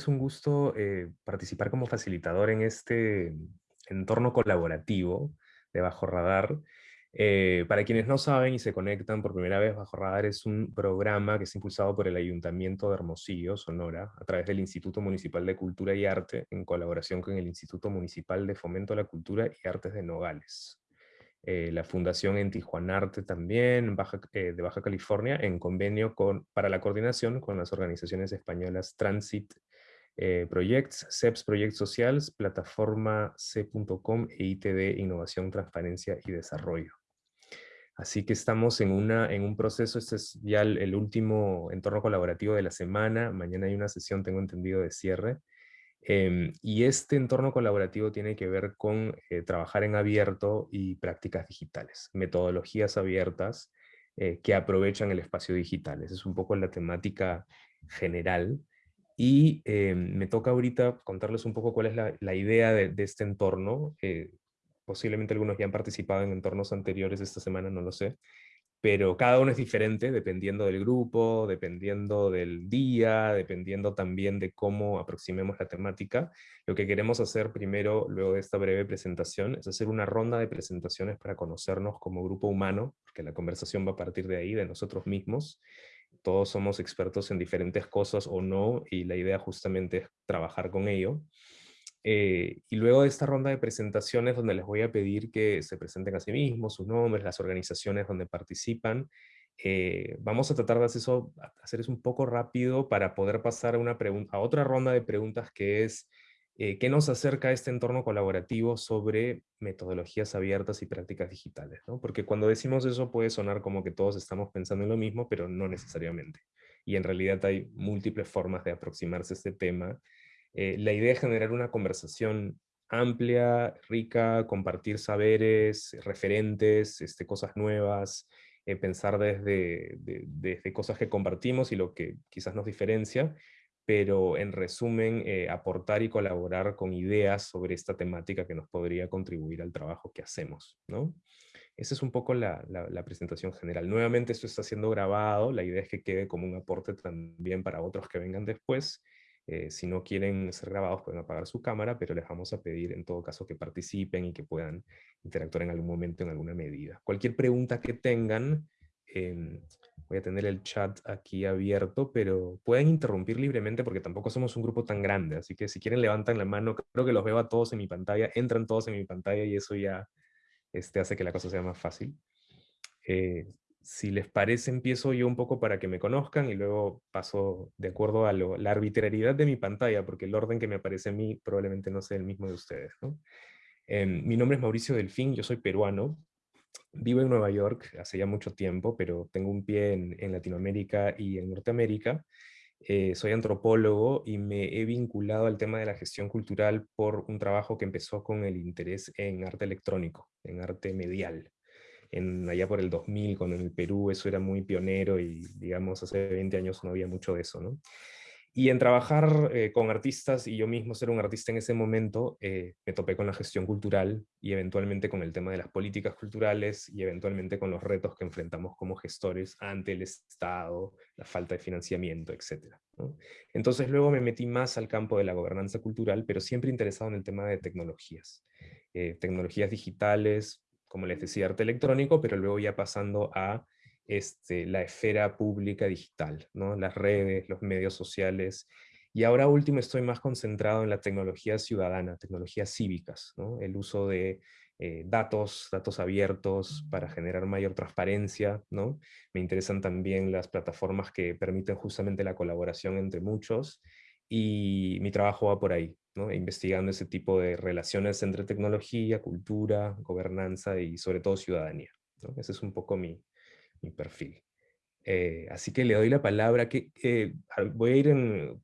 es un gusto eh, participar como facilitador en este entorno colaborativo de Bajo Radar. Eh, para quienes no saben y se conectan por primera vez, Bajo Radar es un programa que es impulsado por el Ayuntamiento de Hermosillo, Sonora, a través del Instituto Municipal de Cultura y Arte, en colaboración con el Instituto Municipal de Fomento a la Cultura y Artes de Nogales. Eh, la Fundación en Tijuanarte también, eh, de Baja California, en convenio con, para la coordinación con las organizaciones españolas Transit eh, Projects, CEPS Project Socials, Plataforma C.com e ITD Innovación, Transparencia y Desarrollo. Así que estamos en, una, en un proceso, este es ya el, último entorno colaborativo de la semana, mañana hay una sesión, tengo entendido, de cierre, Em, y este entorno colaborativo tiene que ver con eh, trabajar en abierto y prácticas digitales, metodologías abiertas eh, que aprovechan el espacio digital. Esa es un poco la temática general. Y em, me toca ahorita contarles un poco cuál es la, idea de, este entorno. Eh, posiblemente algunos ya han participado en entornos anteriores esta semana, no lo sé pero cada uno es diferente dependiendo del grupo, dependiendo del día, dependiendo también de cómo aproximemos la temática. Lo que queremos hacer primero, luego de esta breve presentación, es hacer una ronda de presentaciones para conocernos como grupo humano, porque la conversación va a partir de ahí, de nosotros mismos. Todos somos expertos en diferentes cosas o no, y la idea justamente es trabajar con ello. Eh, y luego de esta ronda de presentaciones donde les voy a pedir que se presenten a sí mismos, sus nombres, las organizaciones donde participan, eh, vamos a tratar de hacer eso, hacer eso un poco rápido para poder pasar a, una a otra ronda de preguntas que es eh, ¿qué nos acerca a este entorno colaborativo sobre metodologías abiertas y prácticas digitales? ¿no? Porque cuando decimos eso puede sonar como que todos estamos pensando en lo mismo, pero no necesariamente. Y en realidad hay múltiples formas de aproximarse a este tema eh, la idea es generar una conversación amplia, rica, compartir saberes, referentes, este, cosas nuevas, eh, pensar desde, desde cosas que compartimos y lo que quizás nos diferencia, pero en resumen, eh, aportar y colaborar con ideas sobre esta temática que nos podría contribuir al trabajo que hacemos. ¿no? Esa es un poco la, la, presentación general. Nuevamente esto está siendo grabado, la idea es que quede como un aporte también para otros que vengan después, eh, si no quieren ser grabados pueden apagar su cámara, pero les vamos a pedir en todo caso que participen y que puedan interactuar en algún momento en alguna medida. Cualquier pregunta que tengan, em, voy a tener el chat aquí abierto, pero pueden interrumpir libremente porque tampoco somos un grupo tan grande, así que si quieren levantan la mano, creo que los veo a todos en mi pantalla, entran todos en mi pantalla y eso ya este, hace que la cosa sea más fácil. Eh, si les parece, empiezo yo un poco para que me conozcan y luego paso de acuerdo a la arbitrariedad de mi pantalla, porque el orden que me aparece a mí probablemente no sea el mismo de ustedes. Em, mi nombre es Mauricio Delfín, yo soy peruano, vivo en Nueva York hace ya mucho tiempo, pero tengo un pie en, Latinoamérica y en Norteamérica. Eh, soy antropólogo y me he vinculado al tema de la gestión cultural por un trabajo que empezó con el interés en arte electrónico, en arte medial en, allá por el 2000, cuando en el Perú eso era muy pionero y digamos hace 20 años no había mucho de eso, ¿no? Y en trabajar eh, con artistas y yo mismo ser un artista en ese momento, eh, me topé con la gestión cultural y eventualmente con el tema de las políticas culturales y eventualmente con los retos que enfrentamos como gestores ante el Estado, la falta de financiamiento, etc. Entonces luego me metí más al campo de la gobernanza cultural, pero siempre interesado en el tema de tecnologías. Eh, tecnologías digitales, como les decía, arte electrónico, pero luego ya pasando a este, la esfera pública digital, ¿no? las redes, los medios sociales, y ahora último estoy más concentrado en la tecnología ciudadana, tecnologías cívicas, ¿no? el uso de eh, datos, datos abiertos para generar mayor transparencia. ¿no? Me interesan también las plataformas que permiten justamente la colaboración entre muchos, y mi trabajo va por ahí, investigando ese tipo de relaciones entre tecnología, cultura, gobernanza y sobre todo ciudadanía. Ese es un poco mi, perfil. Eh, así que le doy la palabra, que voy a ir en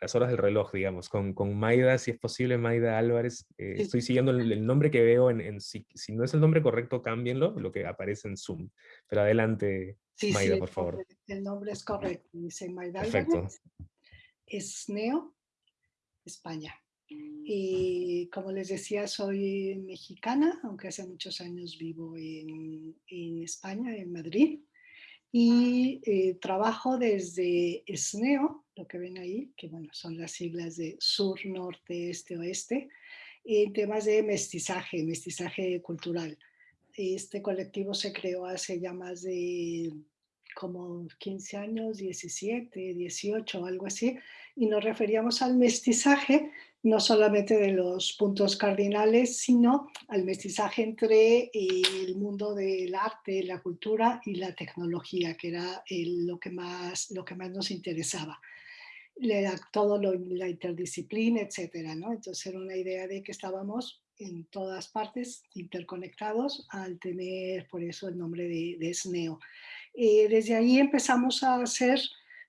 las horas del reloj, digamos, con, con Maida, si es posible, Maida Álvarez. Eh, estoy siguiendo el, nombre que veo, en, si, no es el nombre correcto, cámbienlo, lo que aparece en Zoom. Pero adelante, Maida, por favor. El nombre es correcto, dice Maida Álvarez. Es Neo, España. Y como les decía, soy mexicana, aunque hace muchos años vivo en, en España, en Madrid y eh, trabajo desde SNEO, lo que ven ahí, que bueno, son las siglas de sur, norte, este, oeste, en temas de mestizaje, mestizaje cultural. Este colectivo se creó hace ya más de como 15 años, 17, 18, algo así, y nos referíamos al mestizaje no solamente de los puntos cardinales, sino al mestizaje entre el mundo del arte, la cultura y la tecnología, que era lo, que más, lo que más nos interesaba. Todo lo, la interdisciplina, etcétera, ¿no? Entonces era una idea de que estábamos en todas partes interconectados al tener por eso el nombre de, de SNEO. Eh, desde ahí empezamos a hacer,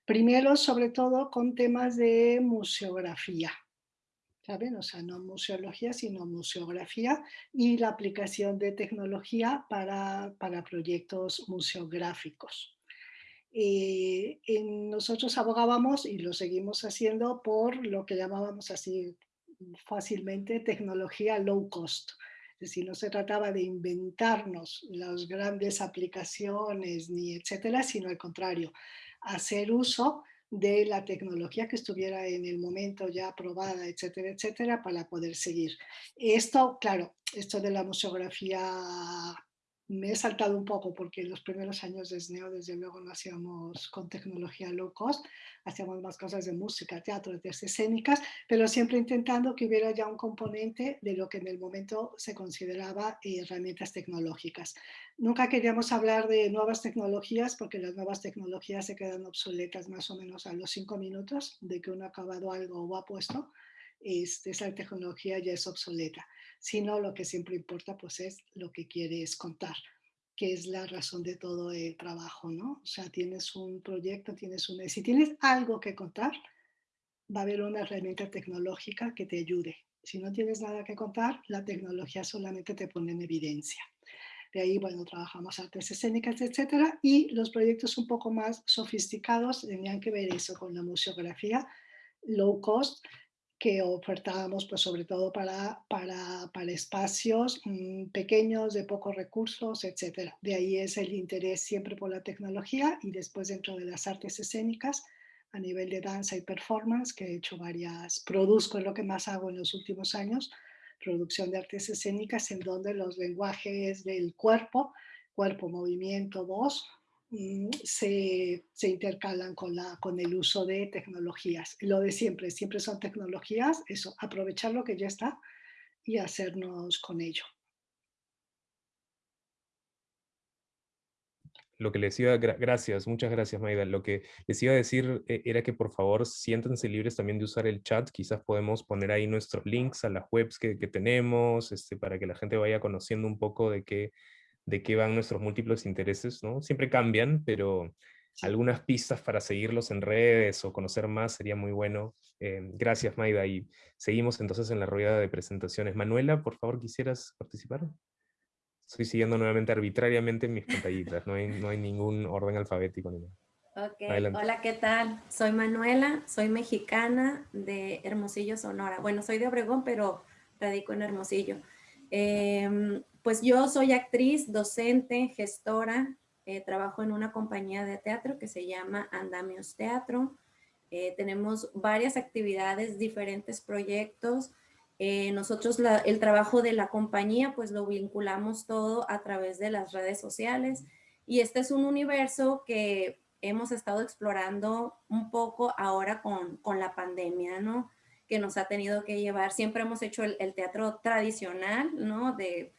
primero sobre todo con temas de museografía, ¿saben? O sea, no museología, sino museografía y la aplicación de tecnología para, para proyectos museográficos. Eh, nosotros abogábamos y lo seguimos haciendo por lo que llamábamos así fácilmente tecnología low cost. Es decir, no se trataba de inventarnos las grandes aplicaciones ni etcétera, sino al contrario, hacer uso de la tecnología que estuviera en el momento ya aprobada, etcétera, etcétera, para poder seguir. Esto, claro, esto de la museografía me he saltado un poco porque los primeros años de SNEO desde luego no hacíamos con tecnología low cost, hacíamos más cosas de música, teatro, de escénicas, pero siempre intentando que hubiera ya un componente de lo que en el momento se consideraba herramientas tecnológicas. Nunca queríamos hablar de nuevas tecnologías porque las nuevas tecnologías se quedan obsoletas más o menos a los cinco minutos de que uno ha acabado algo o ha puesto, este, esa tecnología ya es obsoleta sino lo que siempre importa pues es lo que quieres contar, que es la razón de todo el trabajo, ¿no? O sea, tienes un proyecto, tienes un... Si tienes algo que contar, va a haber una herramienta tecnológica que te ayude. Si no tienes nada que contar, la tecnología solamente te pone en evidencia. De ahí, bueno, trabajamos artes escénicas, etcétera, y los proyectos un poco más sofisticados tenían que ver eso con la museografía low cost, que ofertábamos pues sobre todo para, para, para espacios mm, pequeños, de pocos recursos, etc. De ahí es el interés siempre por la tecnología y después dentro de las artes escénicas a nivel de danza y performance, que he hecho varias, produzco, es lo que más hago en los últimos años, producción de artes escénicas en donde los lenguajes del cuerpo, cuerpo, movimiento, voz, se, se, intercalan con, la, con el uso de tecnologías. Lo de siempre, siempre son tecnologías, eso, aprovechar lo que ya está y hacernos con ello. Lo que les iba, gracias, muchas gracias Maida. Lo que les iba a decir eh, era que por favor siéntanse libres también de usar el chat. Quizás podemos poner ahí nuestros links a las webs que, que tenemos, este, para que la gente vaya conociendo un poco de qué, de qué van nuestros múltiples intereses, ¿no? Siempre cambian, pero algunas pistas para seguirlos en redes o conocer más sería muy bueno. Eh, gracias, Maida. Y seguimos entonces en la rueda de presentaciones. Manuela, por favor, ¿quisieras participar? Estoy siguiendo nuevamente arbitrariamente mis pantallitas, no hay, no hay ningún orden alfabético ni nada. hola, ¿qué tal? Soy Manuela, soy mexicana de Hermosillo, Sonora. Bueno, soy de Obregón, pero radico en Hermosillo. Eh, pues yo soy actriz, docente, gestora, eh, trabajo en una compañía de teatro que se llama Andamios Teatro. Eh, tenemos varias actividades, diferentes proyectos. Eh, nosotros el trabajo de la compañía pues lo vinculamos todo a través de las redes sociales y este es un universo que hemos estado explorando un poco ahora con, con la pandemia, ¿no? Que nos ha tenido que llevar, siempre hemos hecho el, el teatro tradicional, ¿no? De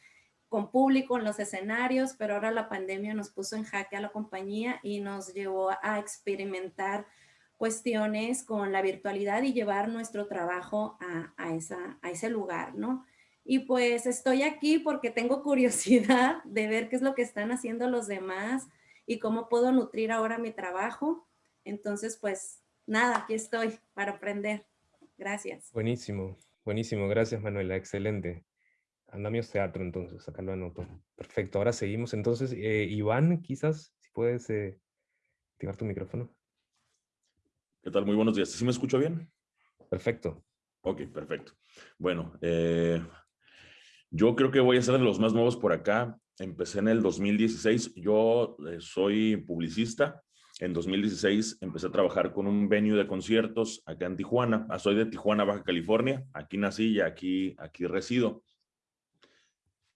con público en los escenarios, pero ahora la pandemia nos puso en jaque a la compañía y nos llevó a experimentar cuestiones con la virtualidad y llevar nuestro trabajo a, ese lugar, ¿no? Y pues estoy aquí porque tengo curiosidad de ver qué es lo que están haciendo los demás y cómo puedo nutrir ahora mi trabajo. Entonces, pues nada, aquí estoy para aprender. Gracias. Buenísimo, buenísimo. Gracias, Manuela. Excelente. Andamios Teatro, entonces, acá lo anoto. Perfecto, ahora seguimos. Entonces, eh, Iván, quizás, si puedes eh, activar tu micrófono. ¿Qué tal? Muy buenos días. ¿Sí me escucho bien? Perfecto. Ok, perfecto. Bueno, eh, yo creo que voy a ser de los más nuevos por acá. Empecé en el 2016. Yo soy publicista. En 2016 empecé a trabajar con un venue de conciertos acá en Tijuana. Ah, soy de Tijuana, Baja California. Aquí nací y aquí, aquí resido.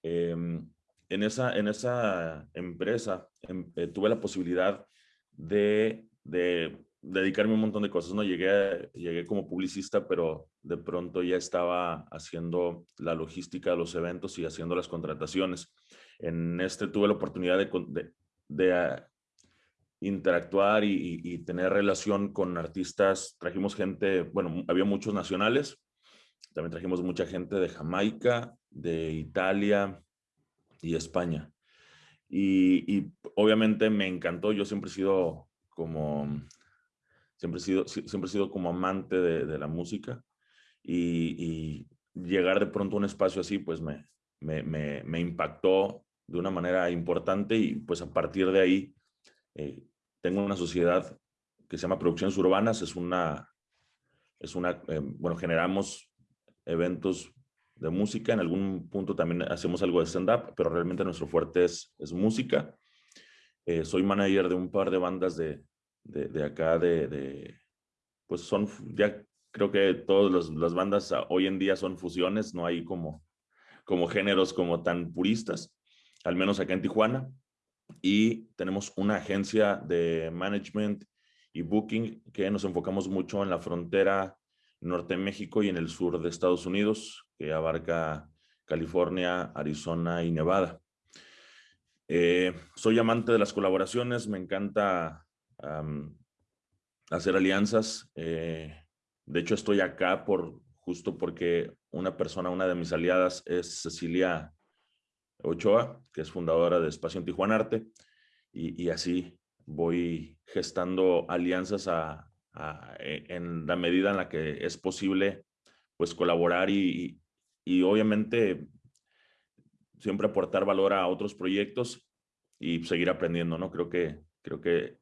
Em, en, esa, en esa empresa em, eh, tuve la posibilidad de, de, dedicarme a un montón de cosas. ¿no? Llegué, llegué como publicista, pero de pronto ya estaba haciendo la logística de los eventos y haciendo las contrataciones. En este tuve la oportunidad de, ah, interactuar y, tener relación con artistas. Trajimos gente, bueno, había muchos nacionales, también trajimos mucha gente de Jamaica, de Italia y España. Y, obviamente me encantó, yo siempre he sido como, siempre he sido, siempre he sido como amante de, la música y, llegar de pronto a un espacio así, pues me, me, impactó de una manera importante y pues a partir de ahí eh, tengo una sociedad que se llama Producciones Urbanas, es una, es una eh, bueno, generamos eventos de música, en algún punto también hacemos algo de stand-up, pero realmente nuestro fuerte es, es música. Eh, soy manager de un par de bandas de, de, acá, de, de, pues son, ya creo que todas las bandas hoy en día son fusiones, no hay como, como géneros como tan puristas, al menos acá en Tijuana. Y tenemos una agencia de management y booking que nos enfocamos mucho en la frontera norte de México y en el sur de Estados Unidos, que abarca California, Arizona y Nevada. Eh, soy amante de las colaboraciones, me encanta hacer alianzas. Eh, de hecho, estoy acá por justo porque una persona, una de mis aliadas es Cecilia Ochoa, que es fundadora de Espacio en Tijuana Arte, y así voy gestando alianzas a, e, en la medida en la que es posible pues colaborar y, y, obviamente siempre aportar valor a otros proyectos y seguir aprendiendo, ¿no? Creo que, creo que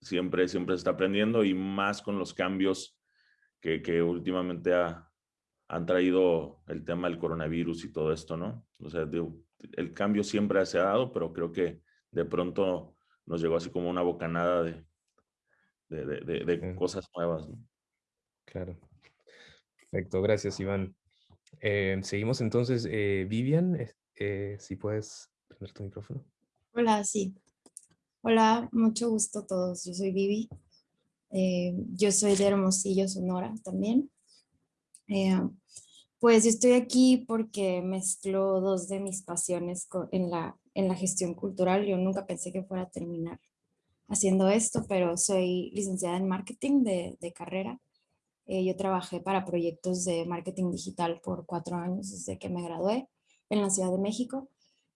siempre, siempre se está aprendiendo y más con los cambios que, que últimamente ha, han traído el tema del coronavirus y todo esto, ¿no? O sea, el cambio siempre se ha dado, pero creo que de pronto nos llegó así como una bocanada de, de, cosas nuevas. Claro. Perfecto, gracias Iván. Eh, seguimos entonces, eh, Vivian, eh, si puedes prender tu micrófono. Hola, sí. Hola, mucho gusto a todos. Yo soy Vivi. yo soy de Hermosillo, Sonora también. pues estoy aquí porque mezclo dos de mis pasiones en la, en la gestión cultural. Yo nunca pensé que fuera a terminar haciendo esto, pero soy licenciada en marketing de, de carrera. Eh, yo trabajé para proyectos de marketing digital por cuatro años desde que me gradué en la Ciudad de México.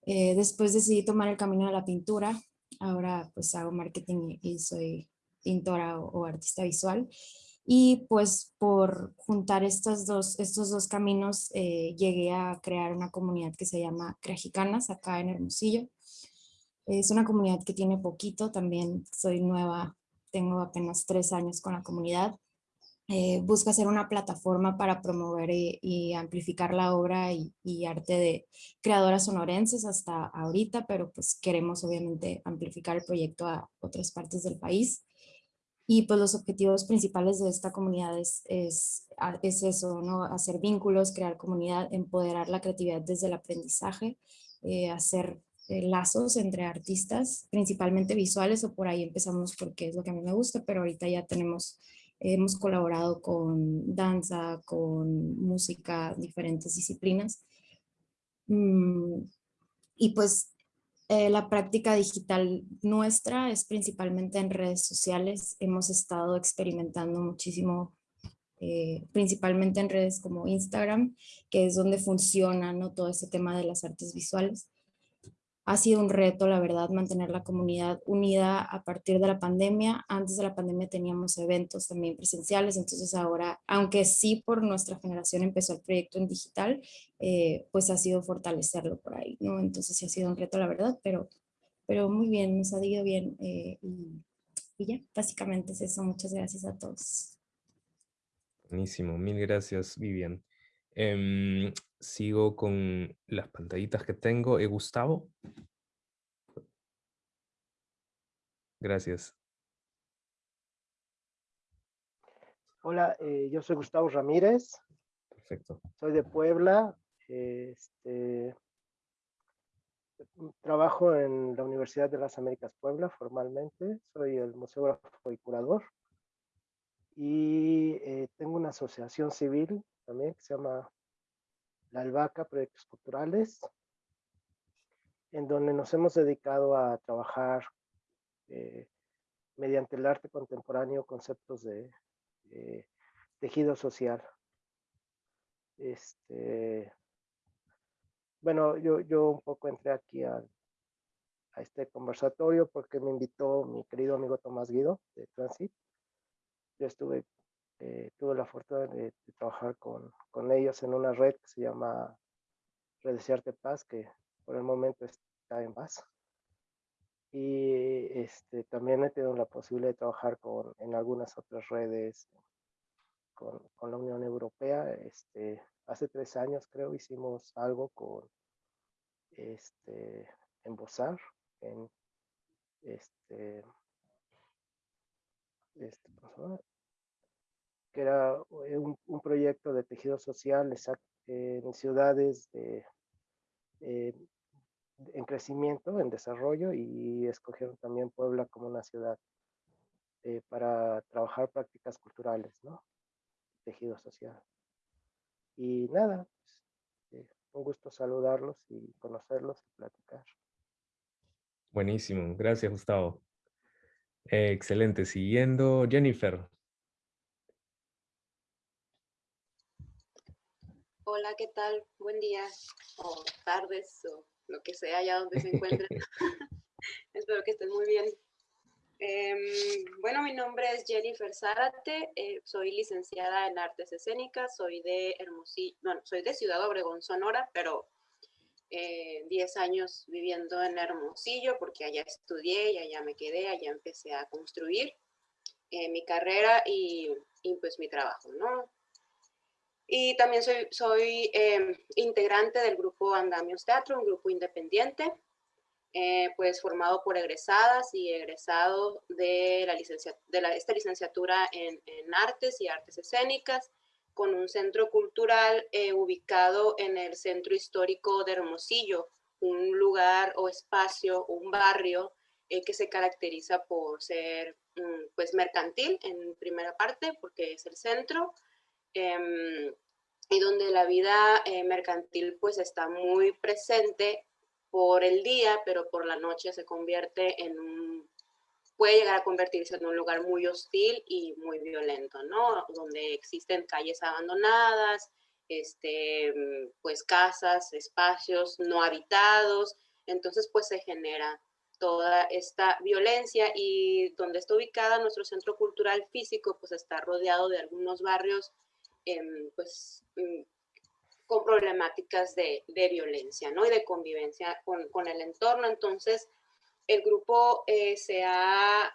Eh, después decidí tomar el camino de la pintura. Ahora pues hago marketing y soy pintora o, artista visual. Y pues por juntar estos dos, estos dos caminos eh, llegué a crear una comunidad que se llama Crejicanas acá en Hermosillo. Es una comunidad que tiene poquito, también soy nueva, tengo apenas tres años con la comunidad. Eh, busca ser una plataforma para promover y, amplificar la obra y, arte de creadoras sonorenses hasta ahorita, pero pues queremos obviamente amplificar el proyecto a otras partes del país. Y pues los objetivos principales de esta comunidad es, es, eso, ¿no? hacer vínculos, crear comunidad, empoderar la creatividad desde el aprendizaje, eh, hacer eh, lazos entre artistas, principalmente visuales, o por ahí empezamos porque es lo que a mí me gusta, pero ahorita ya tenemos, hemos colaborado con danza, con música, diferentes disciplinas. Mm, y pues eh, la práctica digital nuestra es principalmente en redes sociales. Hemos estado experimentando muchísimo, eh, principalmente en redes como Instagram, que es donde funciona ¿no? todo ese tema de las artes visuales. Ha sido un reto, la verdad, mantener la comunidad unida a partir de la pandemia. Antes de la pandemia teníamos eventos también presenciales, entonces ahora, aunque sí por nuestra generación empezó el proyecto en digital, eh, pues ha sido fortalecerlo por ahí, ¿no? Entonces sí ha sido un reto, la verdad, pero, pero muy bien, nos ha ido bien eh, y, ya, básicamente es eso. Muchas gracias a todos. Buenísimo, mil gracias, Vivian. Em, sigo con las pantallitas que tengo. ¿Eh, Gustavo? Gracias. Hola, eh, yo soy Gustavo Ramírez. Perfecto. Soy de Puebla. Este, trabajo en la Universidad de las Américas Puebla formalmente. Soy el museógrafo y curador. Y eh, tengo una asociación civil también que se llama La Albahaca Proyectos Culturales, en donde nos hemos dedicado a trabajar eh, mediante el arte contemporáneo conceptos de, tejido social. Este, bueno, yo, yo un poco entré aquí a, a este conversatorio porque me invitó mi querido amigo Tomás Guido de Transit. Yo estuve eh, tuve la fortuna de, trabajar con, con, ellos en una red que se llama Red de Paz, que por el momento está en paz. Y este, también he tenido la posibilidad de trabajar con, en algunas otras redes con, con la Unión Europea. Este, hace tres años creo hicimos algo con este, en Bozar, en este, este, que era eh, un, proyecto de tejido social en ciudades de, eh, en crecimiento, en desarrollo, y escogieron también Puebla como una ciudad eh, para trabajar prácticas culturales, ¿no? Tejido social. Y nada, pues, un gusto saludarlos y conocerlos y platicar. Buenísimo, gracias Gustavo. excelente, siguiendo Jennifer. Hola, ¿qué tal? Buen día o tardes o lo que sea allá donde se encuentren. Espero que estén muy bien. Em, bueno, mi nombre es Jennifer Zárate, eh, soy licenciada en artes escénicas, soy de Hermosillo, bueno, soy de Ciudad Obregón, Sonora, pero 10 eh, años viviendo en Hermosillo porque allá estudié y allá me quedé, allá empecé a construir eh, mi carrera y, y pues mi trabajo, ¿no? Y también soy, soy em, integrante del grupo Andamios Teatro, un grupo independiente, eh, pues formado por egresadas y egresados de, la licencia, de la, esta licenciatura en, en, artes y artes escénicas, con un centro cultural eh, ubicado en el centro histórico de Hermosillo, un lugar o espacio, un barrio eh, que se caracteriza por ser mm, pues mercantil en primera parte, porque es el centro, Em, y donde la vida eh, mercantil pues está muy presente por el día, pero por la noche se convierte en un, puede llegar a convertirse en un lugar muy hostil y muy violento, ¿no? Donde existen calles abandonadas, este, pues casas, espacios no habitados, entonces pues se genera toda esta violencia y donde está ubicada nuestro centro cultural físico pues está rodeado de algunos barrios pues, mm, con problemáticas de, violencia ¿no? y de convivencia con, el entorno. Entonces, el grupo eh, se ha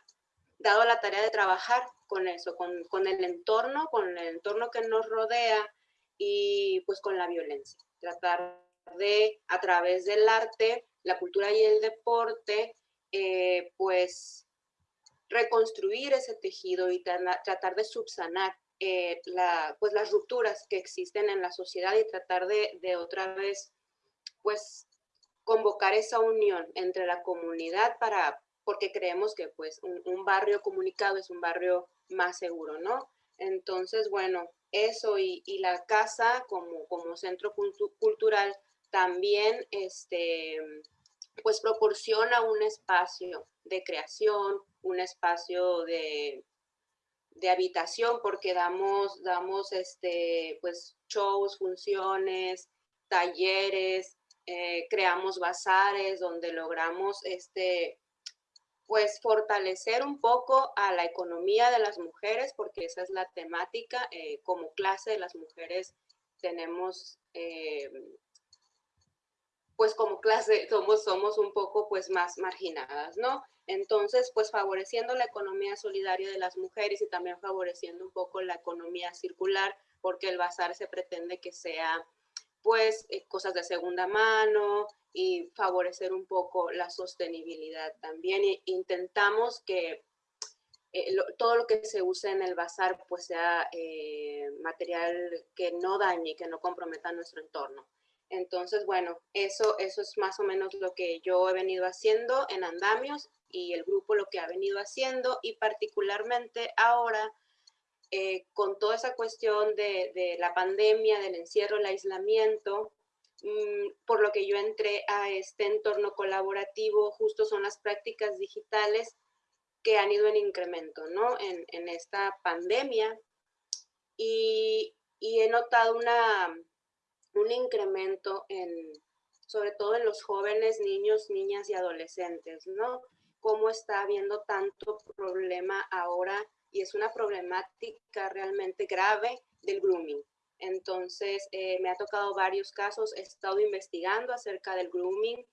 dado la tarea de trabajar con eso, con, el entorno, con el entorno que nos rodea y pues con la violencia. Tratar de, a través del arte, la cultura y el deporte, eh, pues reconstruir ese tejido y tratar de subsanar eh, pues las rupturas que existen en la sociedad y tratar de, de otra vez, pues, convocar esa unión entre la comunidad para, porque creemos que pues un, barrio comunicado es un barrio más seguro, ¿no? Entonces, bueno, eso y, y la casa como, como centro cultural también, este, pues proporciona un espacio de creación, un espacio de, de habitación porque damos, damos este, pues, shows, funciones, talleres, eh, creamos bazares donde logramos este, pues fortalecer un poco a la economía de las mujeres, porque esa es la temática. Eh, como clase de las mujeres tenemos, eh, pues como clase somos, somos un poco pues más marginadas, ¿no? Entonces, pues favoreciendo la economía solidaria de las mujeres y también favoreciendo un poco la economía circular, porque el bazar se pretende que sea pues eh, cosas de segunda mano y favorecer un poco la sostenibilidad también. E intentamos que eh, todo lo que se use en el bazar pues sea eh, material que no dañe, que no comprometa nuestro entorno. Entonces, bueno, eso, eso es más o menos lo que yo he venido haciendo en Andamios y el grupo lo que ha venido haciendo y particularmente ahora eh, con toda esa cuestión de, la pandemia, del encierro, el aislamiento, mm, por lo que yo entré a este entorno colaborativo, justo son las prácticas digitales que han ido en incremento, ¿no? En, esta pandemia. Y, he notado una, un incremento en, sobre todo en los jóvenes, niños, niñas y adolescentes, ¿no? Cómo está habiendo tanto problema ahora y es una problemática realmente grave del grooming. Entonces, eh, me ha tocado varios casos, he estado investigando acerca del grooming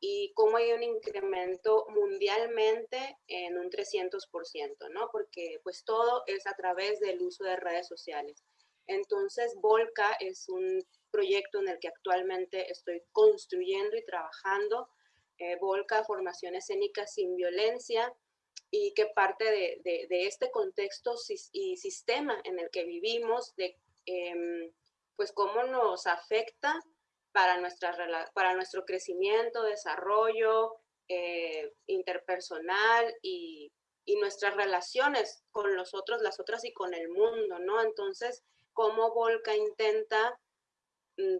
y cómo hay un incremento mundialmente en un 300%, ¿no? Porque pues todo es a través del uso de redes sociales. Entonces, Volca es un proyecto en el que actualmente estoy construyendo y trabajando. Eh, Volca, formación escénica sin violencia, y que parte de, de, este contexto y sistema en el que vivimos, de em, pues cómo nos afecta para, nuestra, para nuestro crecimiento, desarrollo eh, interpersonal y, y, nuestras relaciones con los otros, las otras y con el mundo, ¿no? Entonces, cómo Volca intenta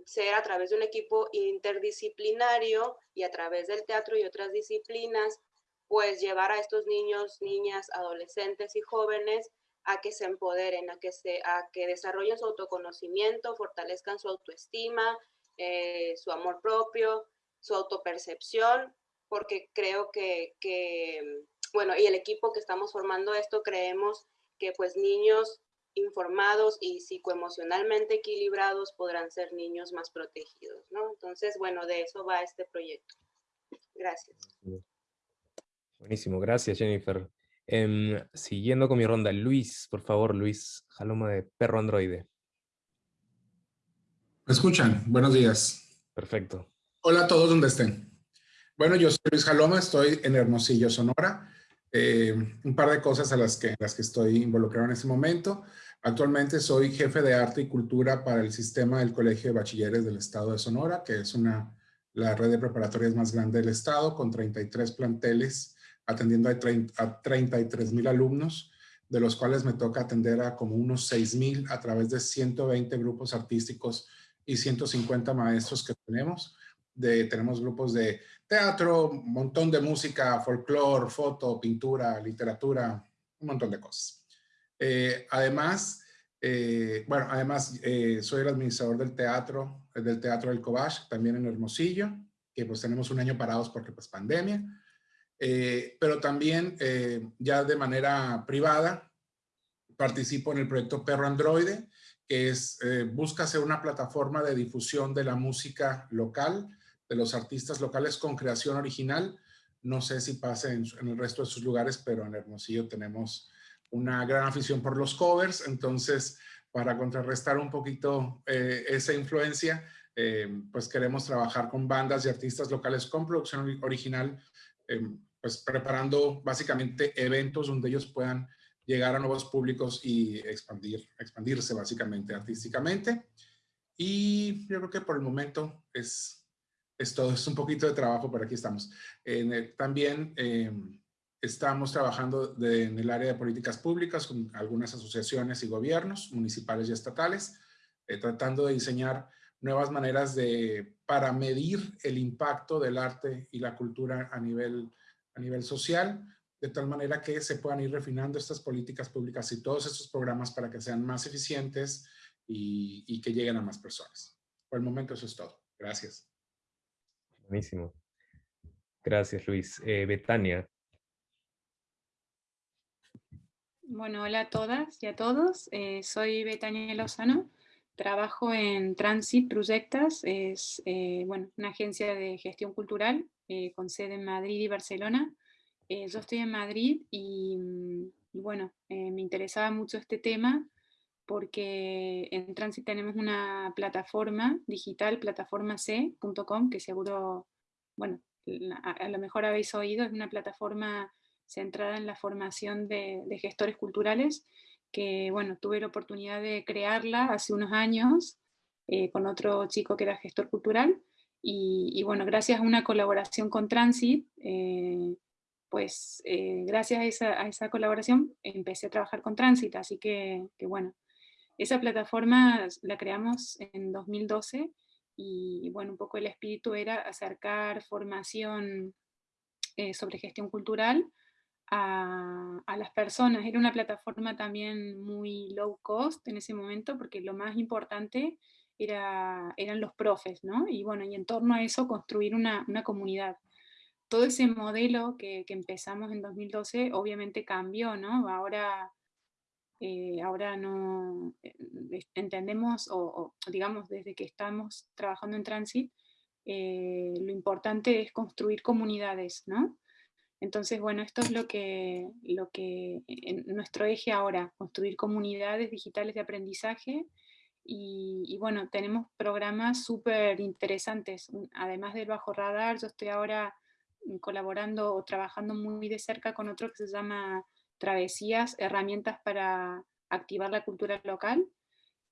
ser a través de un equipo interdisciplinario y a través del teatro y otras disciplinas, pues llevar a estos niños, niñas, adolescentes y jóvenes a que se empoderen, a que, se, a que desarrollen su autoconocimiento, fortalezcan su autoestima, eh, su amor propio, su autopercepción, porque creo que, bueno, y el equipo que estamos formando esto, creemos que pues niños informados y psicoemocionalmente equilibrados podrán ser niños más protegidos, ¿no? Entonces, bueno, de eso va este proyecto. Gracias. Buenísimo, gracias Jennifer. Em, siguiendo con mi ronda, Luis, por favor, Luis Jaloma de Perro Androide. ¿Me escuchan? Buenos días. Perfecto. Hola a todos donde estén. Bueno, yo soy Luis Jaloma, estoy en Hermosillo, Sonora. Eh, un par de cosas a las que, las que estoy involucrado en este momento. Actualmente soy jefe de arte y cultura para el sistema del Colegio de Bachilleres del Estado de Sonora, que es una, la red de preparatorias más grande del Estado, con 33 planteles atendiendo a, 33 mil alumnos, de los cuales me toca atender a como unos 6 mil a través de 120 grupos artísticos y 150 maestros que tenemos. De, tenemos grupos de teatro, un montón de música, folclore, foto, pintura, literatura, un montón de cosas. Eh, además, eh, bueno, además eh, soy el administrador del teatro, del Teatro del Cobach, también en Hermosillo, que pues tenemos un año parados porque pues pandemia. Pero también ya de manera privada participo en el proyecto Perro Androide, que es, busca ser una plataforma de difusión de la música local, de los artistas locales con creación original. No sé si pasa en, el resto de sus lugares, pero en Hermosillo tenemos una gran afición por los covers, entonces para contrarrestar un poquito esa influencia, pues queremos trabajar con bandas y artistas locales con producción original Em, pues preparando básicamente eventos donde ellos puedan llegar a nuevos públicos y expandir, expandirse básicamente artísticamente. Y yo creo que por el momento es, es todo, es un poquito de trabajo, pero aquí estamos. también em, estamos trabajando en el área de políticas públicas con algunas asociaciones y gobiernos municipales y estatales, eh, tratando de diseñar nuevas maneras de, para medir el impacto del arte y la cultura a nivel, a nivel social, de tal manera que se puedan ir refinando estas políticas públicas y todos estos programas para que sean más eficientes y, y que lleguen a más personas. Por el momento eso es todo. Gracias. Buenísimo. Gracias, Luis. Eh, Betania. Bueno, hola a todas y a todos. Eh, soy Betania Lozano. Trabajo en Transit Proyectas. Es eh, bueno, una agencia de gestión cultural con sede en Madrid y Barcelona. yo estoy en Madrid y, mm, bueno, me interesaba mucho este tema porque en Transit tenemos una plataforma digital, plataformac.com, que seguro, bueno, a, lo mejor habéis oído, es una plataforma centrada en la formación de, gestores culturales, que bueno, tuve la oportunidad de crearla hace unos años eh, con otro chico que era gestor cultural, y, bueno, gracias a una colaboración con Transit, eh, pues eh, gracias a esa, a esa, colaboración empecé a trabajar con Transit, así que, que bueno, esa plataforma la creamos en 2012 y, bueno, un poco el espíritu era acercar formación eh, sobre gestión cultural a, las personas. Era una plataforma también muy low cost en ese momento porque lo más importante era, eran los profes, ¿no? Y bueno, y en torno a eso construir una, comunidad. Todo ese modelo que, que, empezamos en 2012 obviamente cambió, ¿no? Ahora eh, ahora no eh, entendemos, o, digamos desde que estamos trabajando en Transit, eh, lo importante es construir comunidades, ¿no? Entonces, bueno, esto es lo que, lo que nuestro eje ahora, construir comunidades digitales de aprendizaje y, bueno, tenemos programas súper interesantes, además del Bajo Radar, yo estoy ahora colaborando o trabajando muy de cerca con otro que se llama travesías, herramientas para activar la cultura local.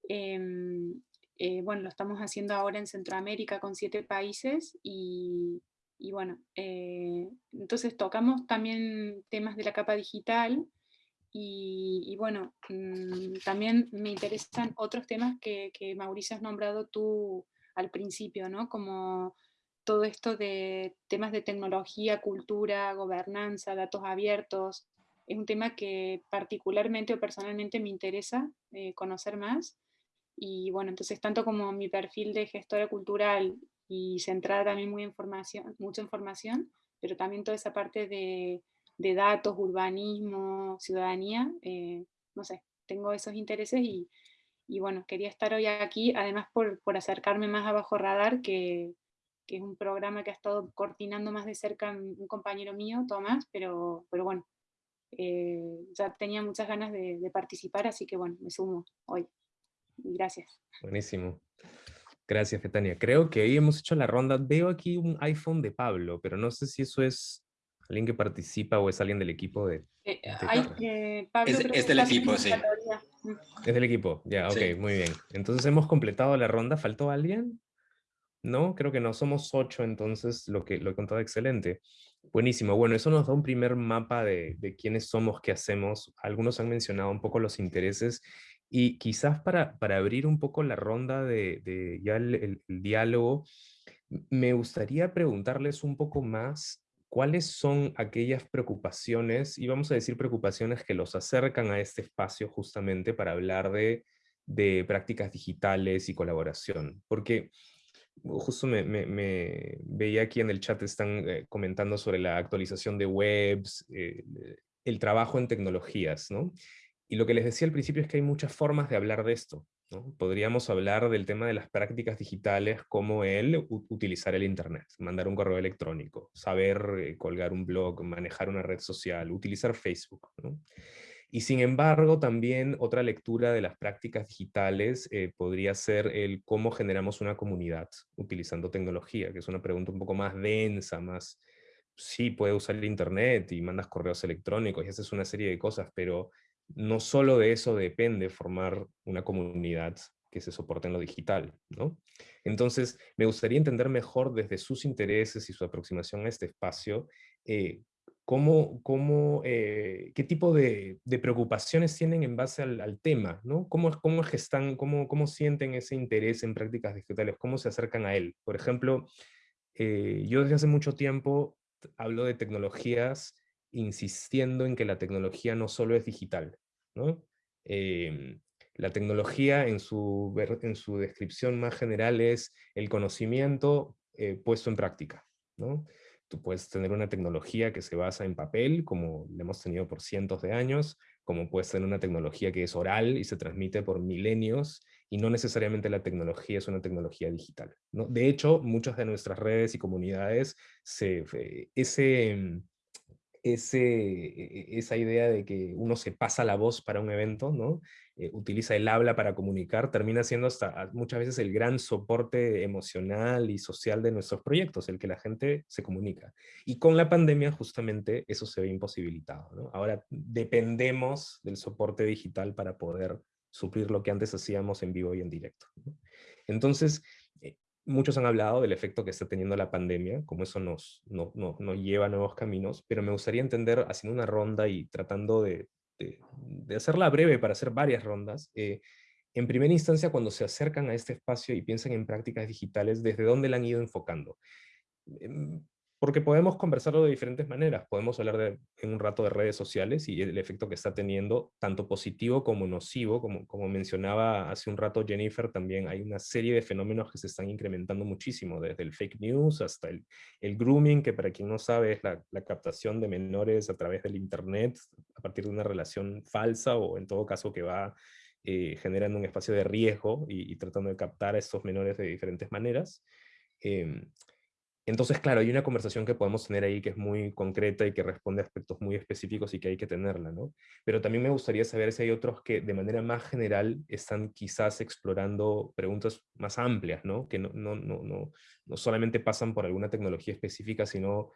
Em, eh, bueno, lo estamos haciendo ahora en Centroamérica con siete países y, bueno, eh, entonces tocamos también temas de la capa digital y, bueno, mm, también me interesan otros temas que, que, Mauricio has nombrado tú al principio, ¿no? Como todo esto de temas de tecnología, cultura, gobernanza, datos abiertos, es un tema que particularmente o personalmente me interesa eh, conocer más. Y bueno, entonces tanto como mi perfil de gestora cultural y centrada también muy información, mucha información, pero también toda esa parte de, de datos, urbanismo, ciudadanía, eh, no sé, tengo esos intereses y, y, bueno, quería estar hoy aquí, además por, por acercarme más a Bajo Radar, que, que, es un programa que ha estado coordinando más de cerca un compañero mío, Tomás, pero, pero bueno, eh, ya tenía muchas ganas de, participar, así que bueno, me sumo hoy. Gracias. Buenísimo. Gracias, Fetania. Creo que ahí hemos hecho la ronda. Veo aquí un iPhone de Pablo, pero no sé si eso es alguien que participa o es alguien del equipo de... Eh, eh, es, del equipo, sí. Es del equipo, ya, ok, muy bien. Entonces hemos completado la ronda. ¿Faltó alguien? No, creo que no. Somos ocho, entonces lo que lo he contado excelente. Buenísimo. Bueno, eso nos da un primer mapa de, quiénes somos, qué hacemos. Algunos han mencionado un poco los intereses y quizás para, para abrir un poco la ronda de, ya el, diálogo, me gustaría preguntarles un poco más cuáles son aquellas preocupaciones, y vamos a decir preocupaciones que los acercan a este espacio justamente para hablar de, de prácticas digitales y colaboración. Porque justo me, veía aquí en el chat, están eh, comentando sobre la actualización de webs, eh, el trabajo en tecnologías, ¿no? Y lo que les decía al principio es que hay muchas formas de hablar de esto. Podríamos hablar del tema de las prácticas digitales como el utilizar el Internet, mandar un correo electrónico, saber eh, colgar un blog, manejar una red social, utilizar Facebook. Y sin embargo, también otra lectura de las prácticas digitales eh, podría ser el cómo generamos una comunidad utilizando tecnología, que es una pregunta un poco más densa, más, sí, puedes usar el internet y mandas correos electrónicos y haces una serie de cosas, pero no solo de eso depende formar una comunidad que se soporte en lo digital, ¿no? Entonces, me gustaría entender mejor desde sus intereses y su aproximación a este espacio, eh, cómo, cómo, eh, qué tipo de, preocupaciones tienen en base al, tema, ¿no? ¿Cómo, cómo, gestan, cómo, cómo sienten ese interés en prácticas digitales? ¿Cómo se acercan a él? Por ejemplo, eh, yo desde hace mucho tiempo hablo de tecnologías insistiendo en que la tecnología no solo es digital, ¿no? Em, la tecnología en su, en su descripción más general es el conocimiento eh, puesto en práctica, ¿no? Tú puedes tener una tecnología que se basa en papel, como la hemos tenido por cientos de años, como puedes tener una tecnología que es oral y se transmite por milenios, y no necesariamente la tecnología es una tecnología digital. ¿no? De hecho, muchas de nuestras redes y comunidades, se, ese, mm, ese, e, e, esa idea de que uno se pasa la voz para un evento, ¿no? Eh, utiliza el habla para comunicar, termina siendo hasta ah, muchas veces el gran soporte emocional y social de nuestros proyectos, el que la gente se comunica. Y con la pandemia justamente eso se ve imposibilitado. ¿no? Ahora dependemos del soporte digital para poder suplir lo que antes hacíamos en vivo y en directo. Entonces, eh, muchos han hablado del efecto que está teniendo la pandemia, como eso nos, no, lleva a nuevos caminos, pero me gustaría entender, haciendo una ronda y tratando de, de, hacerla breve para hacer varias rondas, eh, en primera instancia cuando se acercan a este espacio y piensan en prácticas digitales, ¿desde dónde la han ido enfocando? Porque podemos conversarlo de diferentes maneras. Podemos hablar de, en un rato de redes sociales y el efecto que está teniendo, tanto positivo como nocivo, como, como mencionaba hace un rato Jennifer, también hay una serie de fenómenos que se están incrementando muchísimo, desde el fake news hasta el, el grooming, que para quien no sabe es la, la, captación de menores a través del internet, a partir de una relación falsa o en todo caso que va eh, generando un espacio de riesgo y, y, tratando de captar a estos menores de diferentes maneras. Eh, entonces, claro, hay una conversación que podemos tener ahí que es muy concreta y que responde a aspectos muy específicos y que hay que tenerla, ¿no? Pero también me gustaría saber si hay otros que de manera más general están quizás explorando preguntas más amplias, ¿no? Que no, no, no, no, no solamente pasan por alguna tecnología específica, sino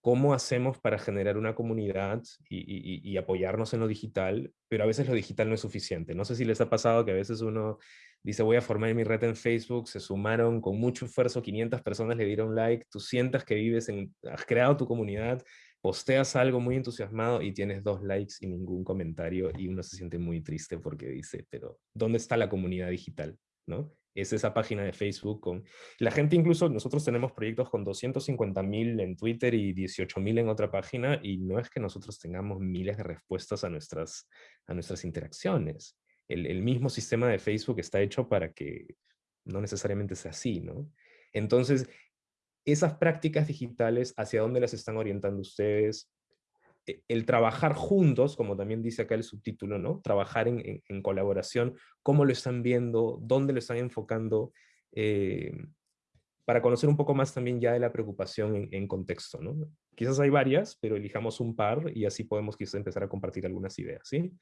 cómo hacemos para generar una comunidad y, y, y, apoyarnos en lo digital, pero a veces lo digital no es suficiente. No sé si les ha pasado que a veces uno dice voy a formar mi red en Facebook, se sumaron con mucho esfuerzo, 500 personas le dieron like, tú sientas que vives en, has creado tu comunidad, posteas algo muy entusiasmado y tienes dos likes y ningún comentario y uno se siente muy triste porque dice, pero ¿dónde está la comunidad digital? ¿no? Es esa página de Facebook con... La gente incluso, nosotros tenemos proyectos con 250 mil en Twitter y 18 mil en otra página y no es que nosotros tengamos miles de respuestas a nuestras, a nuestras interacciones el, mismo sistema de Facebook está hecho para que no necesariamente sea así, ¿no? Entonces, esas prácticas digitales, ¿hacia dónde las están orientando ustedes? E, el trabajar juntos, como también dice acá el subtítulo, ¿no? Trabajar en, colaboración, ¿cómo lo están viendo? ¿Dónde lo están enfocando? Eh, para conocer un poco más también ya de la preocupación en, en, contexto, ¿no? Quizás hay varias, pero elijamos un par y así podemos quizás empezar a compartir algunas ideas, ¿sí?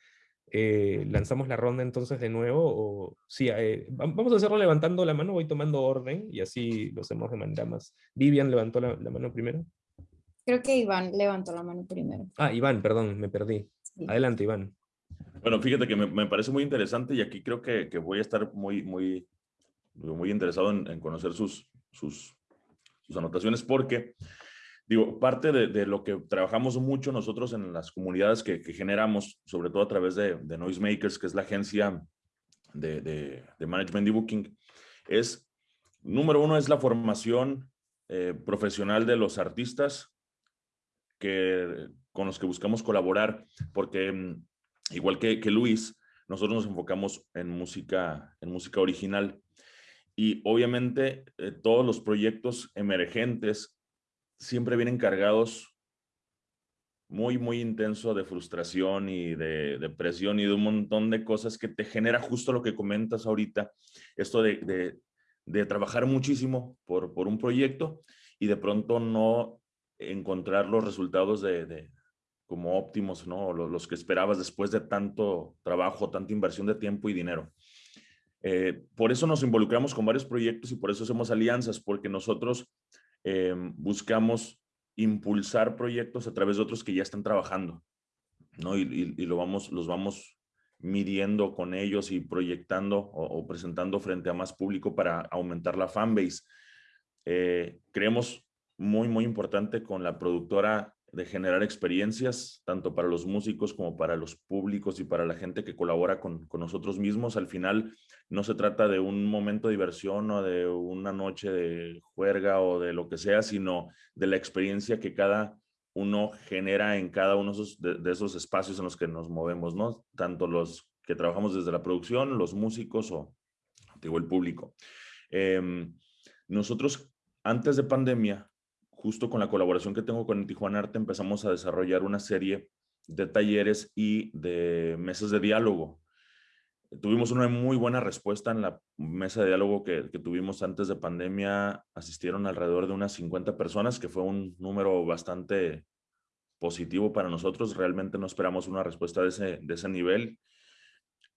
Eh, lanzamos la ronda entonces de nuevo, o sí, eh, vamos a hacerlo levantando la mano, voy tomando orden y así lo hacemos de manera más. Vivian levantó la, mano primero. Creo que Iván levantó la mano primero. Ah, Iván, perdón, me perdí. Adelante, Iván. Bueno, fíjate que me, parece muy interesante y aquí creo que, que, voy a estar muy, muy, muy interesado en, en conocer sus, sus, sus anotaciones porque digo, parte de, lo que trabajamos mucho nosotros en las comunidades que, generamos, sobre todo a través de, Noisemakers, que es la agencia de, management y booking, es, número uno, es la formación eh, profesional de los artistas que, con los que buscamos colaborar, porque mm, igual que, Luis, nosotros nos enfocamos en música, en música original. Y obviamente eh, todos los proyectos emergentes siempre vienen cargados muy, muy intenso de frustración y de depresión y de un montón de cosas que te genera justo lo que comentas ahorita, esto de, trabajar muchísimo por, por, un proyecto y de pronto no encontrar los resultados de, como óptimos, ¿no? Los, los, que esperabas después de tanto trabajo, tanta inversión de tiempo y dinero. Eh, por eso nos involucramos con varios proyectos y por eso hacemos alianzas, porque nosotros Em, buscamos impulsar proyectos a través de otros que ya están trabajando, ¿no? Y, lo vamos, los vamos midiendo con ellos y proyectando o, presentando frente a más público para aumentar la fanbase. Eh, creemos muy, muy importante con la productora de generar experiencias, tanto para los músicos como para los públicos y para la gente que colabora con, con, nosotros mismos. Al final no se trata de un momento de diversión o de una noche de juerga o de lo que sea, sino de la experiencia que cada uno genera en cada uno de esos, espacios en los que nos movemos, ¿no? Tanto los que trabajamos desde la producción, los músicos o digo, el público. Em, nosotros antes de pandemia, justo con la colaboración que tengo con Tijuana Arte, empezamos a desarrollar una serie de talleres y de mesas de diálogo. Tuvimos una muy buena respuesta en la mesa de diálogo que, que, tuvimos antes de pandemia. Asistieron alrededor de unas 50 personas, que fue un número bastante positivo para nosotros. Realmente no esperamos una respuesta de ese, de ese nivel.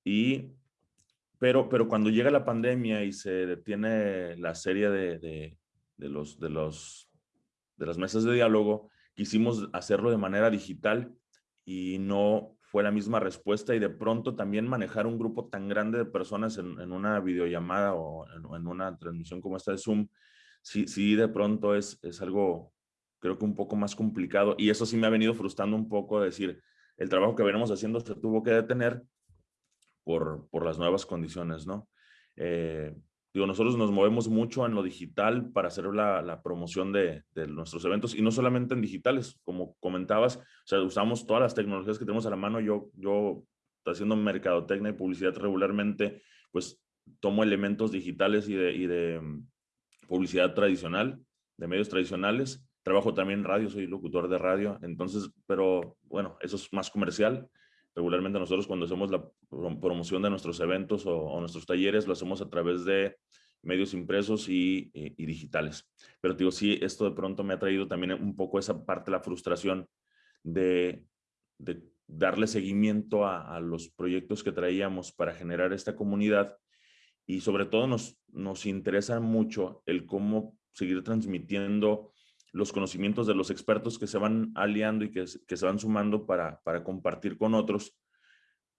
Y, pero, pero cuando llega la pandemia y se detiene la serie de, de, de los, de, los, de las mesas de diálogo, quisimos hacerlo de manera digital y no fue la misma respuesta y de pronto también manejar un grupo tan grande de personas en, en una videollamada o en, una transmisión como esta de Zoom, sí, sí de pronto es, es algo creo que un poco más complicado y eso sí me ha venido frustrando un poco, decir, el trabajo que venimos haciendo se tuvo que detener por, por las nuevas condiciones, ¿no? Eh, digo, nosotros nos movemos mucho en lo digital para hacer la, la promoción de, de, nuestros eventos y no solamente en digitales, como comentabas, o sea, usamos todas las tecnologías que tenemos a la mano. Yo, yo haciendo mercadotecnia y publicidad regularmente, pues tomo elementos digitales y de, y de mm, publicidad tradicional, de medios tradicionales, Trabajo también en radio, soy locutor de radio, entonces, pero bueno, eso es más comercial. Regularmente nosotros cuando hacemos la promoción de nuestros eventos o, nuestros talleres, lo hacemos a través de medios impresos y, digitales. Pero digo, sí, esto de pronto me ha traído también un poco esa parte, la frustración de, de darle seguimiento a, a, los proyectos que traíamos para generar esta comunidad y sobre todo nos, nos interesa mucho el cómo seguir transmitiendo los conocimientos de los expertos que se van aliando y que, que se van sumando para, para compartir con otros,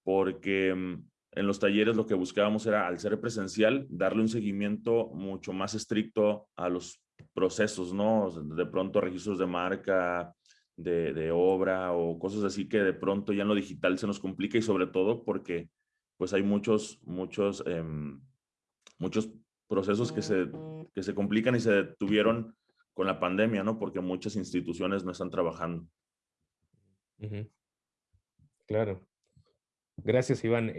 porque mm, en los talleres lo que buscábamos era, al ser presencial, darle un seguimiento mucho más estricto a los procesos, ¿no? De pronto registros de marca, de, de, obra o cosas así que de pronto ya en lo digital se nos complica y sobre todo porque pues hay muchos, muchos, eh, muchos procesos que se, que se complican y se detuvieron con la pandemia, ¿no? Porque muchas instituciones no están trabajando. Claro. Gracias, Iván.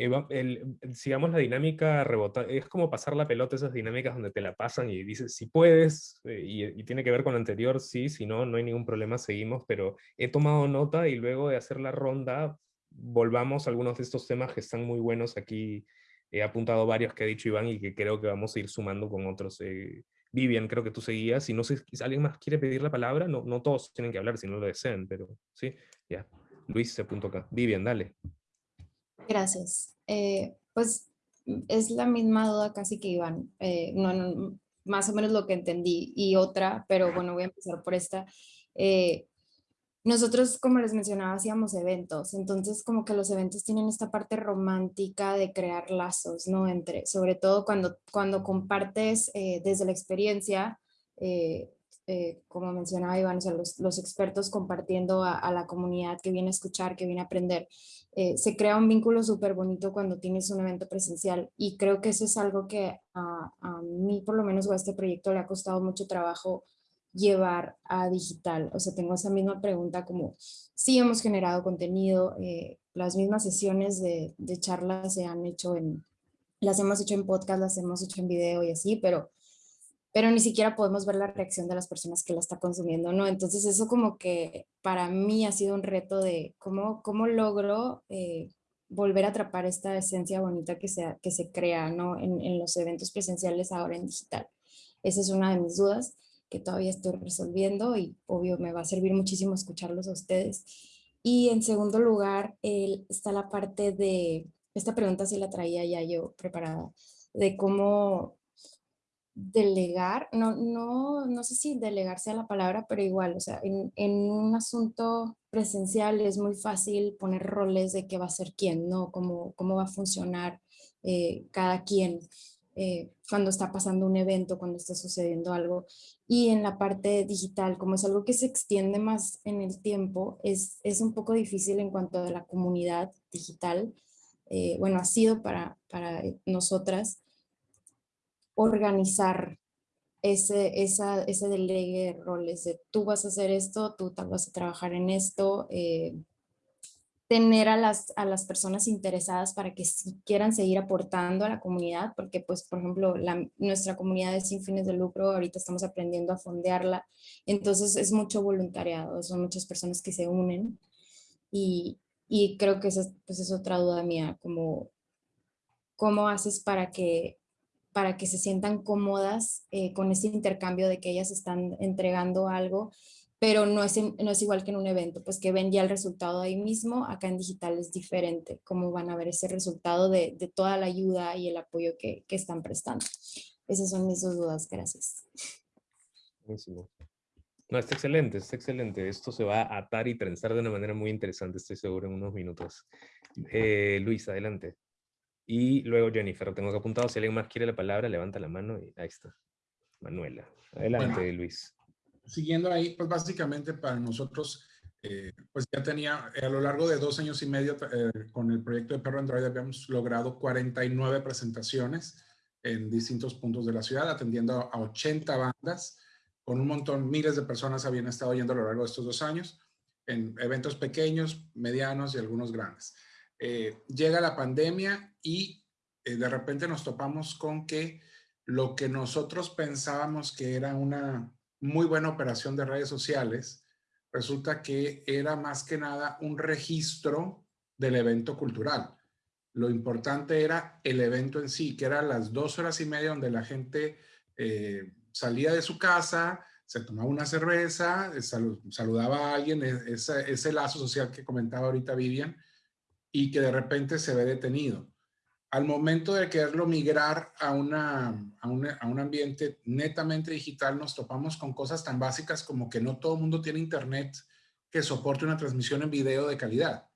Sigamos la dinámica rebota. Es como pasar la pelota, esas dinámicas donde te la pasan y dices, si puedes, eh, y, y, tiene que ver con lo anterior, sí, si no, no hay ningún problema, seguimos, pero he tomado nota y luego de hacer la ronda, volvamos a algunos de estos temas que están muy buenos aquí. He apuntado varios que ha dicho Iván y que creo que vamos a ir sumando con otros. Eh, Vivian, creo que tú seguías, y no sé si alguien más quiere pedir la palabra, no, no todos tienen que hablar si no lo desean, pero sí, ya. Luis se apuntó acá. Vivian, dale. Gracias. Eh, pues es la misma duda casi que Iván, eh, no, no, más o menos lo que entendí, y otra, pero bueno, voy a empezar por esta. Eh, nosotros, como les mencionaba, hacíamos eventos, entonces como que los eventos tienen esta parte romántica de crear lazos, ¿no? Entre, sobre todo cuando, cuando compartes eh, desde la experiencia, eh, eh, como mencionaba Iván, o sea, los, los, expertos compartiendo a, a, la comunidad que viene a escuchar, que viene a aprender, eh, se crea un vínculo súper bonito cuando tienes un evento presencial y creo que eso es algo que a, a mí, por lo menos, o a este proyecto le ha costado mucho trabajo llevar a digital? O sea, tengo esa misma pregunta como, sí hemos generado contenido, eh, las mismas sesiones de, de charlas se han hecho en, las hemos hecho en podcast, las hemos hecho en video y así, pero, pero ni siquiera podemos ver la reacción de las personas que la está consumiendo, ¿no? Entonces eso como que para mí ha sido un reto de cómo, cómo logro eh, volver a atrapar esta esencia bonita que se, que se crea, ¿no? En, en los eventos presenciales ahora en digital. Esa es una de mis dudas que todavía estoy resolviendo y obvio me va a servir muchísimo escucharlos a ustedes. Y en segundo lugar el, está la parte de, esta pregunta sí la traía ya yo preparada, de cómo delegar, no, no, no sé si delegar sea la palabra, pero igual, o sea, en, en, un asunto presencial es muy fácil poner roles de qué va a ser quién, ¿no? Cómo, cómo va a funcionar eh, cada quien eh, cuando está pasando un evento, cuando está sucediendo algo. Y en la parte digital, como es algo que se extiende más en el tiempo, es, es un poco difícil en cuanto a la comunidad digital. Eh, bueno, ha sido para, para nosotras organizar ese, esa, ese delegue de roles de tú vas a hacer esto, tú vas a trabajar en esto, eh, tener a las, a las personas interesadas para que quieran seguir aportando a la comunidad, porque pues, por ejemplo, la, nuestra comunidad es sin fines de lucro, ahorita estamos aprendiendo a fondearla, entonces es mucho voluntariado, son muchas personas que se unen y, y creo que esa pues, es otra duda mía, como cómo haces para que para que se sientan cómodas eh, con ese intercambio de que ellas están entregando algo pero no es, no es igual que en un evento, pues que ven ya el resultado ahí mismo, acá en digital es diferente, cómo van a ver ese resultado de, de toda la ayuda y el apoyo que, que, están prestando. Esas son mis dos dudas, gracias. Buenísimo. No, está excelente, está excelente. Esto se va a atar y trenzar de una manera muy interesante, estoy seguro, en unos minutos. Eh, Luis, adelante. Y luego Jennifer, lo tengo que apuntado, si alguien más quiere la palabra, levanta la mano y ahí está. Manuela. Adelante, Luis siguiendo ahí, pues básicamente para nosotros, eh, pues ya tenía, a lo largo de dos años y medio eh, con el proyecto de Perro Android habíamos logrado 49 presentaciones en distintos puntos de la ciudad, atendiendo a 80 bandas, con un montón, miles de personas habían estado yendo a lo largo de estos dos años, en eventos pequeños, medianos y algunos grandes. Eh, llega la pandemia y de repente nos topamos con que lo que nosotros pensábamos que era una muy buena operación de redes sociales, resulta que era más que nada un registro del evento cultural. Lo importante era el evento en sí, que eran las dos horas y media donde la gente eh, salía de su casa, se tomaba una cerveza, saludaba a alguien, e, ese, ese lazo social que comentaba ahorita Vivian, y que de repente se ve detenido al momento de quererlo migrar a, una, a, un ambiente netamente digital, nos topamos con cosas tan básicas como que no todo el mundo tiene internet que soporte una transmisión en video de calidad.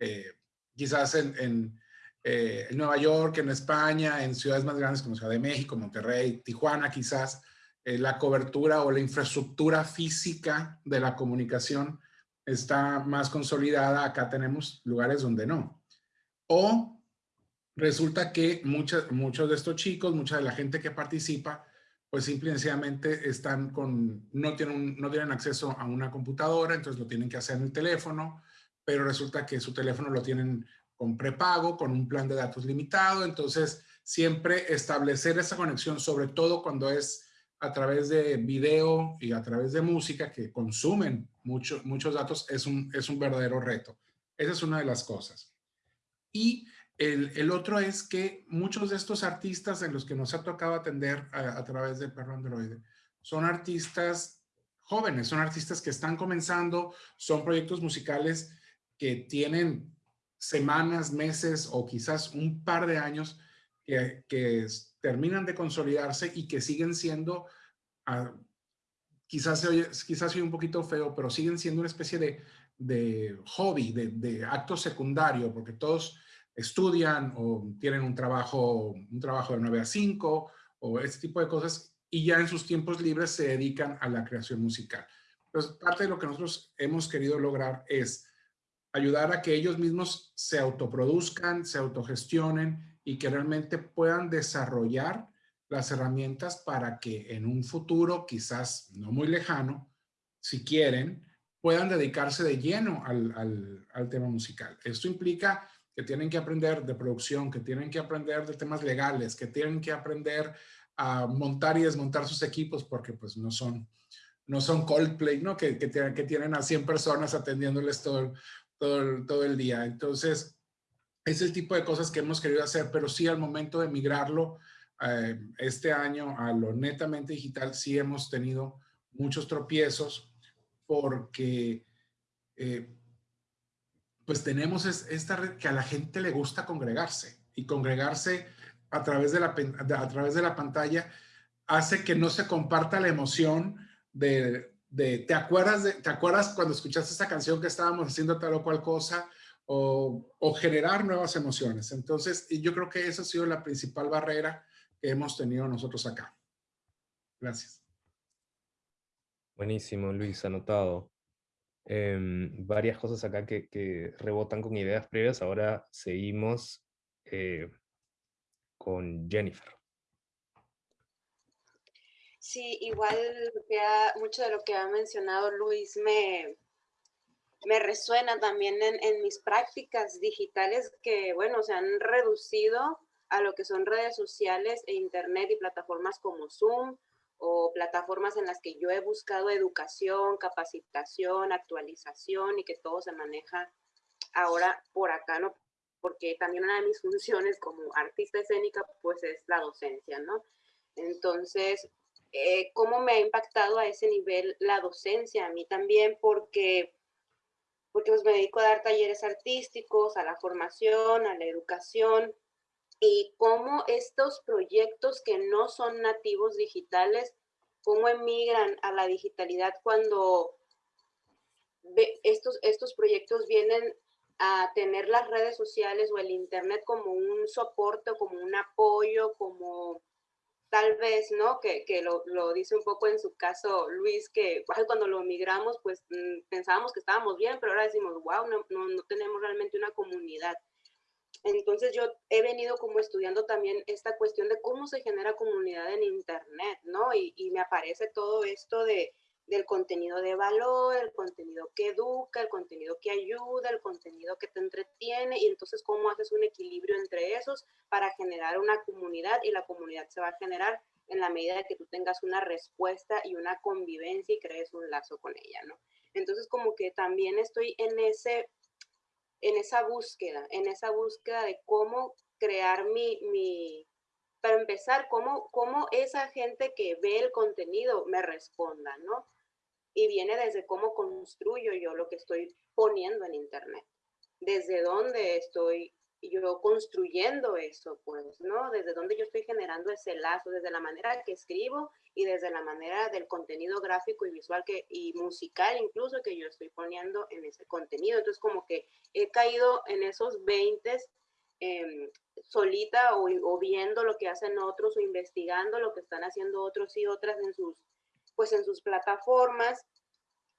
Eh, quizás en, eh, en, Nueva York, en España, en ciudades más grandes como Ciudad de México, Monterrey, Tijuana, quizás eh, la cobertura o la infraestructura física de la comunicación está más consolidada. Acá tenemos lugares donde no. O resulta que muchos, muchos de estos chicos, mucha de la gente que participa, pues simplemente están con, no tienen, no tienen acceso a una computadora, entonces lo tienen que hacer en el teléfono, pero resulta que su teléfono lo tienen con prepago, con un plan de datos limitado, entonces siempre establecer esa conexión, sobre todo cuando es a través de video y a través de música que consumen muchos muchos datos, es un, es un verdadero reto. Esa es una de las cosas. Y el, otro es que muchos de estos artistas en los que nos ha tocado atender a, través de Perro Android son artistas jóvenes, son artistas que están comenzando, son proyectos musicales que tienen semanas, meses o quizás un par de años que, terminan de consolidarse y que siguen siendo, ah, quizás, quizás un poquito feo, pero siguen siendo una especie de, hobby, de, de acto secundario, porque todos estudian o tienen un trabajo, un trabajo de 9 a 5 o este tipo de cosas y ya en sus tiempos libres se dedican a la creación musical. Entonces, parte de lo que nosotros hemos querido lograr es ayudar a que ellos mismos se autoproduzcan, se autogestionen y que realmente puedan desarrollar las herramientas para que en un futuro, quizás no muy lejano, si quieren, puedan dedicarse de lleno al, al, al tema musical. Esto implica que tienen que aprender de producción, que tienen que aprender de temas legales, que tienen que aprender a montar y desmontar sus equipos porque pues no son, no son Coldplay, ¿no? Que, que, que tienen a 100 personas atendiéndoles todo, todo, todo el día. Entonces, es el tipo de cosas que hemos querido hacer, pero sí al momento de migrarlo eh, este año a lo netamente digital, sí hemos tenido muchos tropiezos porque eh, pues tenemos esta red que a la gente le gusta congregarse y congregarse a través de la, a través de la pantalla hace que no se comparta la emoción de, ¿te, acuerdas de, ¿te acuerdas cuando escuchaste esta canción que estábamos haciendo tal o cual cosa? O, o generar nuevas emociones. Entonces, yo creo que esa ha sido la principal barrera que hemos tenido nosotros acá. Gracias. Buenísimo, Luis, anotado. Em, varias cosas acá que, rebotan con ideas previas. Ahora seguimos eh, con Jennifer. Sí, igual mucho de lo que ha mencionado Luis me, me resuena también en, en, mis prácticas digitales que, bueno, se han reducido a lo que son redes sociales e internet y plataformas como Zoom o plataformas en las que yo he buscado educación, capacitación, actualización y que todo se maneja ahora por acá, ¿no? Porque también una de mis funciones como artista escénica, pues es la docencia, ¿no? Entonces, eh, ¿cómo me ha impactado a ese nivel la docencia? A mí también porque, porque pues me dedico a dar talleres artísticos, a la formación, a la educación, y cómo estos proyectos que no son nativos digitales, cómo emigran a la digitalidad cuando estos, estos proyectos vienen a tener las redes sociales o el internet como un soporte, como un apoyo, como tal vez, ¿no? Que, que lo, lo, dice un poco en su caso Luis, que cuando lo migramos, pues mm, pensábamos que estábamos bien, pero ahora decimos, wow, no, no, no tenemos realmente una comunidad. Entonces yo he venido como estudiando también esta cuestión de cómo se genera comunidad en Internet, ¿no? Y, me aparece todo esto de, del contenido de valor, el contenido que educa, el contenido que ayuda, el contenido que te entretiene y entonces cómo haces un equilibrio entre esos para generar una comunidad y la comunidad se va a generar en la medida de que tú tengas una respuesta y una convivencia y crees un lazo con ella, ¿no? Entonces como que también estoy en ese en esa búsqueda, en esa búsqueda de cómo crear mi, mi para empezar, cómo, cómo esa gente que ve el contenido me responda, ¿no? Y viene desde cómo construyo yo lo que estoy poniendo en Internet, desde dónde estoy yo construyendo eso, pues, ¿no? Desde dónde yo estoy generando ese lazo, desde la manera que escribo y desde la manera del contenido gráfico y visual que, y musical incluso que yo estoy poniendo en ese contenido. Entonces, como que he caído en esos 20 em, solita o, o, viendo lo que hacen otros o investigando lo que están haciendo otros y otras en sus, pues en sus plataformas.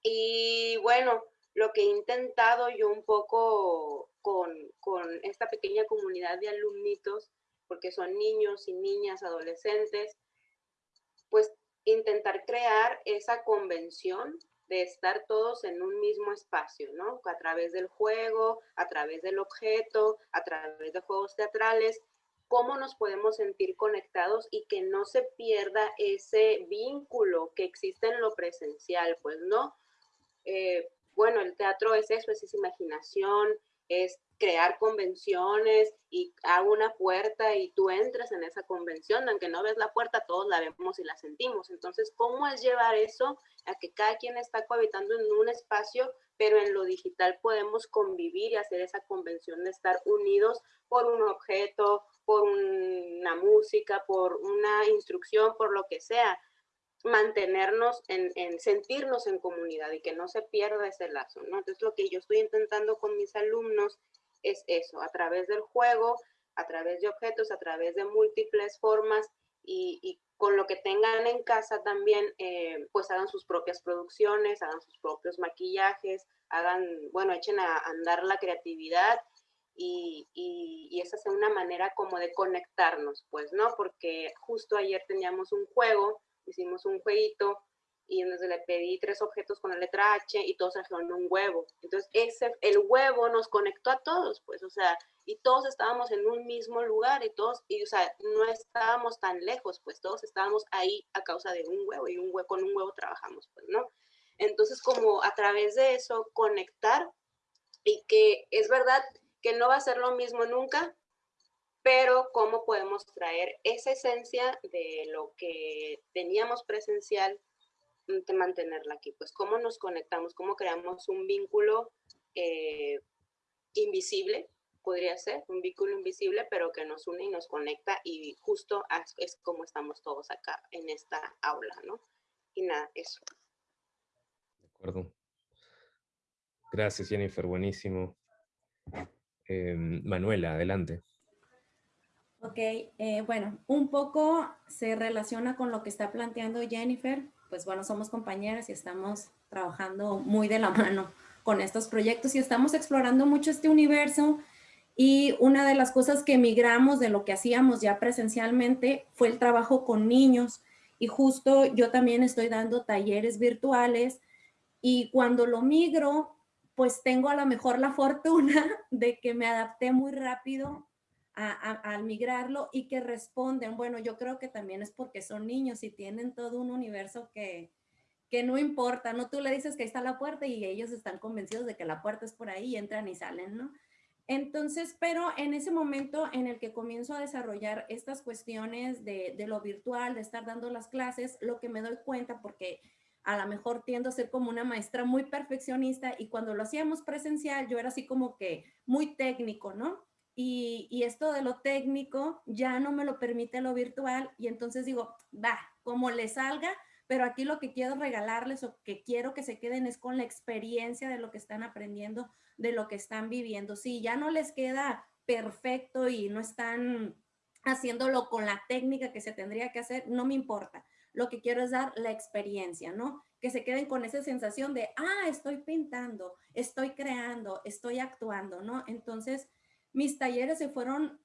Y bueno, lo que he intentado yo un poco con, con esta pequeña comunidad de alumnitos, porque son niños y niñas, adolescentes, pues intentar crear esa convención de estar todos en un mismo espacio, ¿no? A través del juego, a través del objeto, a través de juegos teatrales, cómo nos podemos sentir conectados y que no se pierda ese vínculo que existe en lo presencial, pues, ¿no? Eh, bueno, el teatro es eso, es esa imaginación, es crear convenciones y hago una puerta y tú entras en esa convención, aunque no ves la puerta, todos la vemos y la sentimos. Entonces, ¿cómo es llevar eso a que cada quien está cohabitando en un espacio, pero en lo digital podemos convivir y hacer esa convención de estar unidos por un objeto, por una música, por una instrucción, por lo que sea? Mantenernos en, sentirnos en comunidad y que no se pierda ese lazo, ¿no? Entonces lo que yo estoy intentando con mis alumnos es eso, a través del juego, a través de objetos, a través de múltiples formas y, con lo que tengan en casa también, eh, pues hagan sus propias producciones, hagan sus propios maquillajes, hagan, bueno, echen a andar la creatividad y, y, esa es una manera como de conectarnos, pues, ¿no? Porque justo ayer teníamos un juego hicimos un jueguito y entonces le pedí tres objetos con la letra H y todos trajeron un huevo. Entonces, ese, el huevo nos conectó a todos, pues, o sea, y todos estábamos en un mismo lugar y todos, y, o sea, no estábamos tan lejos, pues, todos estábamos ahí a causa de un huevo y un huevo, con un huevo trabajamos, pues, ¿no? Entonces, como a través de eso, conectar y que es verdad que no va a ser lo mismo nunca, pero cómo podemos traer esa esencia de lo que teníamos presencial, mm, de mantenerla aquí, pues cómo nos conectamos, cómo creamos un vínculo eh, invisible, podría ser, un vínculo invisible, pero que nos une y nos conecta y justo es como estamos todos acá en esta aula, ¿no? Y nada, eso. De acuerdo. Gracias, Jennifer, buenísimo. Em, Manuela, adelante. Ok, eh, bueno, un poco se relaciona con lo que está planteando Jennifer. Pues bueno, somos compañeras y estamos trabajando muy de la mano con estos proyectos y estamos explorando mucho este universo. Y una de las cosas que migramos de lo que hacíamos ya presencialmente fue el trabajo con niños. Y justo yo también estoy dando talleres virtuales y cuando lo migro, pues tengo a lo mejor la fortuna de que me adapté muy rápido al migrarlo y que responden, bueno, yo creo que también es porque son niños y tienen todo un universo que, que no importa, ¿no? Tú le dices que ahí está la puerta y ellos están convencidos de que la puerta es por ahí y entran y salen, ¿no? Entonces, pero en ese momento en el que comienzo a desarrollar estas cuestiones de, de, lo virtual, de estar dando las clases, lo que me doy cuenta, porque a lo mejor tiendo a ser como una maestra muy perfeccionista y cuando lo hacíamos presencial, yo era así como que muy técnico, ¿no? Y, esto de lo técnico ya no me lo permite lo virtual y entonces digo, va, como le salga, pero aquí lo que quiero regalarles o que quiero que se queden es con la experiencia de lo que están aprendiendo, de lo que están viviendo. Si ya no les queda perfecto y no están haciéndolo con la técnica que se tendría que hacer, no me importa. Lo que quiero es dar la experiencia, ¿no? Que se queden con esa sensación de, ah, estoy pintando, estoy creando, estoy actuando, ¿no? Entonces, mis talleres se fueron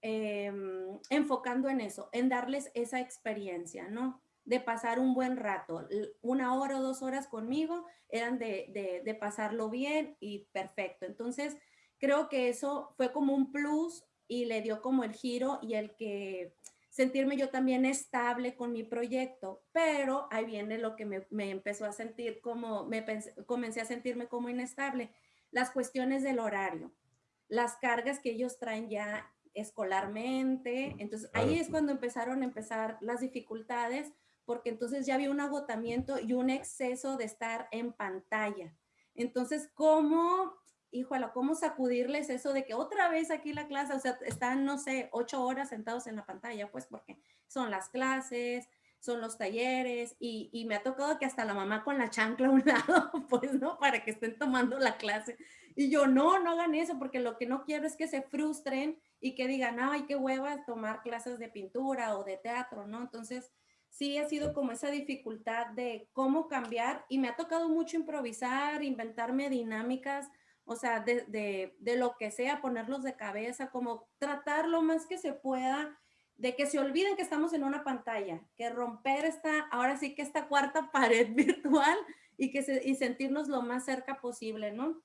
em, enfocando en eso, en darles esa experiencia, ¿no? de pasar un buen rato. Una hora o dos horas conmigo eran de, de, pasarlo bien y perfecto. Entonces, creo que eso fue como un plus y le dio como el giro y el que sentirme yo también estable con mi proyecto, pero ahí viene lo que me, me empezó a sentir como, me comencé a sentirme como inestable, las cuestiones del horario, las cargas que ellos traen ya escolarmente, entonces ahí es cuando empezaron a empezar las dificultades, porque entonces ya había un agotamiento y un exceso de estar en pantalla. Entonces, ¿cómo, híjole, cómo sacudirles eso de que otra vez aquí la clase, o sea, están, no sé, ocho horas sentados en la pantalla, pues porque son las clases, son los talleres y, y, me ha tocado que hasta la mamá con la chancla a un lado, pues, ¿no? Para que estén tomando la clase. Y yo, no, no hagan eso, porque lo que no quiero es que se frustren y que digan, ay, qué hueva tomar clases de pintura o de teatro, ¿no? Entonces, sí ha sido como esa dificultad de cómo cambiar y me ha tocado mucho improvisar, inventarme dinámicas, o sea, de, de, de, lo que sea, ponerlos de cabeza, como tratar lo más que se pueda de que se olviden que estamos en una pantalla, que romper esta, ahora sí que esta cuarta pared virtual y, que se, y sentirnos lo más cerca posible, ¿no?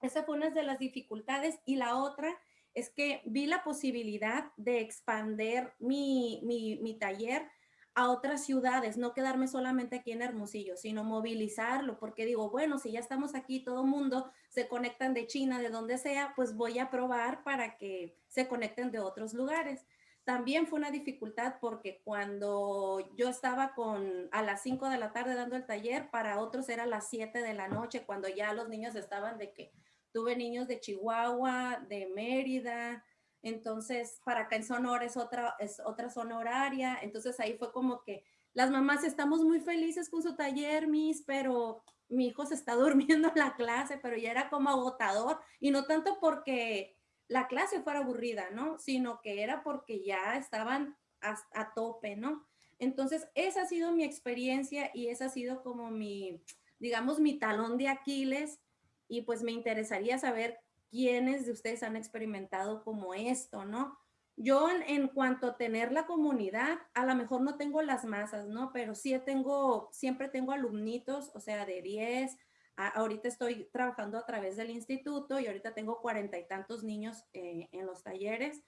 Esa fue una de las dificultades y la otra es que vi la posibilidad de expander mi, mi, mi taller a otras ciudades, no quedarme solamente aquí en Hermosillo, sino movilizarlo, porque digo, bueno, si ya estamos aquí, todo mundo se conectan de China, de donde sea, pues voy a probar para que se conecten de otros lugares. También fue una dificultad porque cuando yo estaba con a las 5 de la tarde dando el taller, para otros era las 7 de la noche, cuando ya los niños estaban de que tuve niños de Chihuahua, de Mérida, entonces, para acá en Sonora es otra, es otra zona horaria. Entonces ahí fue como que las mamás estamos muy felices con su taller, Miss, pero mi hijo se está durmiendo en la clase, pero ya era como agotador. Y no tanto porque la clase fuera aburrida, ¿no? Sino que era porque ya estaban a, tope, ¿no? Entonces, esa ha sido mi experiencia y esa ha sido como mi, digamos, mi talón de Aquiles. Y pues me interesaría saber quiénes de ustedes han experimentado como esto, ¿no? Yo en, cuanto a tener la comunidad, a lo mejor no tengo las masas, ¿no? Pero sí tengo, siempre tengo alumnitos, o sea, de 10, ahorita estoy trabajando a través del instituto y ahorita tengo cuarenta y tantos niños eh, en los talleres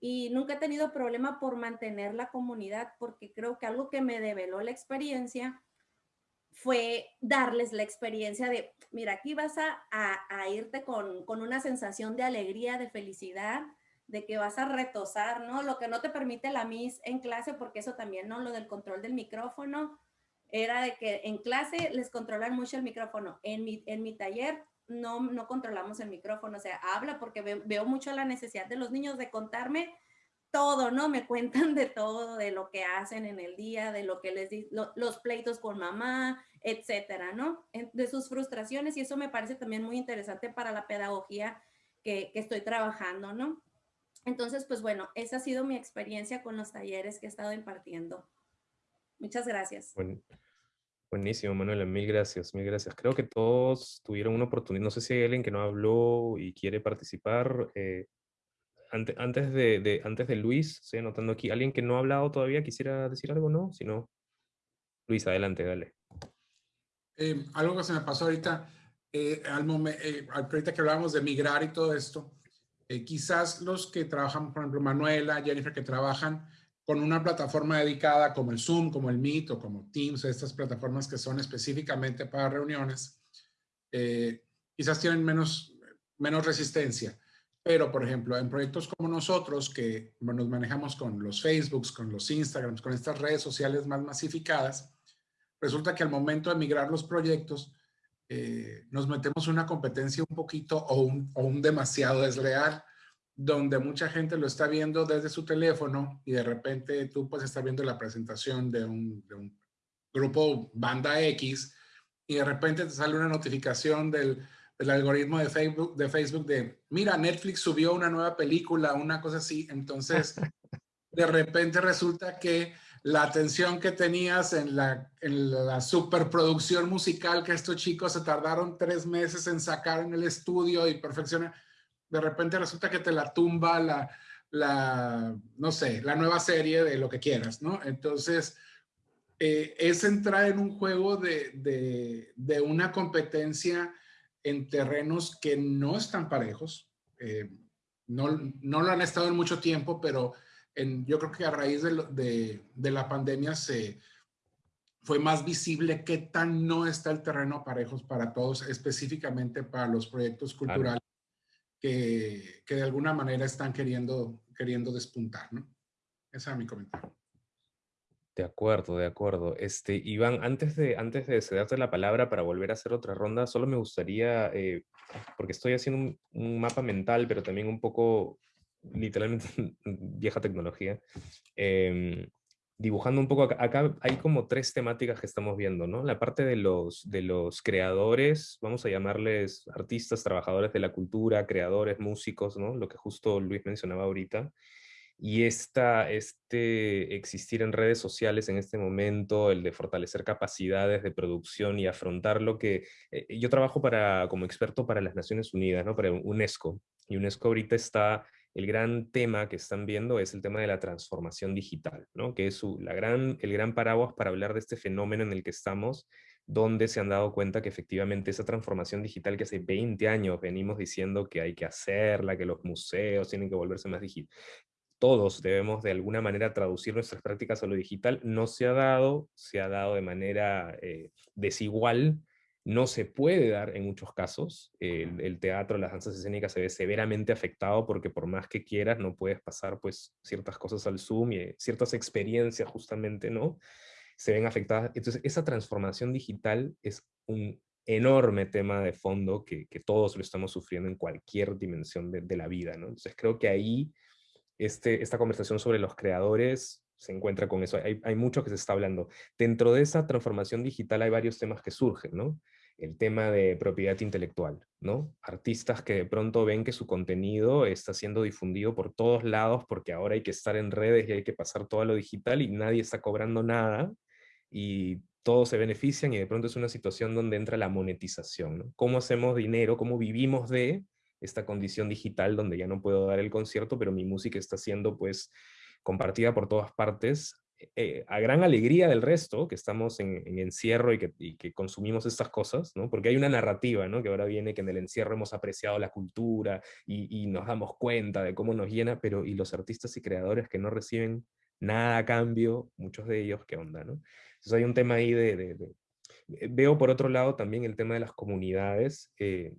y nunca he tenido problema por mantener la comunidad porque creo que algo que me develó la experiencia fue darles la experiencia de, mira, aquí vas a, irte con, una sensación de alegría, de felicidad, de que vas a retosar, ¿no? Lo que no te permite la MIS en clase, porque eso también, ¿no? Lo del control del micrófono, era de que en clase les controlan mucho el micrófono. En mi, en mi taller no, no controlamos el micrófono, o sea, habla porque veo mucho la necesidad de los niños de contarme todo, ¿no? Me cuentan de todo, de lo que hacen en el día, de lo que les di, los pleitos con mamá, etcétera, ¿no? De sus frustraciones y eso me parece también muy interesante para la pedagogía que, que estoy trabajando, ¿no? Entonces, pues bueno, esa ha sido mi experiencia con los talleres que he estado impartiendo. Muchas gracias. buenísimo, Manuela, mil gracias, mil gracias. Creo que todos tuvieron una oportunidad, no sé si hay alguien que no habló y quiere participar. Eh, antes, de, antes de Luis, estoy anotando aquí, ¿alguien que no ha hablado todavía quisiera decir algo, no? Si no, Luis, adelante, dale. Eh, algo que se me pasó ahorita, eh, al, momento, eh, ahorita que hablábamos de migrar y todo esto, eh, quizás los que trabajan, por ejemplo, Manuela, Jennifer, que trabajan con una plataforma dedicada como el Zoom, como el Meet o como Teams, estas plataformas que son específicamente para reuniones, quizás tienen menos, menos resistencia. Pero, por ejemplo, en proyectos como nosotros, que nos manejamos con los Facebooks, con los Instagrams, con estas redes sociales más masificadas, resulta que al momento de migrar los proyectos, eh, nos metemos una competencia un poquito o un, o un, demasiado desleal, donde mucha gente lo está viendo desde su teléfono y de repente tú puedes estar viendo la presentación de un, de un grupo banda X y de repente te sale una notificación del, del, algoritmo de Facebook, de Facebook de, mira, Netflix subió una nueva película, una cosa así. Entonces, de repente resulta que la atención que tenías en la, en la superproducción musical que estos chicos se tardaron tres meses en sacar en el estudio y perfeccionar, de repente resulta que te la tumba la, la no sé, la nueva serie de lo que quieras, ¿no? Entonces, eh, es entrar en un juego de, de, de, una competencia en terrenos que no están parejos. Eh, no, no lo han estado en mucho tiempo, pero yo creo que a raíz de, de, la pandemia se fue más visible qué tan no está el terreno parejos para todos, específicamente para los proyectos culturales que, que, de alguna manera están queriendo, queriendo despuntar, ¿no? Ese es mi comentario. De acuerdo, de acuerdo. Este, Iván, antes de, antes de cederte la palabra para volver a hacer otra ronda, solo me gustaría, eh, porque estoy haciendo un, un, mapa mental, pero también un poco literalmente vieja tecnología, em, dibujando un poco, acá, hay como tres temáticas que estamos viendo, ¿no? La parte de los, de los creadores, vamos a llamarles artistas, trabajadores de la cultura, creadores, músicos, ¿no? Lo que justo Luis mencionaba ahorita. Y esta, este existir en redes sociales en este momento, el de fortalecer capacidades de producción y afrontar lo que... Eh, yo trabajo para, como experto para las Naciones Unidas, ¿no? para UNESCO, y UNESCO ahorita está el gran tema que están viendo es el tema de la transformación digital, ¿no? que es la gran, el gran paraguas para hablar de este fenómeno en el que estamos, donde se han dado cuenta que efectivamente esa transformación digital que hace 20 años venimos diciendo que hay que hacerla, que los museos tienen que volverse más digitales, todos debemos de alguna manera traducir nuestras prácticas a lo digital, no se ha dado, se ha dado de manera eh, desigual, no se puede dar en muchos casos. El, teatro, las danzas escénicas se ve severamente afectado porque por más que quieras no puedes pasar pues ciertas cosas al Zoom y ciertas experiencias justamente, ¿no? Se ven afectadas. Entonces esa transformación digital es un enorme tema de fondo que, todos lo estamos sufriendo en cualquier dimensión de, la vida, ¿no? Entonces creo que ahí este, esta conversación sobre los creadores se encuentra con eso. Hay, hay, mucho que se está hablando. Dentro de esa transformación digital hay varios temas que surgen, ¿no? El tema de propiedad intelectual, ¿no? Artistas que de pronto ven que su contenido está siendo difundido por todos lados porque ahora hay que estar en redes y hay que pasar todo a lo digital y nadie está cobrando nada y todos se benefician y de pronto es una situación donde entra la monetización, ¿no? ¿Cómo hacemos dinero? ¿Cómo vivimos de esta condición digital donde ya no puedo dar el concierto, pero mi música está siendo pues compartida por todas partes eh, a gran alegría del resto, que estamos en, encierro y que, consumimos estas cosas, ¿no? porque hay una narrativa ¿no? que ahora viene que en el encierro hemos apreciado la cultura y, nos damos cuenta de cómo nos llena, pero y los artistas y creadores que no reciben nada a cambio, muchos de ellos, ¿qué onda? ¿no? Entonces hay un tema ahí de... Eh, veo por otro lado también el tema de las comunidades. Eh,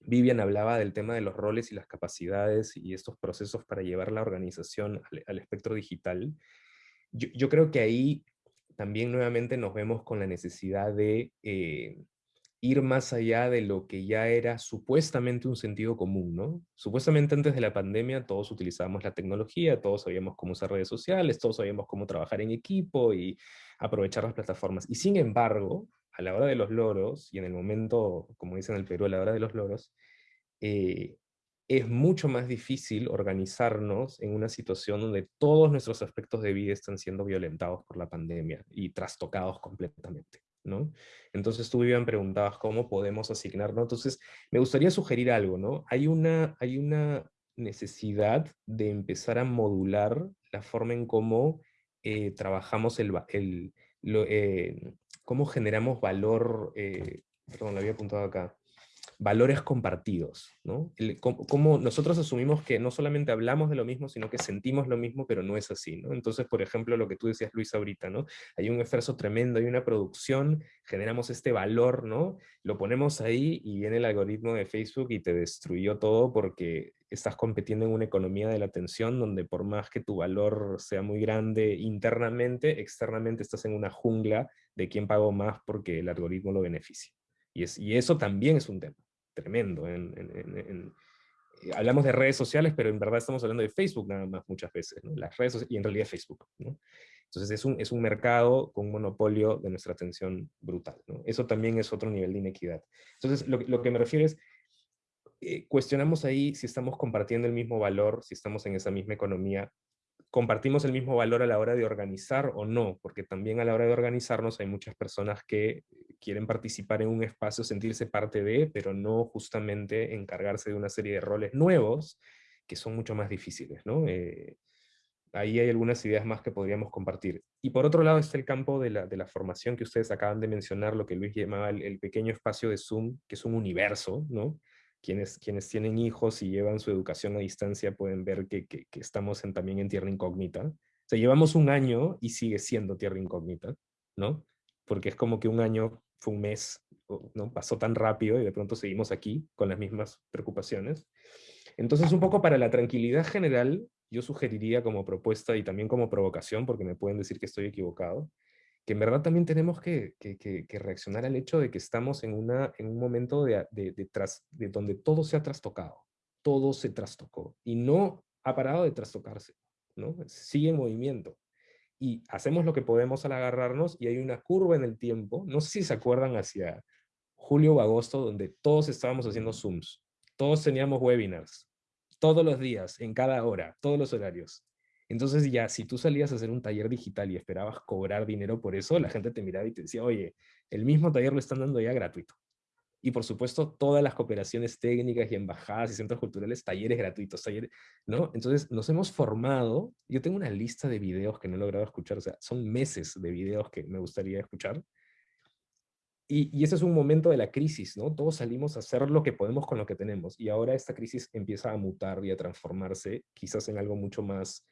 Vivian hablaba del tema de los roles y las capacidades y estos procesos para llevar la organización al espectro digital yo, creo que ahí también nuevamente nos vemos con la necesidad de eh, ir más allá de lo que ya era supuestamente un sentido común, ¿no? Supuestamente antes de la pandemia todos utilizábamos la tecnología, todos sabíamos cómo usar redes sociales, todos sabíamos cómo trabajar en equipo y aprovechar las plataformas. Y sin embargo, a la hora de los loros, y en el momento, como dicen en el Perú, a la hora de los loros, eh, es mucho más difícil organizarnos en una situación donde todos nuestros aspectos de vida están siendo violentados por la pandemia y trastocados completamente. ¿no? Entonces tú, Vivian, preguntabas cómo podemos asignarnos. Entonces, me gustaría sugerir algo, ¿no? Hay una, hay una necesidad de empezar a modular la forma en cómo eh, trabajamos el, eh, cómo generamos valor, eh, perdón, lo había apuntado acá, valores compartidos, ¿no? como, nosotros asumimos que no solamente hablamos de lo mismo, sino que sentimos lo mismo, pero no es así, ¿no? Entonces, por ejemplo, lo que tú decías, Luis, ahorita, ¿no? Hay un esfuerzo tremendo, hay una producción, generamos este valor, ¿no? Lo ponemos ahí y viene el algoritmo de Facebook y te destruyó todo porque estás compitiendo en una economía de la atención donde por más que tu valor sea muy grande internamente, externamente estás en una jungla de quién pagó más porque el algoritmo lo beneficia. Y eso también es un tema tremendo. Eh, hablamos de redes sociales, pero en verdad estamos hablando de Facebook nada más muchas veces, las redes y en realidad Facebook. Entonces es un, es un mercado con un monopolio de nuestra atención brutal. Eso también es otro nivel de inequidad. Entonces lo, lo que me refiero es, eh, cuestionamos ahí si estamos compartiendo el mismo valor, si estamos en esa misma economía, compartimos el mismo valor a la hora de organizar o no, porque también a la hora de organizarnos hay muchas personas que quieren participar en un espacio, sentirse parte de, pero no justamente encargarse de una serie de roles nuevos que son mucho más difíciles. ¿no? Eh, ahí hay algunas ideas más que podríamos compartir. Y por otro lado está el campo de la, de la formación que ustedes acaban de mencionar, lo que Luis llamaba el, el, pequeño espacio de Zoom, que es un universo, ¿no? Quienes, quienes tienen hijos y llevan su educación a distancia pueden ver que, que, estamos en, también en tierra incógnita. O sea, llevamos un año y sigue siendo tierra incógnita, ¿no? Porque es como que un año fue un mes, ¿no? Pasó tan rápido y de pronto seguimos aquí con las mismas preocupaciones. Entonces, un poco para la tranquilidad general, yo sugeriría como propuesta y también como provocación, porque me pueden decir que estoy equivocado, que en verdad también tenemos que, reaccionar al hecho de que estamos en, una, en un momento de, de, donde todo se ha trastocado, todo se trastocó, y no ha parado de trastocarse, ¿no? sigue en movimiento. Y hacemos lo que podemos al agarrarnos, y hay una curva en el tiempo, no sé si se acuerdan hacia julio o agosto, donde todos estábamos haciendo Zooms, todos teníamos webinars, todos los días, en cada hora, todos los horarios. Entonces ya, si tú salías a hacer un taller digital y esperabas cobrar dinero por eso, la gente te miraba y te decía, oye, el mismo taller lo están dando ya gratuito. Y por supuesto, todas las cooperaciones técnicas y embajadas y centros culturales, talleres gratuitos, talleres, ¿no? Entonces nos hemos formado, yo tengo una lista de videos que no he logrado escuchar, o sea, son meses de videos que me gustaría escuchar. Y, y ese es un momento de la crisis, ¿no? Todos salimos a hacer lo que podemos con lo que tenemos. Y ahora esta crisis empieza a mutar y a transformarse quizás en algo mucho más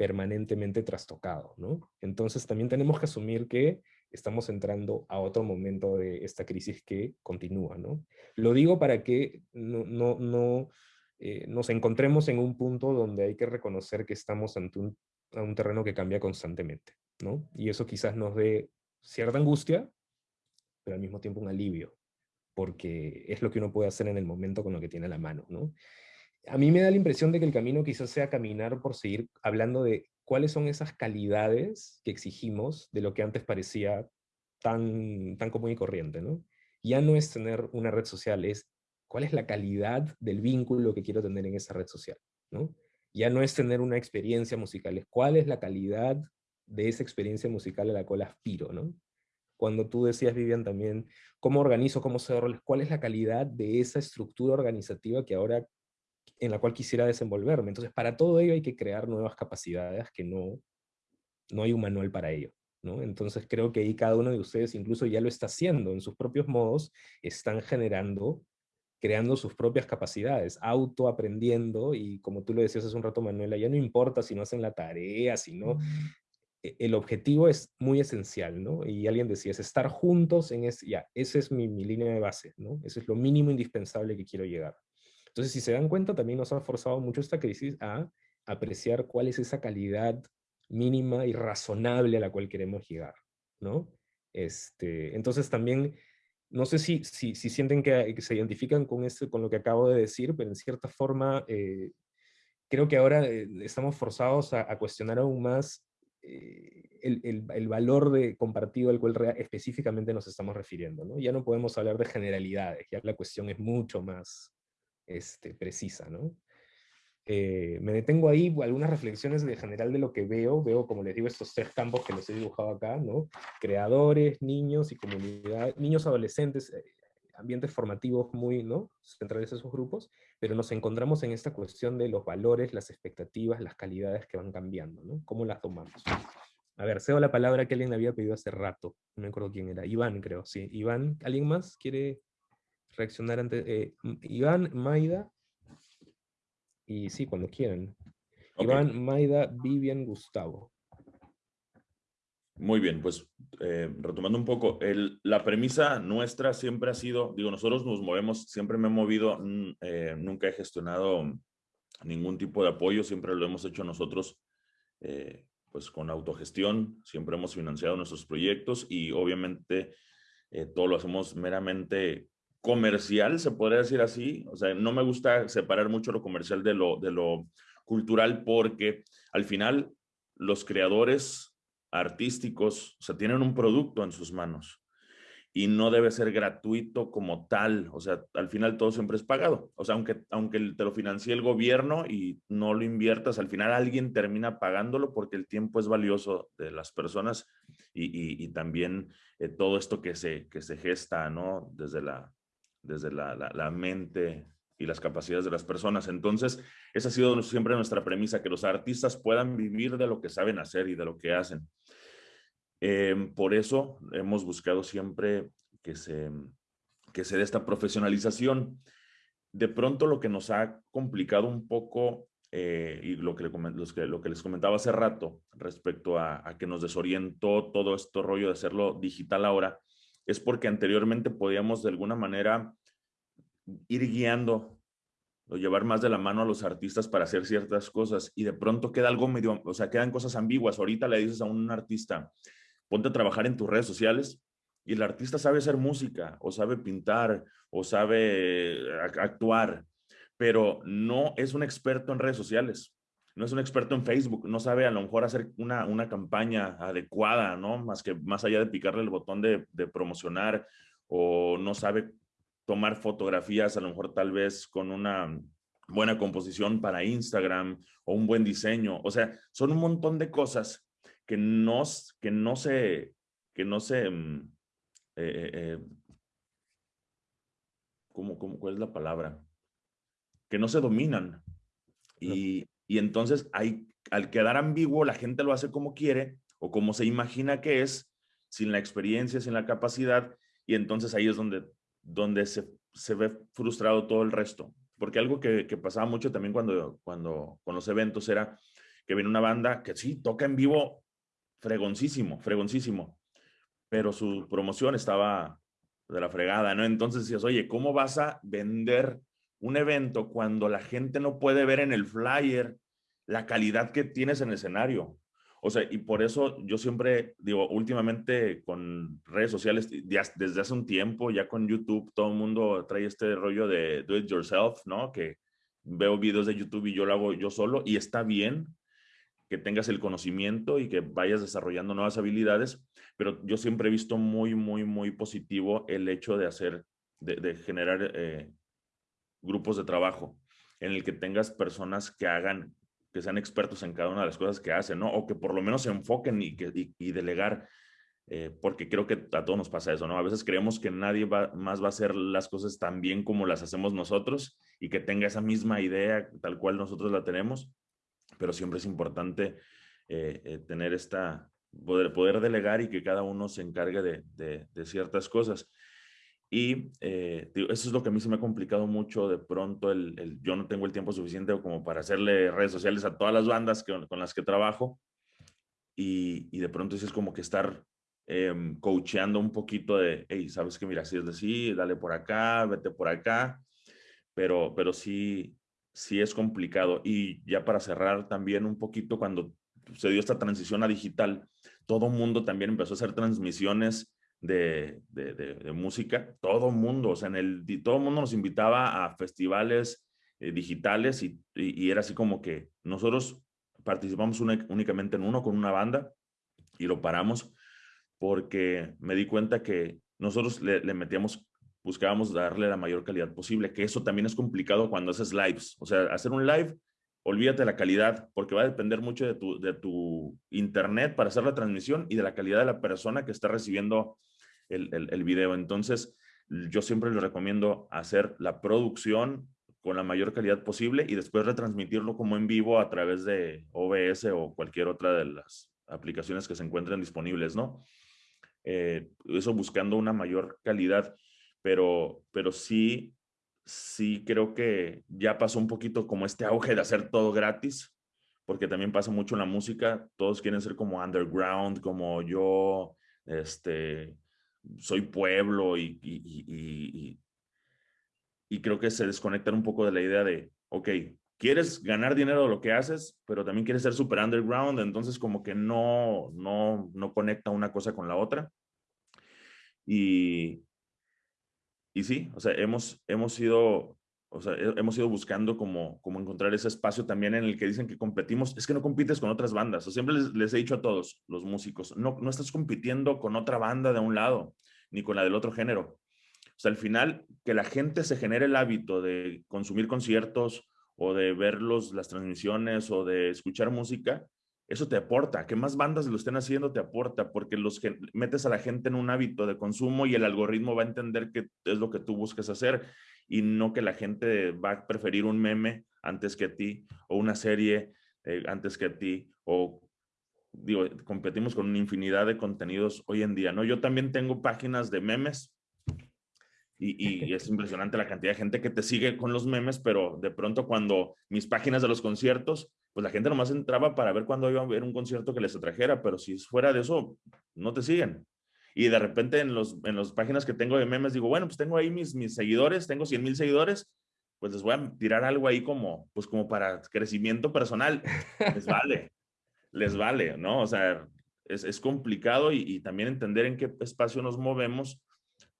permanentemente trastocado, ¿no? Entonces también tenemos que asumir que estamos entrando a otro momento de esta crisis que continúa, ¿no? Lo digo para que no, no, no eh, nos encontremos en un punto donde hay que reconocer que estamos ante un, un terreno que cambia constantemente, ¿no? Y eso quizás nos dé cierta angustia, pero al mismo tiempo un alivio, porque es lo que uno puede hacer en el momento con lo que tiene la mano, ¿no? A mí me da la impresión de que el camino quizás sea caminar por seguir hablando de cuáles son esas calidades que exigimos de lo que antes parecía tan, tan común y corriente, ¿no? Ya no es tener una red social, es cuál es la calidad del vínculo que quiero tener en esa red social, ¿no? Ya no es tener una experiencia musical, es cuál es la calidad de esa experiencia musical a la cual aspiro, ¿no? Cuando tú decías, Vivian, también, ¿cómo organizo, cómo se? ¿Cuál es la calidad de esa estructura organizativa que ahora en la cual quisiera desenvolverme. Entonces, para todo ello hay que crear nuevas capacidades que no, no hay un manual para ello. ¿no? Entonces, creo que ahí cada uno de ustedes incluso ya lo está haciendo en sus propios modos, están generando, creando sus propias capacidades, autoaprendiendo, y como tú lo decías hace un rato, Manuela, ya no importa si no hacen la tarea, si no... E, el objetivo es muy esencial, ¿no? Y alguien decía, es estar juntos en ese, ya, esa es mi, mi línea de base, ¿no? Ese es lo mínimo indispensable que quiero llegar. Entonces, si se dan cuenta, también nos ha forzado mucho esta crisis a apreciar cuál es esa calidad mínima y razonable a la cual queremos llegar, ¿no? Este, entonces también, no sé si, si, si sienten que, se identifican con, este, con lo que acabo de decir, pero en cierta forma eh, creo que ahora eh, estamos forzados a, cuestionar aún más eh, el, el, el, valor de compartido al cual específicamente nos estamos refiriendo. ¿no? Ya no podemos hablar de generalidades, ya la cuestión es mucho más, este, precisa, ¿no? Eh, me detengo ahí, algunas reflexiones de general de lo que veo, veo, como les digo, estos tres campos que les he dibujado acá, ¿no? Creadores, niños y comunidad, niños adolescentes, eh, ambientes formativos muy, ¿no? Centrales esos grupos, pero nos encontramos en esta cuestión de los valores, las expectativas, las calidades que van cambiando, ¿no? ¿Cómo las tomamos? A ver, cedo la palabra que alguien había pedido hace rato, no me acuerdo quién era, Iván creo, sí. Iván, ¿alguien más quiere reaccionar ante eh, Iván, Maida, y sí, cuando quieran. Iván, Maida, Vivian, Gustavo. Muy bien, pues eh, retomando un poco, la premisa nuestra siempre ha sido, digo, nosotros nos movemos, siempre me he movido, eh, nunca he gestionado ningún tipo de apoyo, siempre lo hemos hecho nosotros eh, pues con autogestión, siempre hemos financiado nuestros proyectos y obviamente todo lo hacemos meramente comercial, se podría decir así, o sea, no me gusta separar mucho lo comercial de lo, de lo cultural porque al final los creadores artísticos, o sea, tienen un producto en sus manos y no debe ser gratuito como tal, o sea, al final todo siempre es pagado, o sea, aunque, aunque te lo financie el gobierno y no lo inviertas, al final alguien termina pagándolo porque el tiempo es valioso de las personas y, también eh, todo esto que se, que se gesta, ¿no? Desde la, desde la, la mente y las capacidades de las personas. Entonces, esa ha sido siempre nuestra premisa, que los artistas puedan vivir de lo que saben hacer y de lo que hacen. Em, por eso hemos buscado siempre que se, que se dé esta profesionalización. De pronto lo que nos ha complicado un poco, eh, y lo que, les comentaba hace rato respecto a, a que nos desorientó todo este rollo de hacerlo digital ahora, es porque anteriormente podíamos de alguna manera ir guiando o llevar más de la mano a los artistas para hacer ciertas cosas y de pronto queda algo medio, o sea, quedan cosas ambiguas. Ahorita le dices a un artista, ponte a trabajar en tus redes sociales y el artista sabe hacer música o sabe pintar o sabe actuar, pero no es un experto en redes sociales. No es un experto en Facebook, no sabe a lo mejor hacer una, una campaña adecuada, ¿no? Más que más allá de picarle el botón de, de promocionar o no sabe tomar fotografías, a lo mejor tal vez con una buena composición para Instagram o un buen diseño. O sea, son un montón de cosas que no, que no se, que no se, mm, eh, eh, eh ¿cómo, cuál es la palabra? Que no se dominan. Y, y entonces hay, al quedar ambiguo, la gente lo hace como quiere o como se imagina que es, sin la experiencia, sin la capacidad, y entonces ahí es donde donde se, se ve frustrado todo el resto. Porque algo que, que, pasaba mucho también cuando, cuando con los eventos era que viene una banda que sí, toca en vivo fregoncísimo, fregoncísimo, pero su promoción estaba de la fregada, ¿no? Entonces decías, oye, ¿cómo vas a vender un evento cuando la gente no puede ver en el flyer la calidad que tienes en el escenario? O sea, y por eso yo siempre digo, últimamente con redes sociales, desde hace un tiempo, ya con YouTube, todo el mundo trae este rollo de do it yourself, ¿no? Que veo videos de YouTube y yo lo hago yo solo y está bien que tengas el conocimiento y que vayas desarrollando nuevas habilidades, pero yo siempre he visto muy, muy, muy positivo el hecho de hacer, de, generar eh, grupos de trabajo en el que tengas personas que hagan que sean expertos en cada una de las cosas que hacen, ¿no? O que por lo menos se enfoquen y, que, y, delegar, eh, porque creo que a todos nos pasa eso, ¿no? A veces creemos que nadie va, más va a hacer las cosas tan bien como las hacemos nosotros y que tenga esa misma idea tal cual nosotros la tenemos, pero siempre es importante eh, eh, tener esta, poder, poder delegar y que cada uno se encargue de, de, de ciertas cosas. Y eh, eso es lo que a mí se me ha complicado mucho de pronto, el, yo no tengo el tiempo suficiente como para hacerle redes sociales a todas las bandas con las que trabajo. Y, y, de pronto es como que estar eh, coacheando un poquito de, hey, sabes que mira, si es decir, dale por acá, vete por acá, pero, pero sí, sí es complicado. Y ya para cerrar también un poquito, cuando se dio esta transición a digital, todo mundo también empezó a hacer transmisiones de, de, música, todo mundo, o sea, en el, todo mundo nos invitaba a festivales eh, digitales y, y, era así como que nosotros participamos únicamente en uno con una banda y lo paramos porque me di cuenta que nosotros le, le, metíamos, buscábamos darle la mayor calidad posible, que eso también es complicado cuando haces lives, o sea, hacer un live, olvídate de la calidad, porque va a depender mucho de tu, de tu internet para hacer la transmisión y de la calidad de la persona que está recibiendo el, el, video. Entonces, yo siempre les recomiendo hacer la producción con la mayor calidad posible y después retransmitirlo como en vivo a través de OBS o cualquier otra de las aplicaciones que se encuentren disponibles, ¿no? Eh, eso buscando una mayor calidad. pero, pero sí, sí creo que ya pasó un poquito como este auge de hacer todo gratis, porque también pasa mucho en la música, todos quieren ser como underground, como yo, este, soy pueblo y, y, y, creo que se desconectan un poco de la idea de, ok, quieres ganar dinero de lo que haces, pero también quieres ser super underground, entonces como que no, no, no conecta una cosa con la otra. Y, y sí, o sea, hemos, hemos ido, o sea, hemos ido buscando como, como encontrar ese espacio también en el que dicen que competimos. Es que no compites con otras bandas. O siempre les, he dicho a todos los músicos, no, no estás compitiendo con otra banda de un lado, ni con la del otro género. O sea, al final, que la gente se genere el hábito de consumir conciertos o de ver los, las transmisiones o de escuchar música, eso te aporta. Que más bandas lo estén haciendo te aporta porque los metes a la gente en un hábito de consumo y el algoritmo va a entender que es lo que tú buscas hacer y no que la gente va a preferir un meme antes que a ti o una serie eh, antes que a ti o digo, competimos con una infinidad de contenidos hoy en día, ¿no? Yo también tengo páginas de memes y, y, es impresionante la cantidad de gente que te sigue con los memes, pero de pronto cuando mis páginas de los conciertos pues la gente nomás entraba para ver cuándo iba a haber un concierto que les atrajera, pero si fuera de eso, no te siguen. Y de repente en, los, en las páginas que tengo de memes digo, bueno, pues tengo ahí mis, mis seguidores, tengo 100 mil seguidores, pues les voy a tirar algo ahí como, pues como para crecimiento personal. Les vale, les vale, ¿no? O sea, es, es complicado y, y, también entender en qué espacio nos movemos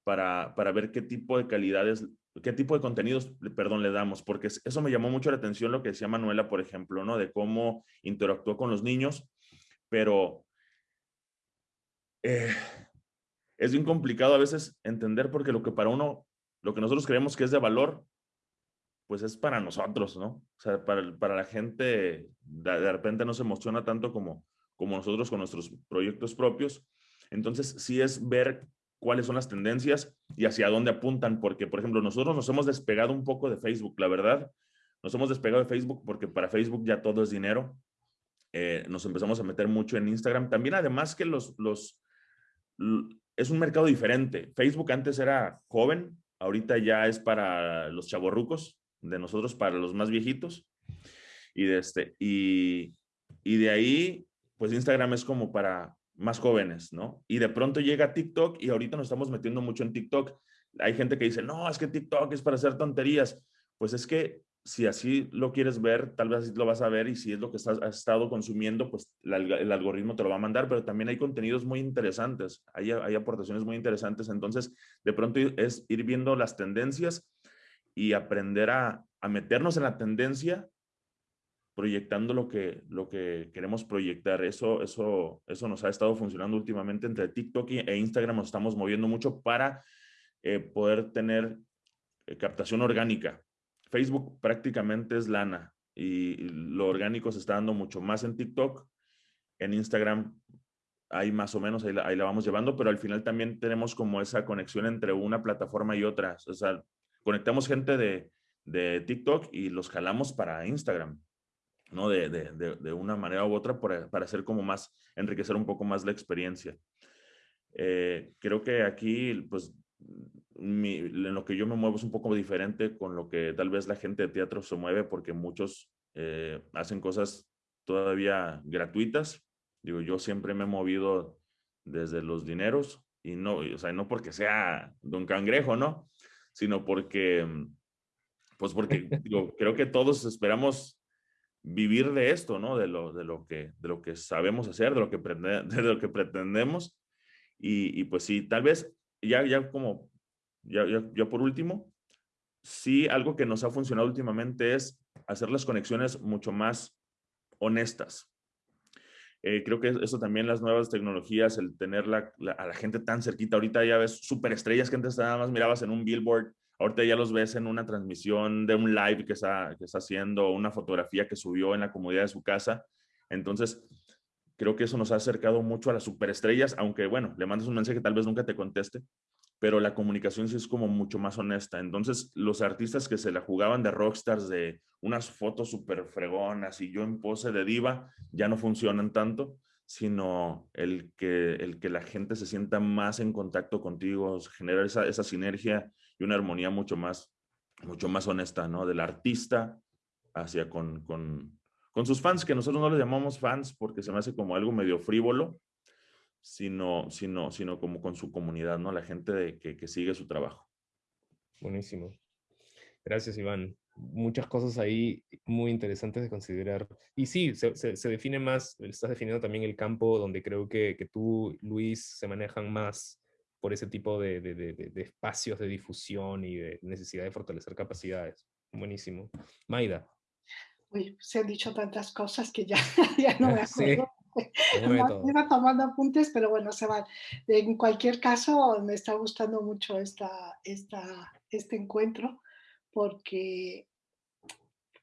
para, para ver qué tipo de calidades qué tipo de contenidos, perdón, le damos, porque eso me llamó mucho la atención lo que decía Manuela, por ejemplo, ¿no? De cómo interactuó con los niños, pero eh, es bien complicado a veces entender porque lo que para uno, lo que nosotros creemos que es de valor, pues es para nosotros, ¿no? O sea, para, para la gente de, repente no se emociona tanto como, como nosotros con nuestros proyectos propios. Entonces, sí es ver cuáles son las tendencias y hacia dónde apuntan, porque, por ejemplo, nosotros nos hemos despegado un poco de Facebook, la verdad. Nos hemos despegado de Facebook porque para Facebook ya todo es dinero. Eh, nos empezamos a meter mucho en Instagram. También, además que los, los, es un mercado diferente. Facebook antes era joven, ahorita ya es para los chavorrucos, de nosotros para los más viejitos. Y de, este, y, y de ahí, pues Instagram es como para más jóvenes, ¿no? Y de pronto llega TikTok y ahorita nos estamos metiendo mucho en TikTok. Hay gente que dice, no, es que TikTok es para hacer tonterías. Pues es que si así lo quieres ver, tal vez así lo vas a ver y si es lo que estás, has estado consumiendo, pues el algoritmo te lo va a mandar, pero también hay contenidos muy interesantes, hay, hay aportaciones muy interesantes. Entonces, de pronto es ir viendo las tendencias y aprender a, a meternos en la tendencia proyectando lo que, lo que queremos proyectar. Eso, eso, eso nos ha estado funcionando últimamente entre TikTok e Instagram. Nos estamos moviendo mucho para eh, poder tener eh, captación orgánica. Facebook prácticamente es lana y lo orgánico se está dando mucho más en TikTok. En Instagram hay más o menos, ahí la, ahí la vamos llevando, pero al final también tenemos como esa conexión entre una plataforma y otra. O sea, conectamos gente de, de TikTok y los jalamos para Instagram. ¿no? De, de, de, una manera u otra para, para, hacer como más, enriquecer un poco más la experiencia. Eh, creo que aquí, pues, mi, en lo que yo me muevo es un poco diferente con lo que tal vez la gente de teatro se mueve porque muchos eh, hacen cosas todavía gratuitas. Digo, yo siempre me he movido desde los dineros y no, o sea, no porque sea don cangrejo, ¿no? Sino porque, pues porque digo, creo que todos esperamos vivir de esto, ¿no? De lo, de lo, que, de lo que sabemos hacer, de lo que, de lo que pretendemos. Y, y, pues sí, tal vez ya, ya como, ya, ya, por último, sí algo que nos ha funcionado últimamente es hacer las conexiones mucho más honestas. Eh, creo que eso también las nuevas tecnologías, el tener la, a la gente tan cerquita, ahorita ya ves superestrellas que antes nada más mirabas en un billboard Ahorita ya los ves en una transmisión de un live que está, que está haciendo, una fotografía que subió en la comodidad de su casa. Entonces, creo que eso nos ha acercado mucho a las superestrellas, aunque bueno, le mandas un mensaje que tal vez nunca te conteste, pero la comunicación sí es como mucho más honesta. Entonces, los artistas que se la jugaban de rockstars, de unas fotos súper fregonas y yo en pose de diva, ya no funcionan tanto, sino el que, el que la gente se sienta más en contacto contigo, generar esa, esa sinergia y una armonía mucho más, mucho más honesta, ¿no? Del artista hacia con, con sus fans, que nosotros no les llamamos fans porque se me hace como algo medio frívolo, sino, sino, sino como con su comunidad, ¿no? La gente de, que, que sigue su trabajo. Buenísimo. Gracias, Iván muchas cosas ahí muy interesantes de considerar. Y sí, se, define más, estás definiendo también el campo donde creo que, que tú, Luis, se manejan más por ese tipo de, de, de, espacios de difusión y de necesidad de fortalecer capacidades. Buenísimo. Maida. Uy, se han dicho tantas cosas que ya, ya no me acuerdo. Sí, iba tomando apuntes, pero bueno, se van. En cualquier caso, me está gustando mucho esta, esta, este encuentro porque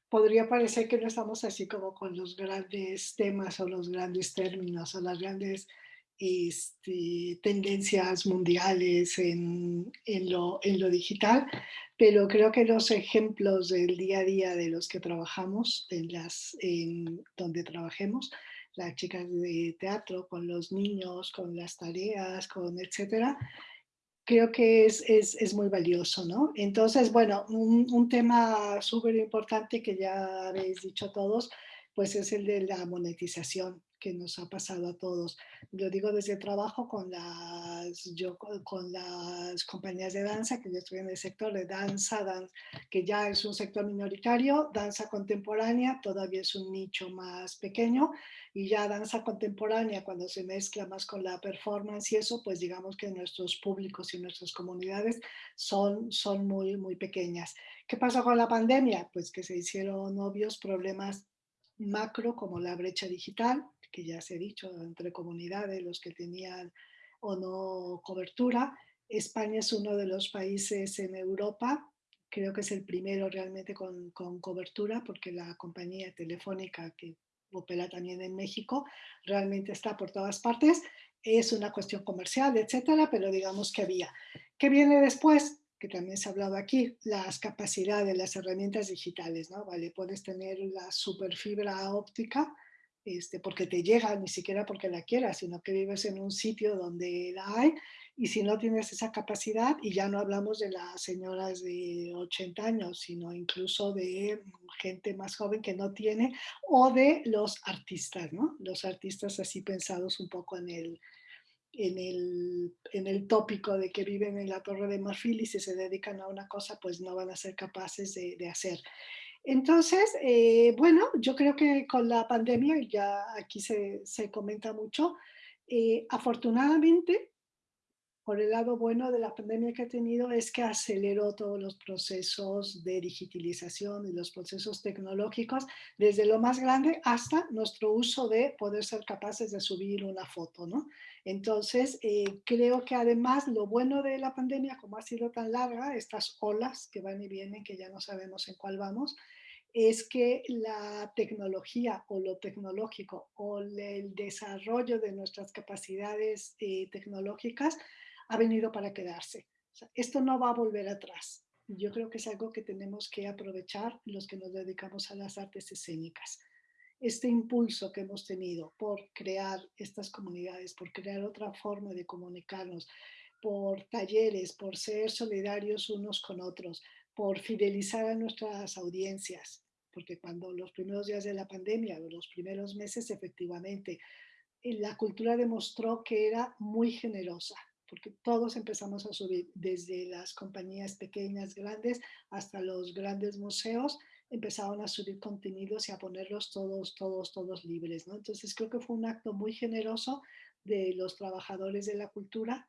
podría parecer que no estamos así como con los grandes temas o los grandes términos o las grandes este, tendencias mundiales en, en, lo, en, lo, digital, pero creo que los ejemplos del día a día de los que trabajamos, en las, en donde trabajemos, las chicas de teatro, con los niños, con las tareas, con etcétera, creo que es, es, es, muy valioso, ¿no? Entonces, bueno, un, un tema súper importante que ya habéis dicho todos, pues es el de la monetización que nos ha pasado a todos. Lo digo desde el trabajo con las, yo, con las compañías de danza, que yo estoy en el sector de danza, que ya es un sector minoritario, danza contemporánea todavía es un nicho más pequeño, y ya danza contemporánea cuando se mezcla más con la performance y eso, pues digamos que nuestros públicos y nuestras comunidades son, son muy, muy pequeñas. ¿Qué pasó con la pandemia? Pues que se hicieron obvios problemas macro como la brecha digital, que ya se ha dicho, entre comunidades, los que tenían o no cobertura. España es uno de los países en Europa, creo que es el primero realmente con, con cobertura, porque la compañía telefónica que opera también en México realmente está por todas partes. Es una cuestión comercial, etcétera, pero digamos que había. ¿Qué viene después? que también se ha hablado aquí, las capacidades, las herramientas digitales, ¿no? Vale, puedes tener la superfibra óptica, este, porque te llega, ni siquiera porque la quieras, sino que vives en un sitio donde la hay, y si no tienes esa capacidad, y ya no hablamos de las señoras de 80 años, sino incluso de gente más joven que no tiene, o de los artistas, ¿no? Los artistas así pensados un poco en el, en el, en el tópico de que viven en la Torre de Marfil y si se dedican a una cosa, pues no van a ser capaces de, de hacer. Entonces, eh, bueno, yo creo que con la pandemia, ya aquí se, se comenta mucho, eh, afortunadamente por el lado bueno de la pandemia que ha tenido es que aceleró todos los procesos de digitalización y los procesos tecnológicos, desde lo más grande hasta nuestro uso de poder ser capaces de subir una foto, ¿no? Entonces, eh, creo que además lo bueno de la pandemia, como ha sido tan larga, estas olas que van y vienen, que ya no sabemos en cuál vamos, es que la tecnología o lo tecnológico o el desarrollo de nuestras capacidades eh, tecnológicas ha venido para quedarse. esto no va a volver atrás. Yo creo que es algo que tenemos que aprovechar los que nos dedicamos a las artes escénicas. Este impulso que hemos tenido por crear estas comunidades, por crear otra forma de comunicarnos, por talleres, por ser solidarios unos con otros, por fidelizar a nuestras audiencias, porque cuando los primeros días de la pandemia, los primeros meses, efectivamente, la cultura demostró que era muy generosa, porque todos empezamos a subir, desde las compañías pequeñas, grandes, hasta los grandes museos, empezaron a subir contenidos y a ponerlos todos, todos, todos libres. ¿no? Entonces creo que fue un acto muy generoso de los trabajadores de la cultura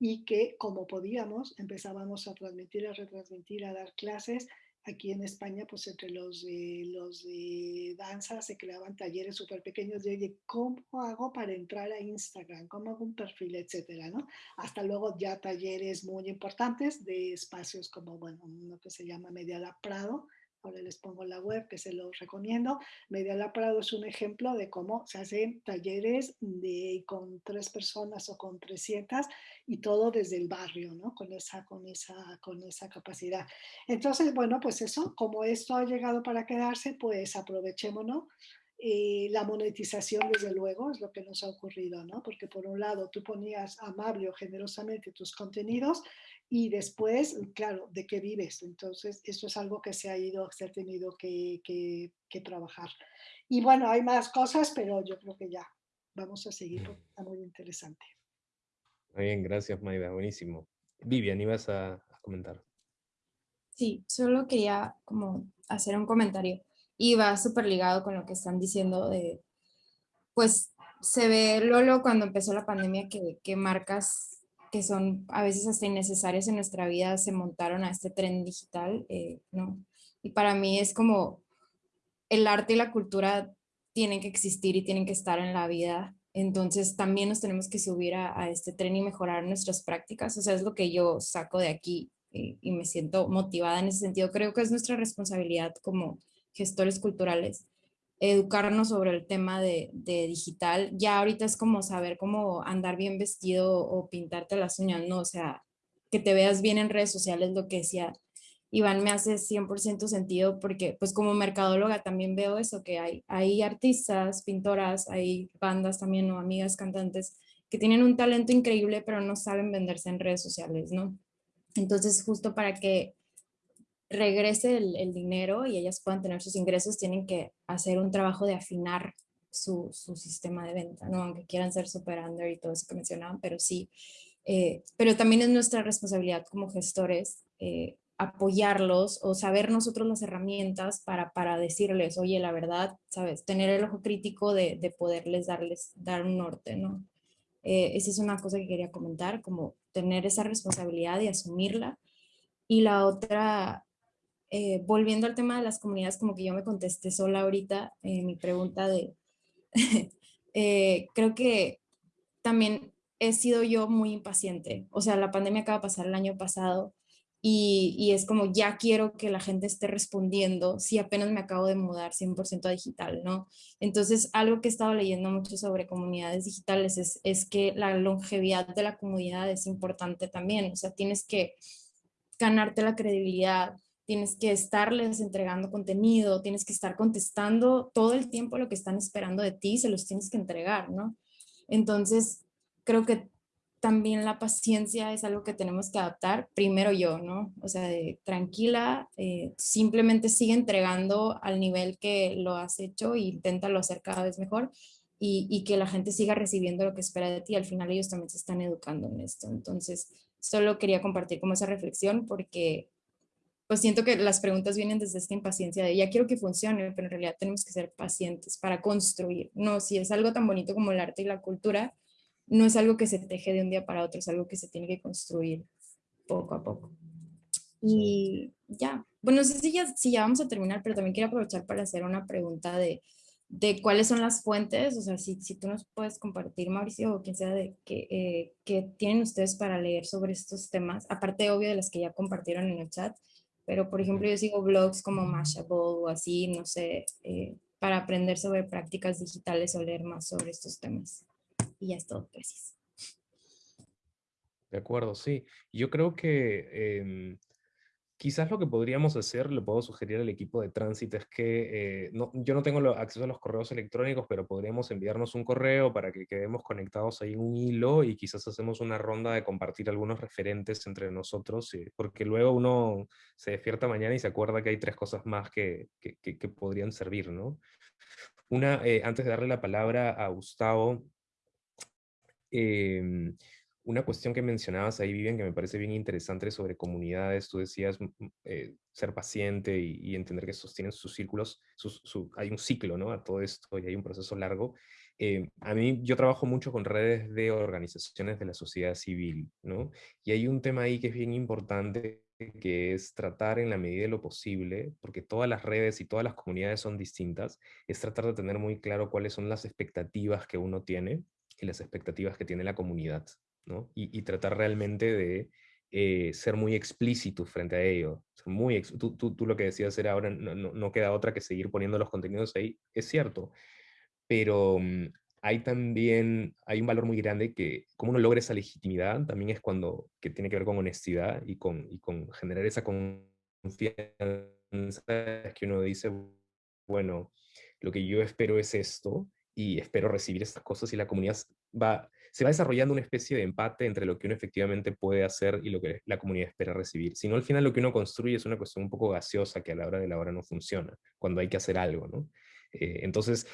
y que como podíamos empezábamos a transmitir, a retransmitir, a dar clases Aquí en España, pues entre los de, los de danza se creaban talleres súper pequeños de, oye, ¿cómo hago para entrar a Instagram? ¿Cómo hago un perfil? Etcétera, ¿no? Hasta luego ya talleres muy importantes de espacios como, bueno, uno que se llama Media Prado, ahora les pongo la web que se los recomiendo. Media Prado es un ejemplo de cómo se hacen talleres de, con tres personas o con 300 y todo desde el barrio, ¿no? Con esa, con esa, con esa capacidad. Entonces, bueno, pues eso, como esto ha llegado para quedarse, pues aprovechémonos Y la monetización, desde luego, es lo que nos ha ocurrido, ¿no? Porque por un lado tú ponías amable o generosamente tus contenidos y después, claro, ¿de qué vives? Entonces, esto es algo que se ha ido, se ha tenido que, que, trabajar. Y bueno, hay más cosas, pero yo creo que ya vamos a seguir porque está muy interesante. Muy bien, gracias Maida, buenísimo. Vivian, ibas a, a comentar. Sí, solo quería como hacer un comentario y va súper ligado con lo que están diciendo de, pues se ve Lolo cuando empezó la pandemia que, que marcas que son a veces hasta innecesarias en nuestra vida se montaron a este tren digital, eh, ¿no? Y para mí es como el arte y la cultura tienen que existir y tienen que estar en la vida, entonces también nos tenemos que subir a, este tren y mejorar nuestras prácticas, o sea, es lo que yo saco de aquí eh, y me siento motivada en ese sentido. Creo que es nuestra responsabilidad como gestores culturales, educarnos sobre el tema de, digital. Ya ahorita es como saber cómo andar bien vestido o pintarte las uñas, ¿no? O sea, que te veas bien en redes sociales, lo que decía Iván me hace 100% sentido porque pues como mercadóloga también veo eso, que hay, hay artistas, pintoras, hay bandas también o amigas cantantes que tienen un talento increíble pero no saben venderse en redes sociales, ¿no? Entonces justo para que regrese el, dinero y ellas puedan tener sus ingresos, tienen que hacer un trabajo de afinar su, sistema de venta, ¿no? Aunque quieran ser super under y todo eso que mencionaban, pero sí. Eh, pero también es nuestra responsabilidad como gestores eh, apoyarlos o saber nosotros las herramientas para, para decirles, oye, la verdad, ¿sabes? Tener el ojo crítico de, poderles darles, dar un norte, ¿no? Eh, esa es una cosa que quería comentar, como tener esa responsabilidad y asumirla. Y la otra, eh, volviendo al tema de las comunidades, como que yo me contesté sola ahorita eh, mi pregunta de, eh, creo que también he sido yo muy impaciente. O sea, la pandemia acaba de pasar el año pasado y, es como ya quiero que la gente esté respondiendo si apenas me acabo de mudar 100% a digital, ¿no? Entonces, algo que he estado leyendo mucho sobre comunidades digitales es, es que la longevidad de la comunidad es importante también. O sea, tienes que ganarte la credibilidad, tienes que estarles entregando contenido, tienes que estar contestando todo el tiempo lo que están esperando de ti, se los tienes que entregar, ¿no? Entonces, creo que también la paciencia es algo que tenemos que adaptar, primero yo, ¿no? O sea, tranquila, eh, simplemente sigue entregando al nivel que lo has hecho e inténtalo hacer cada vez mejor y, y, que la gente siga recibiendo lo que espera de ti. Al final ellos también se están educando en esto. Entonces, solo quería compartir como esa reflexión porque pues siento que las preguntas vienen desde esta impaciencia de ya quiero que funcione, pero en realidad tenemos que ser pacientes para construir. No, si es algo tan bonito como el arte y la cultura, no es algo que se teje de un día para otro, es algo que se tiene que construir poco a poco. Y ya, bueno, no sé si ya, si ya vamos a terminar, pero también quiero aprovechar para hacer una pregunta de, de cuáles son las fuentes, o sea, si, si tú nos puedes compartir, Mauricio, o quien sea, de que, eh, que tienen ustedes para leer sobre estos temas, aparte obvio de las que ya compartieron en el chat, pero por ejemplo yo sigo blogs como Mashable o así, no sé, eh, para aprender sobre prácticas digitales o leer más sobre estos temas. Y ya es todo, gracias. De acuerdo, sí. Yo creo que em, Quizás lo que podríamos hacer, le puedo sugerir al equipo de tránsito, es que eh, no, yo no tengo acceso a los correos electrónicos, pero podríamos enviarnos un correo para que quedemos conectados ahí en un hilo y quizás hacemos una ronda de compartir algunos referentes entre nosotros, eh, porque luego uno se despierta mañana y se acuerda que hay tres cosas más que, que, que, podrían servir, ¿no? Una, eh, antes de darle la palabra a Gustavo, eh, una cuestión que mencionabas ahí, Vivian, que me parece bien interesante sobre comunidades, tú decías eh, ser paciente y, entender que sostienen sus círculos, hay un ciclo ¿no? a todo esto y hay un proceso largo. Eh, a mí, yo trabajo mucho con redes de organizaciones de la sociedad civil, ¿no? Y hay un tema ahí que es bien importante, que es tratar en la medida de lo posible, porque todas las redes y todas las comunidades son distintas, es tratar de tener muy claro cuáles son las expectativas que uno tiene y las expectativas que tiene la comunidad. Y, tratar realmente de eh, ser muy explícito frente a ello. muy tú, tú, lo que decías era ahora, no, no, queda otra que seguir poniendo los contenidos ahí, es cierto, pero mm, hay también, hay un valor muy grande que cómo uno logra esa legitimidad también es cuando, que tiene que ver con honestidad y con, y con generar esa confianza que uno dice, bueno, lo que yo espero es esto, y espero recibir estas cosas, y la comunidad va, se va desarrollando una especie de empate entre lo que uno efectivamente puede hacer y lo que la comunidad espera recibir. Si no, al final lo que uno construye es una cuestión un poco gaseosa que a la hora de la hora no funciona, cuando hay que hacer algo, ¿no? Eh, entonces,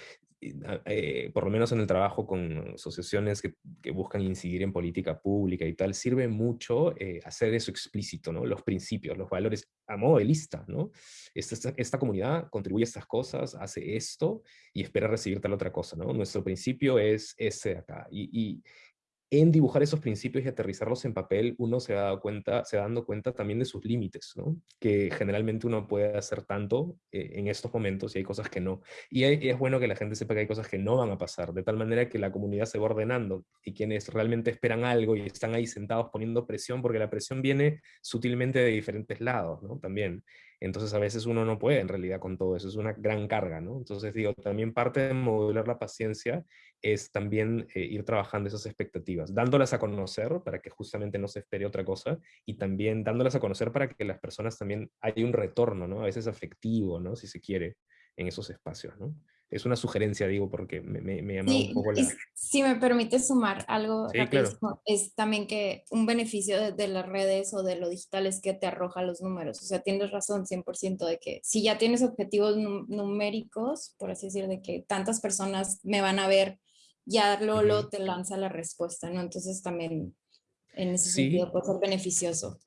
eh, por lo menos en el trabajo con asociaciones que, buscan incidir en política pública y tal, sirve mucho eh, hacer eso explícito, ¿no? Los principios, los valores, a modo de lista, ¿no? Esta, esta, comunidad contribuye a estas cosas, hace esto y espera recibir tal otra cosa, ¿no? Nuestro principio es ese de acá. En dibujar esos principios y aterrizarlos en papel, uno se da cuenta, se dando cuenta también de sus límites, ¿no? Que generalmente uno puede hacer tanto eh, en estos momentos y hay cosas que no. Y, es bueno que la gente sepa que hay cosas que no van a pasar, de tal manera que la comunidad se va ordenando y quienes realmente esperan algo y están ahí sentados poniendo presión, porque la presión viene sutilmente de diferentes lados, ¿no? También. Entonces a veces uno no puede en realidad con todo eso, es una gran carga, ¿no? Entonces digo, también parte de modular la paciencia es también eh, ir trabajando esas expectativas, dándolas a conocer para que justamente no se espere otra cosa y también dándolas a conocer para que las personas también haya un retorno, ¿no? A veces afectivo, ¿no? Si se quiere, en esos espacios, ¿no? Es una sugerencia, digo, porque me, me, un poco la... Si me permite sumar algo es también que un beneficio de, las redes o de lo digital es que te arroja los números. O sea, tienes razón 100% de que si ya tienes objetivos numéricos, por así decir, de que tantas personas me van a ver, ya Lolo te lanza la respuesta, ¿no? Entonces también en ese sentido puede ser beneficioso.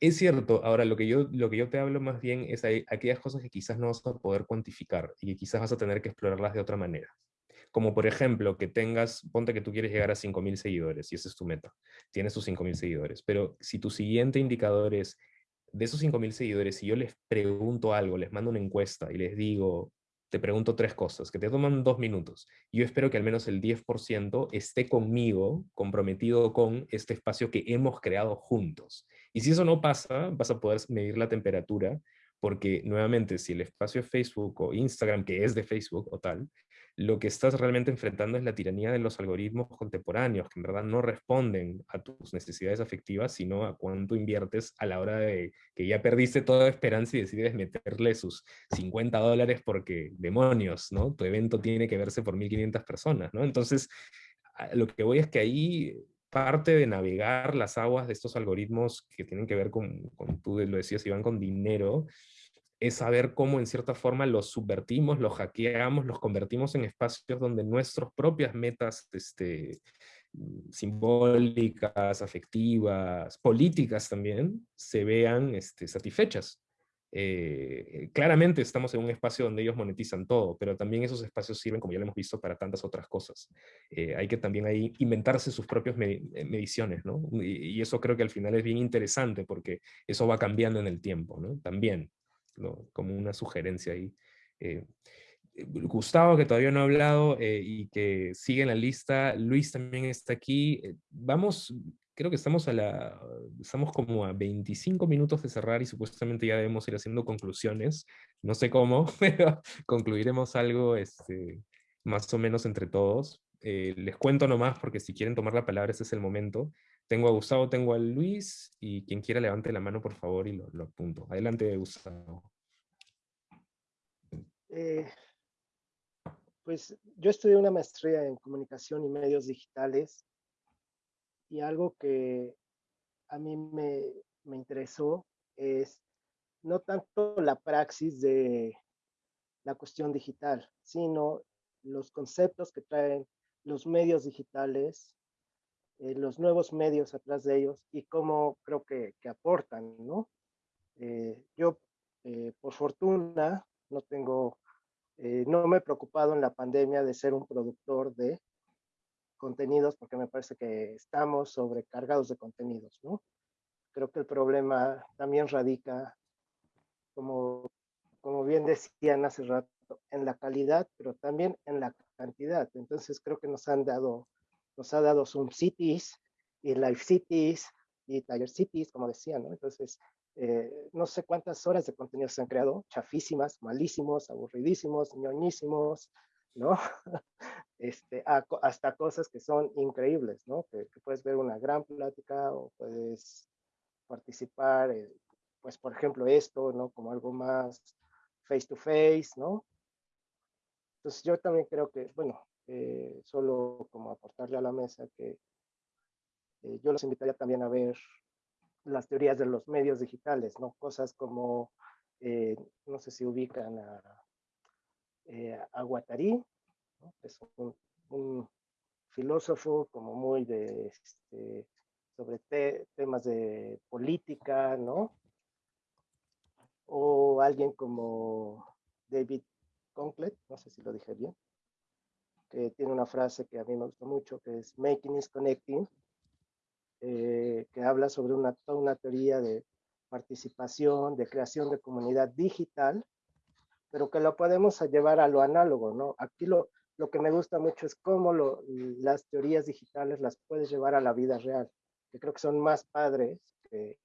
Es cierto, ahora lo que, yo, lo que yo te hablo más bien es aquellas cosas que quizás no vas a poder cuantificar y que quizás vas a tener que explorarlas de otra manera. Como por ejemplo, que tengas, ponte que tú quieres llegar a 5.000 seguidores y esa es tu meta, tienes tus 5.000 seguidores, pero si tu siguiente indicador es, de esos 5.000 seguidores, si yo les pregunto algo, les mando una encuesta y les digo, te pregunto tres cosas, que te toman dos minutos. Yo espero que al menos el 10% esté conmigo, comprometido con este espacio que hemos creado juntos. Y si eso no pasa, vas a poder medir la temperatura, porque nuevamente, si el espacio es Facebook o Instagram, que es de Facebook o tal, lo que estás realmente enfrentando es la tiranía de los algoritmos contemporáneos, que en verdad no responden a tus necesidades afectivas, sino a cuánto inviertes a la hora de que ya perdiste toda esperanza y decides meterle sus 50 dólares porque demonios, ¿no? Tu evento tiene que verse por 1.500 personas, ¿no? Entonces, lo que voy es que ahí parte de navegar las aguas de estos algoritmos que tienen que ver con, con tú lo decías, Iván, con dinero, es saber cómo en cierta forma los subvertimos, los hackeamos, los convertimos en espacios donde nuestras propias metas este, simbólicas, afectivas, políticas también, se vean este, satisfechas. Eh, claramente estamos en un espacio donde ellos monetizan todo, pero también esos espacios sirven, como ya lo hemos visto, para tantas otras cosas. Eh, hay que también ahí inventarse sus propias eh, mediciones, ¿no? Y, y, eso creo que al final es bien interesante porque eso va cambiando en el tiempo, ¿no? También, como una sugerencia ahí. Gustavo, que todavía no ha hablado y que sigue en la lista, Luis también está aquí. Vamos creo que estamos a la, estamos como a 25 minutos de cerrar y supuestamente ya debemos ir haciendo conclusiones. No sé cómo, pero concluiremos algo este, más o menos entre todos. Eh, les cuento nomás porque si quieren tomar la palabra, ese es el momento. Tengo a Gustavo, tengo a Luis y quien quiera levante la mano por favor y lo, apunto. Adelante, Gustavo. Eh, pues yo estudié una maestría en comunicación y medios digitales y algo que a mí me, me interesó es no tanto la praxis de la cuestión digital, sino los conceptos que traen los medios digitales, eh, los nuevos medios atrás de ellos y cómo creo que, que aportan, ¿no? Eh, yo, eh, por fortuna, no tengo, no me he preocupado en la pandemia de ser un productor de contenidos porque me parece que estamos sobrecargados de contenidos, ¿no? Creo que el problema también radica, como, como bien decían hace rato, en la calidad, pero también en la cantidad. Entonces creo que nos han dado, nos ha dado Zoom Cities y Live Cities y Tiger Cities, como decían, ¿no? Entonces, eh, no sé cuántas horas de contenido se han creado, chafísimas, malísimos, aburridísimos, ñoñísimos, ¿no? Este, hasta cosas que son increíbles, ¿no? Que, puedes ver una gran plática o puedes participar, pues por ejemplo esto, ¿no? Como algo más face to face, ¿no? Entonces yo también creo que, bueno, eh, solo como aportarle a la mesa que eh, yo los invitaría también a ver las teorías de los medios digitales, ¿no? Cosas como, eh, no sé si ubican a, a Guattari, es un, filósofo como muy de, este, sobre temas de política, ¿no? O alguien como David Conklet, no sé si lo dije bien, que tiene una frase que a mí me gusta mucho, que es Making is Connecting, eh, que habla sobre una, toda una teoría de participación, de creación de comunidad digital, pero que lo podemos llevar a lo análogo, ¿no? Aquí lo, lo que me gusta mucho es cómo lo, las teorías digitales las puedes llevar a la vida real, que creo que son más padres que,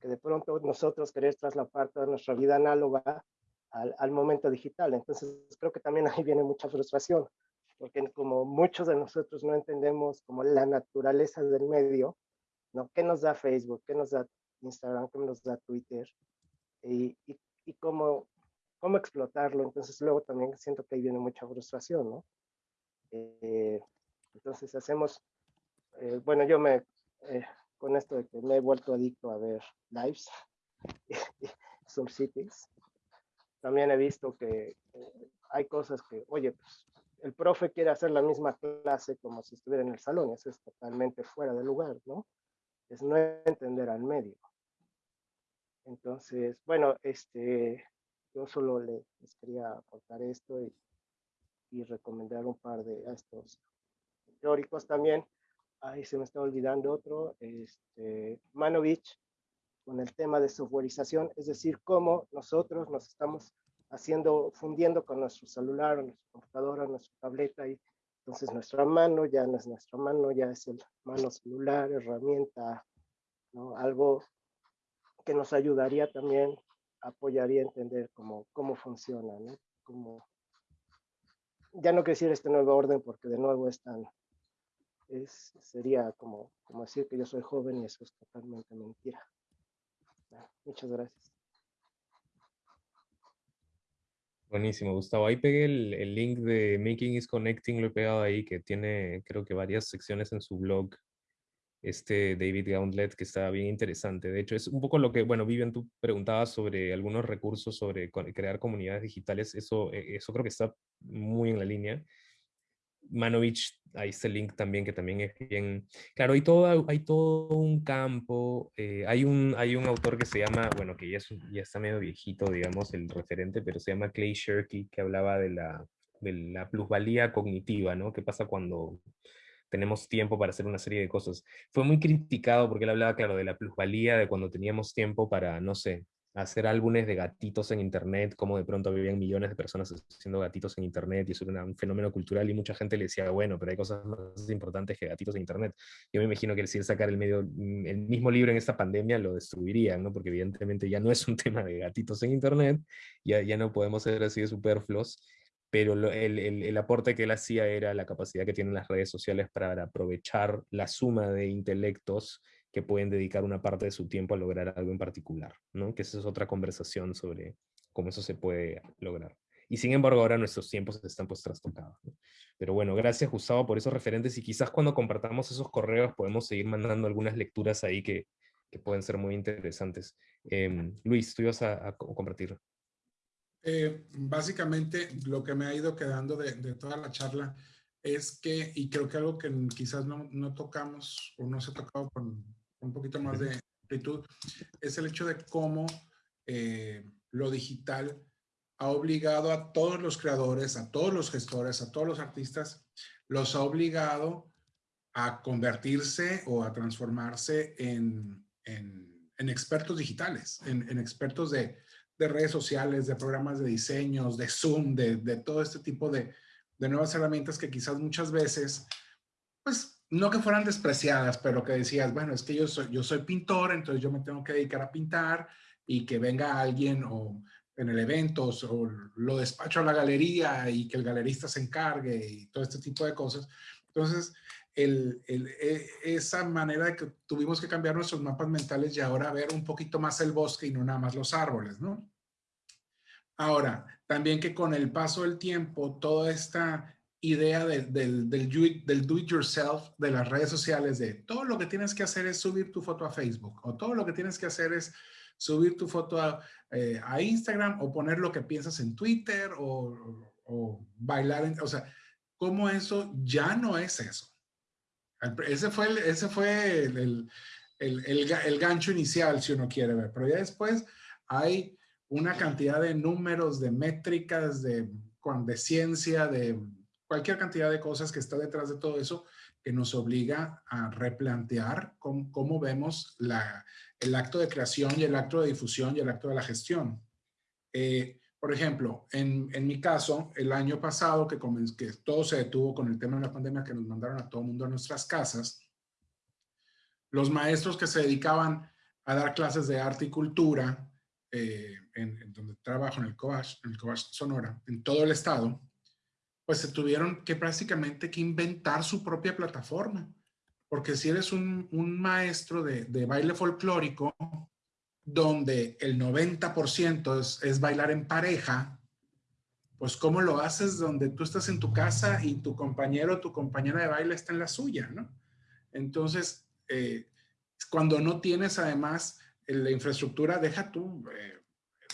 que de pronto nosotros querer traslapar toda nuestra vida análoga al, al, momento digital. Entonces creo que también ahí viene mucha frustración, porque como muchos de nosotros no entendemos como la naturaleza del medio, ¿no? ¿Qué nos da Facebook? ¿Qué nos da Instagram? ¿Qué nos da Twitter? Y, y, y cómo, cómo explotarlo. Entonces luego también siento que ahí viene mucha frustración, ¿no? Eh, entonces hacemos, eh, bueno, yo me, eh, con esto de que me he vuelto adicto a ver lives, Cities, también he visto que hay cosas que, oye, pues el profe quiere hacer la misma clase como si estuviera en el salón, eso es totalmente fuera de lugar, ¿no? Es no entender al medio. Entonces, bueno, este, yo solo les, quería aportar esto y, recomendar un par de estos teóricos también. Ahí se me está olvidando otro, este, Manovich, con el tema de softwareización, es decir, cómo nosotros nos estamos haciendo, fundiendo con nuestro celular, nuestra computadora, nuestra tableta, y entonces nuestra mano ya no es nuestra mano, ya es el mano celular, herramienta, ¿no? algo que nos ayudaría también, apoyaría a entender cómo, cómo funciona, ¿no? Cómo, ya no quiero decir este nuevo orden porque de nuevo es tan, es, sería como, como decir que yo soy joven y eso es totalmente mentira. Muchas gracias. Buenísimo, Gustavo. Ahí pegué el, link de Making is Connecting, lo he pegado ahí, que tiene creo que varias secciones en su blog, este David Gauntlet, que está bien interesante. De hecho, es un poco lo que, bueno, Vivian, tú preguntabas sobre algunos recursos sobre crear comunidades digitales, eso, e, eso creo que está muy en la línea. Manovich, ahí está el link también, que también es bien... Claro, hay todo, hay todo un campo, eh, hay, un, hay un autor que se llama, bueno, que ya, ya está medio viejito, digamos, el referente, pero se llama Clay Shirky, que hablaba de la, de la plusvalía cognitiva, ¿no? ¿Qué pasa cuando tenemos tiempo para hacer una serie de cosas? Fue muy criticado porque él hablaba, claro, de la plusvalía, de cuando teníamos tiempo para, no sé, hacer álbumes de gatitos en internet, como de pronto vivían millones de personas haciendo gatitos en internet, y eso era un fenómeno cultural, y mucha gente le decía, bueno, pero hay cosas más importantes que gatitos en internet. Yo me imagino que el sacar el, medio, mm, el mismo libro en esta pandemia lo destruirían, ¿no? Porque evidentemente ya no es un tema de gatitos en internet, ya, ya no podemos ser así de superfluos, pero el, el, el, aporte que él hacía era la capacidad que tienen las redes sociales para aprovechar la suma de intelectos que pueden dedicar una parte de su tiempo a lograr algo en particular, ¿no? Que esa es otra conversación sobre cómo eso se puede lograr. Y sin embargo ahora nuestros tiempos están pues trastocados. Pero bueno, gracias Gustavo por esos referentes y quizás cuando compartamos esos correos podemos seguir mandando algunas lecturas ahí que, que pueden ser muy interesantes. Em, Luis, tú ibas a, compartir. Eh, básicamente lo que me ha ido quedando de, de toda la charla es que, y creo que algo que quizás no, no tocamos o no se ha tocado con, un poquito más de amplitud, es el hecho de cómo eh, lo digital ha obligado a todos los creadores, a todos los gestores, a todos los artistas, los ha obligado a convertirse o a transformarse en, en, expertos digitales, en, expertos de, de, redes sociales, de programas de diseños, de Zoom, de, de todo este tipo de, de nuevas herramientas que quizás muchas veces, pues no que fueran despreciadas, pero que decías, bueno, es que yo soy, yo soy pintor, entonces yo me tengo que dedicar a pintar y que venga alguien o en el evento o lo despacho a la galería y que el galerista se encargue y todo este tipo de cosas. Entonces, el, e, esa manera de que tuvimos que cambiar nuestros mapas mentales y ahora ver un poquito más el bosque y no nada más los árboles, ¿no? Ahora, también que con el paso del tiempo, toda esta idea del, del, del do it yourself de las redes sociales, de todo lo que tienes que hacer es subir tu foto a Facebook, o todo lo que tienes que hacer es subir tu foto a, eh, a Instagram, o poner lo que piensas en Twitter, o, o bailar, en, o sea, cómo eso ya no es eso. Ese fue el, ese fue el, el, el, gancho inicial, si uno quiere ver, pero ya después hay una cantidad de números, de métricas, de, de ciencia, de cualquier cantidad de cosas que está detrás de todo eso que nos obliga a replantear cómo, cómo vemos el acto de creación y el acto de difusión y el acto de la gestión. Eh, por ejemplo, en, en, mi caso, el año pasado que, que todo se detuvo con el tema de la pandemia que nos mandaron a todo el mundo a nuestras casas, los maestros que se dedicaban a dar clases de arte y cultura, eh, en, donde trabajo en el COASH, en el COASH Sonora, en todo el estado, pues se tuvieron que prácticamente que inventar su propia plataforma. Porque si eres un, un maestro de, de baile folclórico, donde el 90% es, es, bailar en pareja, pues ¿cómo lo haces donde tú estás en tu casa y tu compañero o tu compañera de baile está en la suya, ¿no? Entonces, eh, cuando no tienes además la infraestructura, deja tú eh,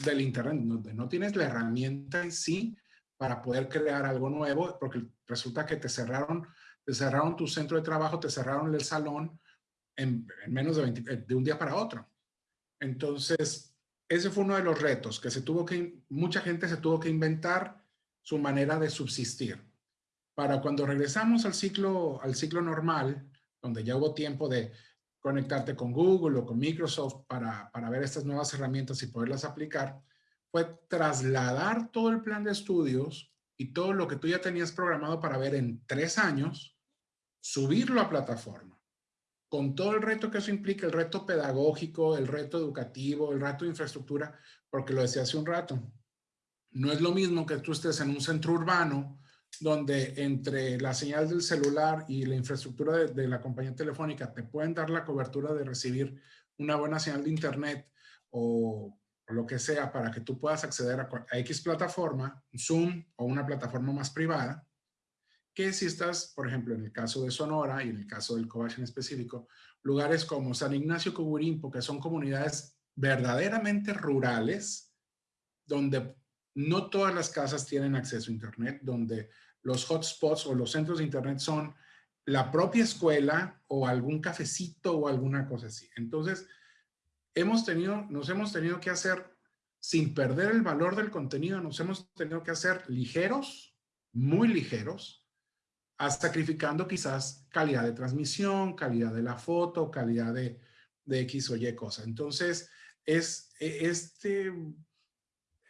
del internet, donde no tienes la herramienta en sí para poder crear algo nuevo, porque resulta que te cerraron, te cerraron tu centro de trabajo, te cerraron el salón en, menos de, de un día para otro. Entonces, ese fue uno de los retos que se tuvo que, mucha gente se tuvo que inventar su manera de subsistir. Para cuando regresamos al ciclo, al ciclo normal, donde ya hubo tiempo de conectarte con Google o con Microsoft para, para ver estas nuevas herramientas y poderlas aplicar, fue trasladar todo el plan de estudios y todo lo que tú ya tenías programado para ver en tres años, subirlo a plataforma. Con todo el reto que eso implica, el reto pedagógico, el reto educativo, el reto de infraestructura, porque lo decía hace un rato, no es lo mismo que tú estés en un centro urbano donde entre la señal del celular y la infraestructura de, la compañía telefónica te pueden dar la cobertura de recibir una buena señal de internet o, lo que sea para que tú puedas acceder a, X plataforma, Zoom o una plataforma más privada, que si estás, por ejemplo, en el caso de Sonora y en el caso del Cobach en específico, lugares como San Ignacio Coburimpo, que son comunidades verdaderamente rurales, donde no todas las casas tienen acceso a Internet, donde los hotspots o los centros de Internet son la propia escuela o algún cafecito o alguna cosa así. Entonces, hemos tenido, nos hemos tenido que hacer, sin perder el valor del contenido, nos hemos tenido que hacer ligeros, muy ligeros, sacrificando quizás calidad de transmisión, calidad de la foto, calidad de, de X o Y cosa. Entonces, es e, este,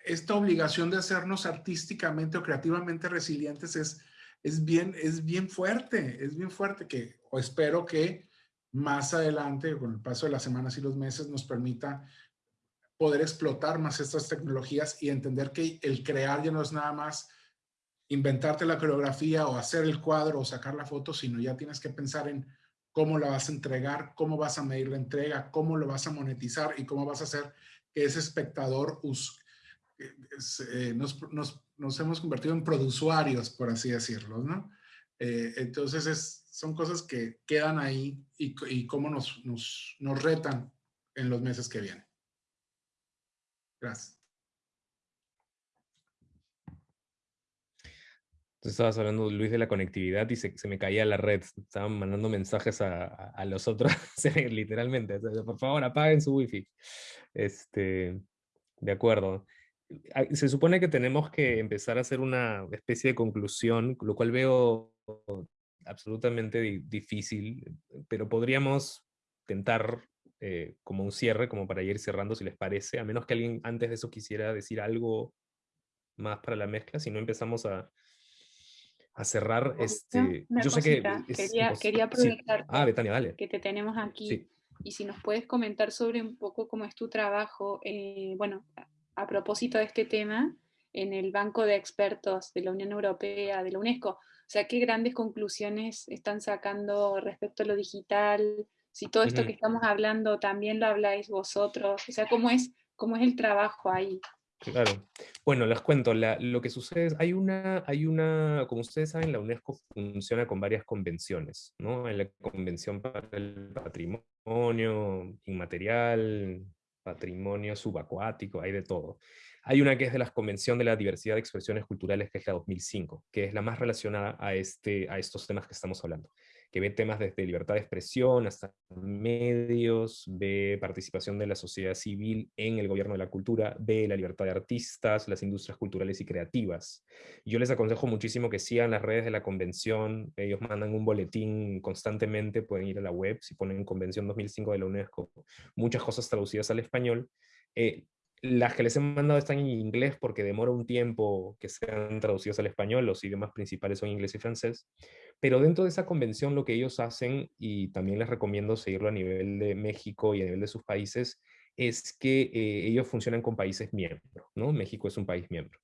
esta obligación de hacernos artísticamente o creativamente resilientes es, es, bien, es bien fuerte, es bien fuerte que, o espero que más adelante, con el paso de las semanas y los meses, nos permita poder explotar más estas tecnologías y entender que el crear ya no es nada más inventarte la coreografía o hacer el cuadro o sacar la foto, sino ya tienes que pensar en cómo la vas a entregar, cómo vas a medir la entrega, cómo lo vas a monetizar y cómo vas a hacer que ese espectador eh, nos, hemos convertido en produsuarios, por así decirlo, ¿no? Eh, entonces son cosas que quedan ahí y, y cómo nos, nos, nos retan en los meses que vienen. Gracias. Estabas hablando, Luis, de la conectividad y se, me caía la red. Estaban mandando mensajes a, los otros, literalmente. Por favor, apaguen su wifi. Este, de acuerdo. Se supone que tenemos que empezar a hacer una especie de conclusión, lo cual veo absolutamente difícil, pero podríamos tentar eh, como un cierre, como para ir cerrando, si les parece, a menos que alguien antes de eso quisiera decir algo más para la mezcla, si no empezamos a, a cerrar, este, yo sé que... quería, quería aprovechar ah, dale. que te tenemos aquí y si nos puedes comentar sobre un poco cómo es tu trabajo, eh, bueno, a propósito de este tema, en el Banco de Expertos de la Unión Europea, de la UNESCO. O sea, ¿qué grandes conclusiones están sacando respecto a lo digital? Si todo esto que estamos hablando también lo habláis vosotros, o sea, ¿cómo es, cómo es el trabajo ahí? Claro. Bueno, les cuento, lo que sucede es, hay una, hay una, como ustedes saben, la UNESCO funciona con varias convenciones, ¿no? En la Convención para el Patrimonio Inmaterial, Patrimonio Subacuático, hay de todo. Hay una que es de la Convención de la Diversidad de Expresiones Culturales, que es la 2005, que es la más relacionada a, este, a estos temas que estamos hablando que ve temas desde libertad de expresión hasta medios, ve participación de la sociedad civil en el gobierno de la cultura, ve la libertad de artistas, las industrias culturales y creativas. Yo les aconsejo muchísimo que sigan las redes de la convención, ellos mandan un boletín constantemente, pueden ir a la web, si ponen Convención 2005 de la UNESCO, muchas cosas traducidas al español. Eh, las que les he mandado están en inglés porque demora un tiempo que sean traducidas al español, los idiomas principales son inglés y francés, pero dentro de esa convención lo que ellos hacen, y también les recomiendo seguirlo a nivel de México y a nivel de sus países, es que eh, ellos funcionan con países miembros, ¿no? México es un país miembro.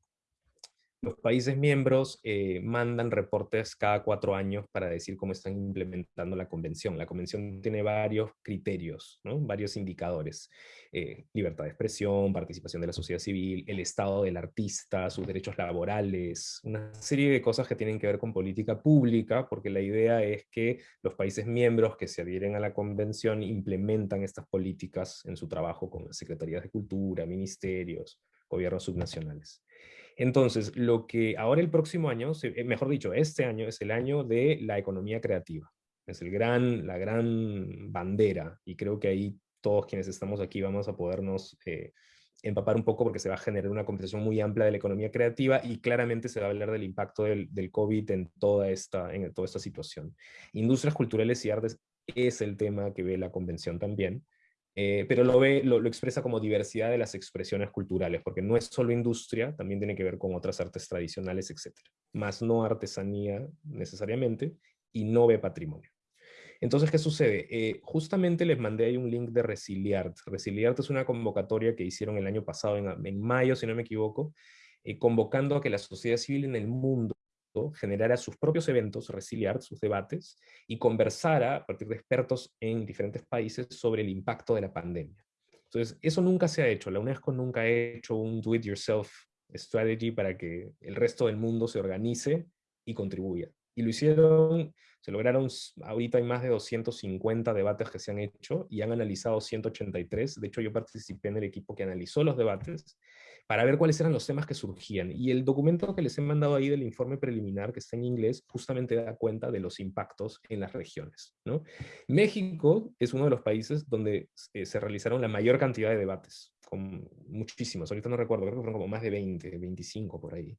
Los países miembros eh, mandan reportes cada cuatro años para decir cómo están implementando la convención. La convención tiene varios criterios, varios indicadores. Eh, libertad de expresión, participación de la sociedad civil, el estado del artista, sus derechos laborales, una serie de cosas que tienen que ver con política pública, porque la idea es que los países miembros que se adhieren a la convención implementan estas políticas en su trabajo con secretarías de cultura, ministerios, gobiernos subnacionales. Entonces, lo que ahora el próximo año, eh, mejor dicho, este año es el año de la economía creativa. Es el gran, la gran bandera, y creo que ahí todos quienes estamos aquí vamos a podernos eh, empapar un poco porque se va a generar una conversación muy amplia de la economía creativa y claramente se va a hablar del impacto del, del COVID en toda, esta, en toda esta situación. Industrias culturales y artes es el tema que ve la convención también. Eh, pero lo, ve, lo, expresa como diversidad de las expresiones culturales, porque no es solo industria, también tiene que ver con otras artes tradicionales, etc. Más no artesanía necesariamente, y no ve patrimonio. Entonces, ¿qué sucede? Eh, justamente les mandé ahí un link de Resiliart. Resiliart es una convocatoria que hicieron el año pasado, en, mayo, si no me equivoco, eh, convocando a que la sociedad civil en el mundo generara sus propios eventos, resiliar sus debates y conversara a partir de expertos en diferentes países sobre el impacto de la pandemia. Entonces, eso nunca se ha hecho. La UNESCO nunca ha hecho un do-it-yourself strategy para que el resto del mundo se organice y contribuya. Y lo hicieron, se lograron, ahorita hay más de 250 debates que se han hecho y han analizado 183. De hecho, yo participé en el equipo que analizó los debates para ver cuáles eran los temas que surgían. Y el documento que les he mandado ahí del informe preliminar, que está en inglés, justamente da cuenta de los impactos en las regiones. ¿no? México es uno de los países donde eh, se realizaron la mayor cantidad de debates, con muchísimos, ahorita no recuerdo, creo que fueron como más de 20, 25 por ahí.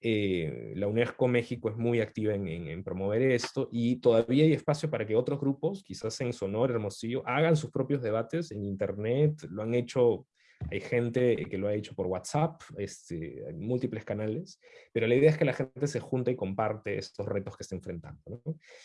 Eh, la UNESCO México es muy activa en, en, promover esto y todavía hay espacio para que otros grupos, quizás en Sonora, Hermosillo, hagan sus propios debates en internet, lo han hecho hay gente que lo ha hecho por WhatsApp, este, múltiples canales, pero la idea es que la gente se junte y comparte estos retos que está enfrentando.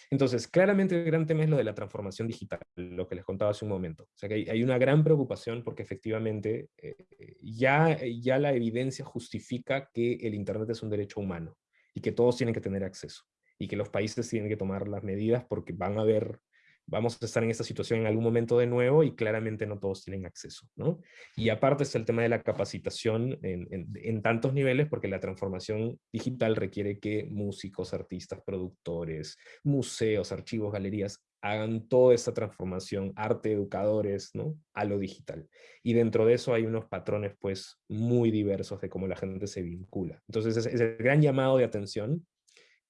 Entonces, claramente el gran tema es lo de la transformación digital, lo que les contaba hace un momento. O sea que hay, una gran preocupación porque efectivamente eh, ya, ya la evidencia justifica que el Internet es un derecho humano y que todos tienen que tener acceso y que los países tienen que tomar las medidas porque van a haber vamos a estar en esta situación en algún momento de nuevo y claramente no todos tienen acceso. ¿no? Y aparte está el tema de la capacitación en, en, tantos niveles porque la transformación digital requiere que músicos, artistas, productores, museos, archivos, galerías hagan toda esta transformación, arte, educadores, ¿no? a lo digital. Y dentro de eso hay unos patrones pues muy diversos de cómo la gente se vincula. Entonces es, es el gran llamado de atención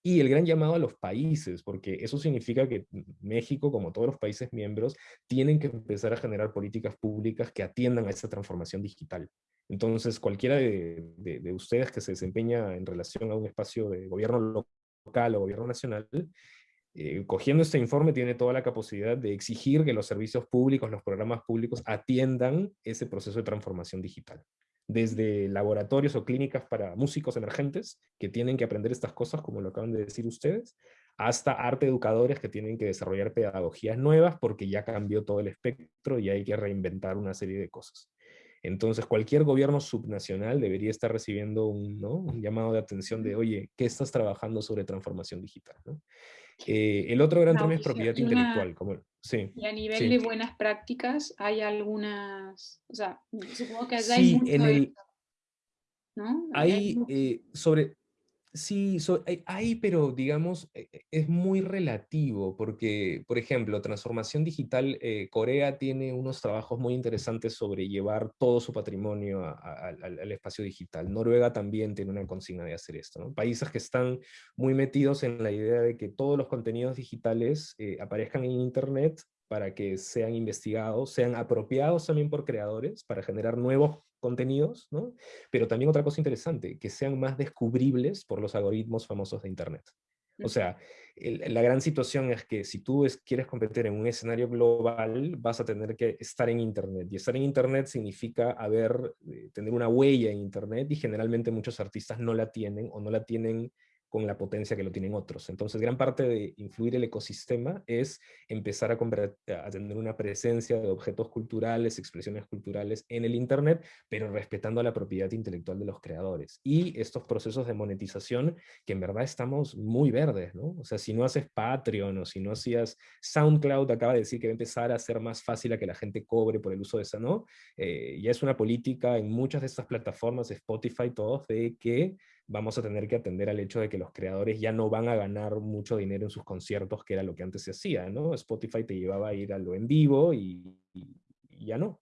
y el gran llamado a los países, porque eso significa que México, como todos los países miembros, tienen que empezar a generar políticas públicas que atiendan a esta transformación digital. Entonces, cualquiera de, ustedes que se desempeña en relación a un espacio de gobierno local o gobierno nacional, eh, cogiendo este informe tiene toda la capacidad de exigir que los servicios públicos, los programas públicos atiendan ese proceso de transformación digital desde laboratorios o clínicas para músicos emergentes que tienen que aprender estas cosas, como lo acaban de decir ustedes, hasta arte educadores que tienen que desarrollar pedagogías nuevas porque ya cambió todo el espectro y hay que reinventar una serie de cosas. Entonces, cualquier gobierno subnacional debería estar recibiendo un, un llamado de atención de, oye, ¿qué estás trabajando sobre transformación digital? ¿no? Eh, el otro gran tema es propiedad intelectual. Como, sí, y a nivel de buenas prácticas, ¿hay algunas, o sea, supongo que allá hay mucho ¿no? Hay, sobre, Sí, hay, pero digamos, e, e, es muy relativo, porque, por ejemplo, transformación digital, eh, Corea tiene unos trabajos muy interesantes sobre llevar todo su patrimonio al espacio digital. Noruega también tiene una consigna de hacer esto. Países que están muy metidos en la idea de que todos los contenidos digitales eh, aparezcan en Internet para que sean investigados, sean apropiados también por creadores, para generar nuevos contenidos, ¿no? Pero también otra cosa interesante, que sean más descubribles por los algoritmos famosos de Internet. O sea, la gran situación es que si tú quieres competir en un escenario global, vas a tener que estar en Internet. Y estar en Internet significa haber, eh, tener una huella en Internet, y generalmente muchos artistas no la tienen, o no la tienen con la potencia que lo tienen otros. Entonces, gran parte de influir el ecosistema es empezar a, a, tener una presencia de objetos culturales, expresiones culturales en el Internet, pero respetando la propiedad intelectual de los creadores. Y estos procesos de monetización, que en verdad estamos muy verdes, ¿no? O sea, si no haces Patreon o si no hacías SoundCloud, acaba de decir que va a empezar a ser más fácil a que la gente cobre por el uso de esa, ¿no? Eh, ya es una política en muchas de estas plataformas, Spotify, todos, de que vamos a tener que atender al hecho de que los creadores ya no van a ganar mucho dinero en sus conciertos, que era lo que antes se hacía, ¿no? Spotify te llevaba a ir a lo en vivo y, ya no.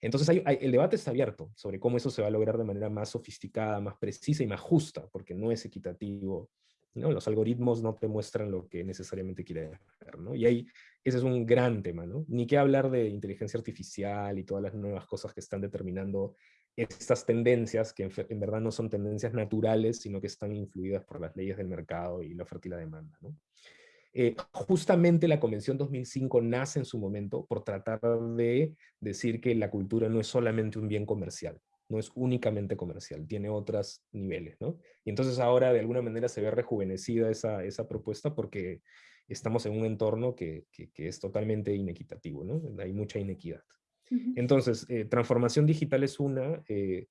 Entonces el debate está abierto sobre cómo eso se va a lograr de manera más sofisticada, más precisa y más justa, porque no es equitativo. ¿no? Los algoritmos no te muestran lo que necesariamente quieres ver. ¿no? Y ahí ese es un gran tema. ¿no? Ni que hablar de inteligencia artificial y todas las nuevas cosas que están determinando estas tendencias, que en, verdad no son tendencias naturales, sino que están influidas por las leyes del mercado y la oferta y la demanda. Eh, justamente la Convención 2005 nace en su momento por tratar de decir que la cultura no es solamente un bien comercial, no es únicamente comercial, tiene otros niveles. Y entonces ahora de alguna manera se ve rejuvenecida esa, esa propuesta porque estamos en un entorno que, que, que es totalmente inequitativo, ¿no? Hay mucha inequidad. Entonces, eh, transformación digital es una. Eh,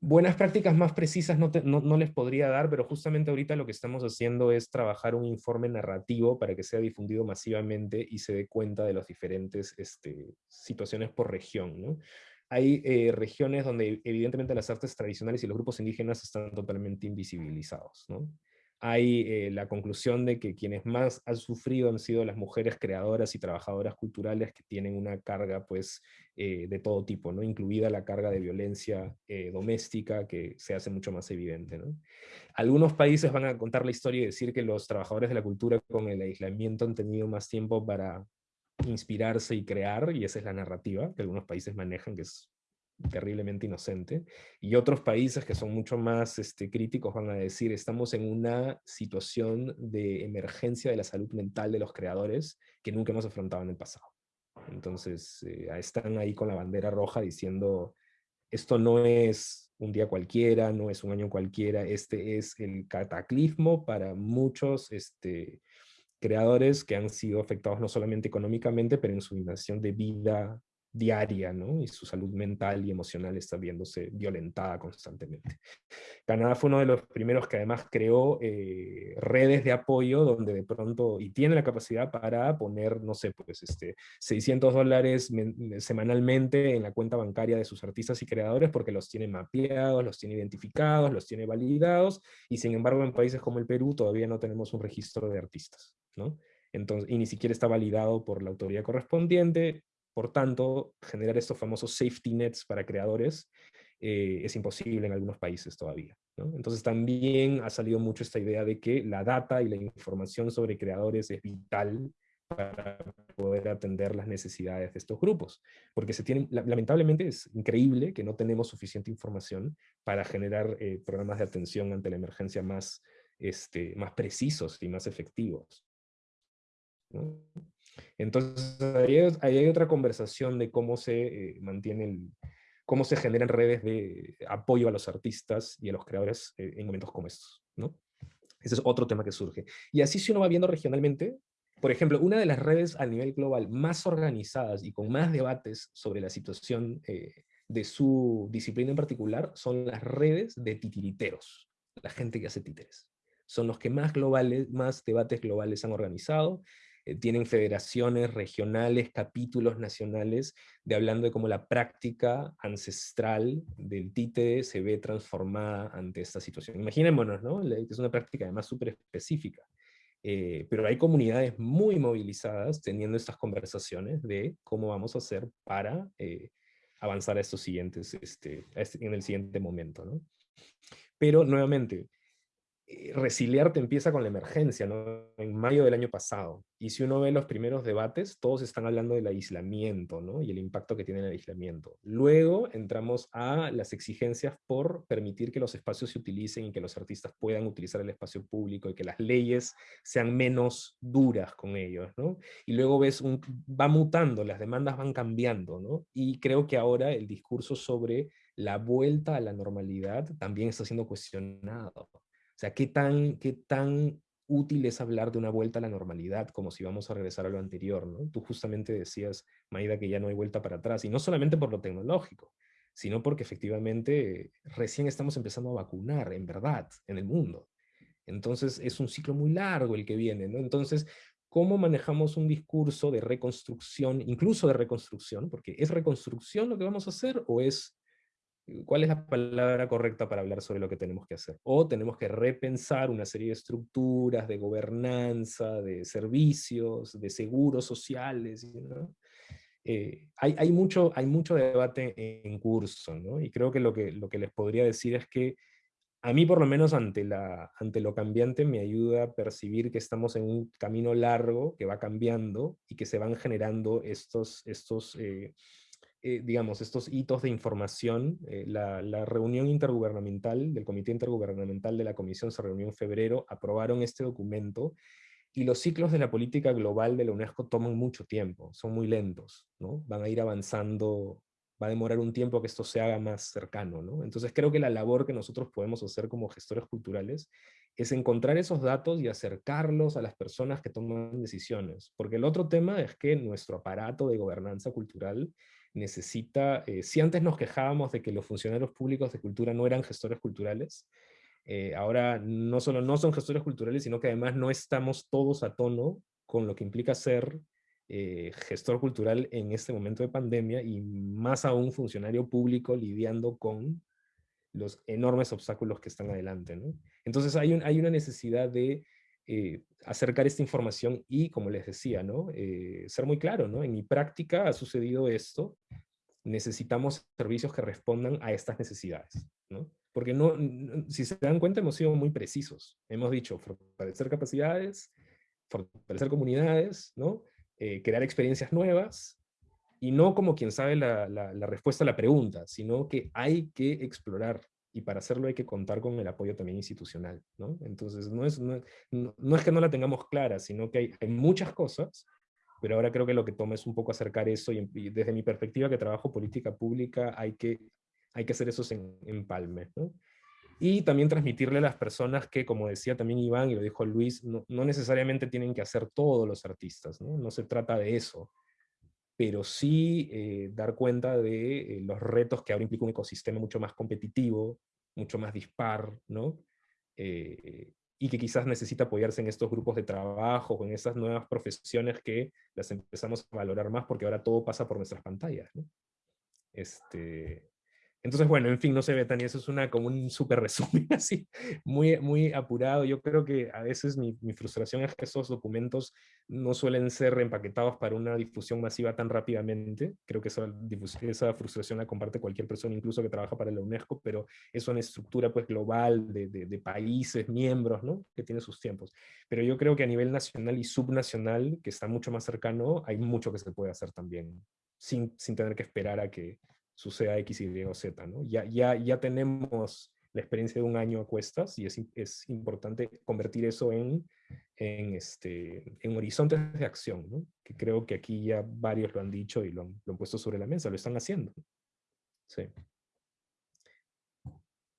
buenas prácticas más precisas no, no, les podría dar, pero justamente ahorita lo que estamos haciendo es trabajar un informe narrativo para que sea difundido masivamente y se dé cuenta de las diferentes este, situaciones por región. ¿no? Hay eh, regiones donde evidentemente las artes tradicionales y los grupos indígenas están totalmente invisibilizados. ¿no? Hay eh, la conclusión de que quienes más han sufrido han sido las mujeres creadoras y trabajadoras culturales que tienen una carga pues, eh, de todo tipo, ¿no? incluida la carga de violencia eh, doméstica que se hace mucho más evidente. ¿no? Algunos países van a contar la historia y decir que los trabajadores de la cultura con el aislamiento han tenido más tiempo para inspirarse y crear, y esa es la narrativa que algunos países manejan, que es terriblemente inocente, y otros países que son mucho más este, críticos van a decir, estamos en una situación de emergencia de la salud mental de los creadores que nunca hemos afrontado en el pasado. Entonces, eh, están ahí con la bandera roja diciendo, esto no es un día cualquiera, no es un año cualquiera, este es el cataclismo para muchos este, creadores que han sido afectados no solamente económicamente, pero en su dimensión de vida diaria, ¿no? Y su salud mental y emocional está viéndose violentada constantemente. Canadá fue uno de los primeros que además creó eh, redes de apoyo donde de pronto, y tiene la capacidad para poner, no sé, pues este, 600 dólares semanalmente en la cuenta bancaria de sus artistas y creadores porque los tiene mapeados, los tiene identificados, los tiene validados, y sin embargo en países como el Perú todavía no tenemos un registro de artistas, ¿no? Entonces, y ni siquiera está validado por la autoridad correspondiente, por tanto, generar estos famosos safety nets para creadores eh, es imposible en algunos países todavía. Entonces también ha salido mucho esta idea de que la data y la información sobre creadores es vital para poder atender las necesidades de estos grupos. Porque se tienen, lamentablemente es increíble que no tenemos suficiente información para generar eh, programas de atención ante la emergencia más, este, más precisos y más efectivos. Entonces, ahí hay, otra conversación de cómo se eh, mantiene cómo se generan redes de apoyo a los artistas y a los creadores eh, en momentos como estos, ¿no? Ese es otro tema que surge. Y así si uno va viendo regionalmente, por ejemplo, una de las redes a nivel global más organizadas y con más debates sobre la situación eh, de su disciplina en particular son las redes de titiriteros, la gente que hace títeres. Son los que más, globales, más debates globales han organizado eh, tienen federaciones regionales, capítulos nacionales, de hablando de cómo la práctica ancestral del títere se ve transformada ante esta situación. Imaginémonos, ¿no? Es una práctica además súper específica. Eh, pero hay comunidades muy movilizadas teniendo estas conversaciones de cómo vamos a hacer para eh, avanzar a estos siguientes, este, este, en el siguiente momento. ¿no? Pero nuevamente, eh, Resiliarte empieza con la emergencia, ¿no? En mayo del año pasado. Y si uno ve los primeros debates, todos están hablando del aislamiento, ¿no? Y el impacto que tiene el aislamiento. Luego entramos a las exigencias por permitir que los espacios se utilicen y que los artistas puedan utilizar el espacio público y que las leyes sean menos duras con ellos, ¿no? Y luego ves, un, va mutando, las demandas van cambiando, ¿no? Y creo que ahora el discurso sobre la vuelta a la normalidad también está siendo cuestionado sea, ¿qué tan, qué tan útil es hablar de una vuelta a la normalidad, como si vamos a regresar a lo anterior, ¿no? Tú justamente decías, Maida, que ya no hay vuelta para atrás, y no solamente por lo tecnológico, sino porque efectivamente recién estamos empezando a vacunar, en verdad, en el mundo. Entonces es un ciclo muy largo el que viene, ¿no? Entonces, ¿cómo manejamos un discurso de reconstrucción, incluso de reconstrucción? Porque ¿es reconstrucción lo que vamos a hacer o es ¿Cuál es la palabra correcta para hablar sobre lo que tenemos que hacer? O tenemos que repensar una serie de estructuras, de gobernanza, de servicios, de seguros sociales. Eh, hay, hay, mucho, hay mucho debate en curso, ¿no? y creo que lo, que lo que les podría decir es que a mí por lo menos ante, la, ante lo cambiante me ayuda a percibir que estamos en un camino largo que va cambiando y que se van generando estos, estos eh, eh, digamos, estos hitos de información. Eh, la, reunión intergubernamental del Comité Intergubernamental de la Comisión se reunió en febrero, aprobaron este documento, y los ciclos de la política global de la UNESCO toman mucho tiempo, son muy lentos, ¿no? Van a ir avanzando, va a demorar un tiempo que esto se haga más cercano, ¿no? Entonces creo que la labor que nosotros podemos hacer como gestores culturales es encontrar esos datos y acercarlos a las personas que toman decisiones. Porque el otro tema es que nuestro aparato de gobernanza cultural necesita, eh, si antes nos quejábamos de que los funcionarios públicos de cultura no eran gestores culturales, eh, ahora no solo no son gestores culturales, sino que además no estamos todos a tono con lo que implica ser eh, gestor cultural en este momento de pandemia y más aún funcionario público lidiando con los enormes obstáculos que están adelante. Entonces hay, un, hay una necesidad de eh, acercar esta información y, como les decía, ¿no? Eh, ser muy claro, ¿no? En mi práctica ha sucedido esto, necesitamos servicios que respondan a estas necesidades, ¿no? Porque no, si se dan cuenta hemos sido muy precisos. Hemos dicho fortalecer capacidades, fortalecer comunidades, ¿no? Eh, crear experiencias nuevas, y no como quien sabe la, la, la respuesta a la pregunta, sino que hay que explorar y para hacerlo hay que contar con el apoyo también institucional, ¿no? Entonces, no es, no, no, es que no la tengamos clara, sino que hay, hay, muchas cosas, pero ahora creo que lo que toma es un poco acercar eso, y, desde mi perspectiva que trabajo política pública, hay que, hay que hacer eso en, empalme, ¿no? Y también transmitirle a las personas que, como decía también Iván y lo dijo Luis, no, no necesariamente tienen que hacer todos los artistas, ¿no? No se trata de eso, pero sí eh, dar cuenta de eh, los retos que ahora implica un ecosistema mucho más competitivo, mucho más dispar, ¿no? Eh, y que quizás necesita apoyarse en estos grupos de trabajo, en esas nuevas profesiones que las empezamos a valorar más porque ahora todo pasa por nuestras pantallas. ¿no? Este, entonces, bueno, en fin, no sé, Betania, eso es una, como un súper resumen así, muy, muy apurado. Yo creo que a veces mi, mi, frustración es que esos documentos no suelen ser empaquetados para una difusión masiva tan rápidamente. Creo que esa, esa frustración la comparte cualquier persona, incluso que trabaja para la UNESCO, pero es una estructura pues global de, de, de países, miembros, ¿no? Que tiene sus tiempos. Pero yo creo que a nivel nacional y subnacional, que está mucho más cercano, hay mucho que se puede hacer también, sin, sin tener que esperar a que suceda X, Y o Z. ¿no? Ya, ya, ya tenemos la experiencia de un año a cuestas y es, es importante convertir eso en, en, este, en horizontes de acción, ¿no? que creo que aquí ya varios lo han dicho y lo han, lo han puesto sobre la mesa, lo están haciendo. Sí.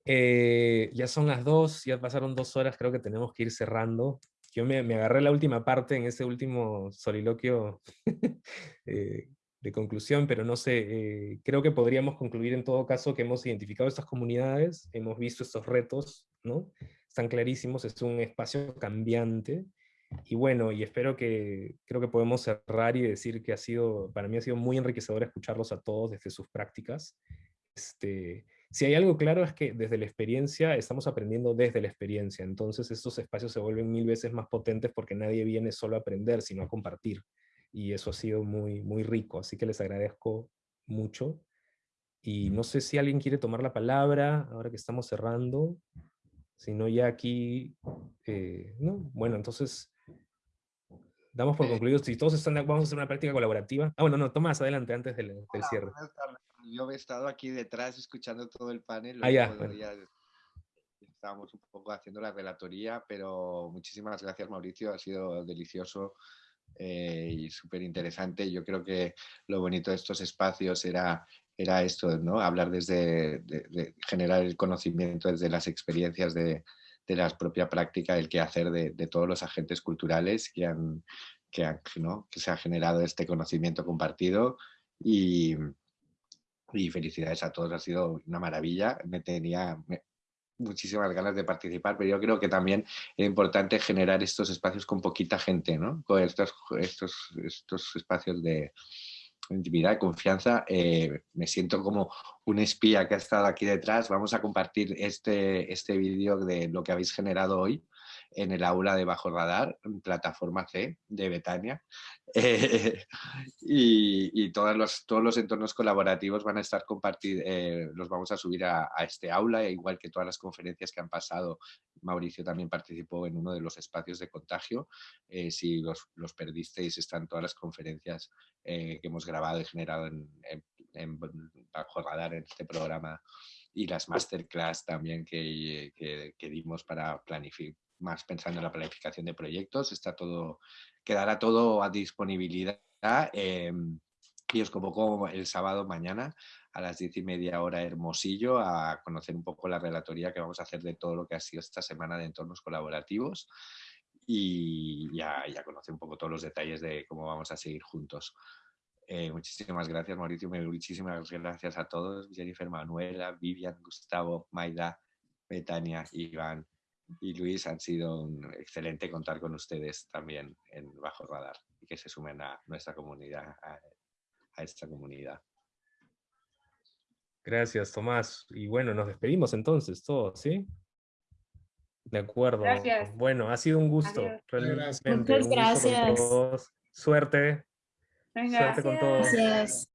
Eh, ya son las dos, ya pasaron dos horas, creo que tenemos que ir cerrando. Yo me, me agarré la última parte en ese último soliloquio eh, de conclusión, pero no sé, eh, creo que podríamos concluir en todo caso que hemos identificado estas comunidades, hemos visto estos retos, ¿no? Están clarísimos, es un espacio cambiante, y bueno, y espero que, creo que podemos cerrar y decir que ha sido, para mí ha sido muy enriquecedor escucharlos a todos desde sus prácticas. Este, si hay algo claro es que desde la experiencia estamos aprendiendo desde la experiencia, entonces estos espacios se vuelven mil veces más potentes porque nadie viene solo a aprender, sino a compartir. Y eso ha sido muy, muy rico, así que les agradezco mucho. Y no sé si alguien quiere tomar la palabra ahora que estamos cerrando. Si no, ya aquí... Eh, no, bueno, entonces damos por concluido, si todos están, vamos a hacer una práctica colaborativa. Ah, bueno, no, Tomás, adelante, antes del, cierre. Yo he estado aquí detrás escuchando todo el panel. Ah, ya, estábamos un poco haciendo la relatoría, pero muchísimas gracias, Mauricio, ha sido delicioso eh, y súper interesante. Yo creo que lo bonito de estos espacios era, era esto, ¿no? Hablar desde, generar el conocimiento desde las experiencias de, de la propia práctica, el quehacer de, de todos los agentes culturales que, han, que, han, ¿no? que se ha generado este conocimiento compartido y, y, felicidades a todos, ha sido una maravilla, me tenía muchísimas ganas de participar, pero yo creo que también es importante generar estos espacios con poquita gente, ¿no? con estos, estos, estos espacios de, intimidad, confianza, eh, me siento como un espía que ha estado aquí detrás. Vamos a compartir este, este vídeo de lo que habéis generado hoy en el aula de Bajo Radar, plataforma C de Betania. Eh, y, todos, los, todos los entornos colaborativos van a estar compartidos, eh, los vamos a subir a, este aula, e igual que todas las conferencias que han pasado. Mauricio también participó en uno de los espacios de contagio. Eh, si los, los, perdisteis, están todas las conferencias que hemos grabado y generado en, Bajo Radar en este programa y las masterclass también que, que, que dimos para planificar más pensando en la planificación de proyectos. Está todo, quedará todo a disponibilidad em, y os convoco el sábado mañana a las diez y media hora Hermosillo a conocer un poco la relatoría que vamos a hacer de todo lo que ha sido esta semana de entornos colaborativos y ya, ya conocer un poco todos los detalles de cómo vamos a seguir juntos. Eh, muchísimas gracias, Mauricio. Muchísimas gracias a todos. Jennifer, Manuela, Vivian, Gustavo, Maida, Betania, Iván, y Luis han sido un excelente contar con ustedes también en Bajo Radar y que se sumen a nuestra comunidad, a, esta comunidad. Gracias, Tomás. Y bueno, nos despedimos entonces todos, ¿sí? De acuerdo. Gracias. Bueno, ha sido un gusto. Muchas gracias. Suerte. Suerte con todos. Gracias. Thank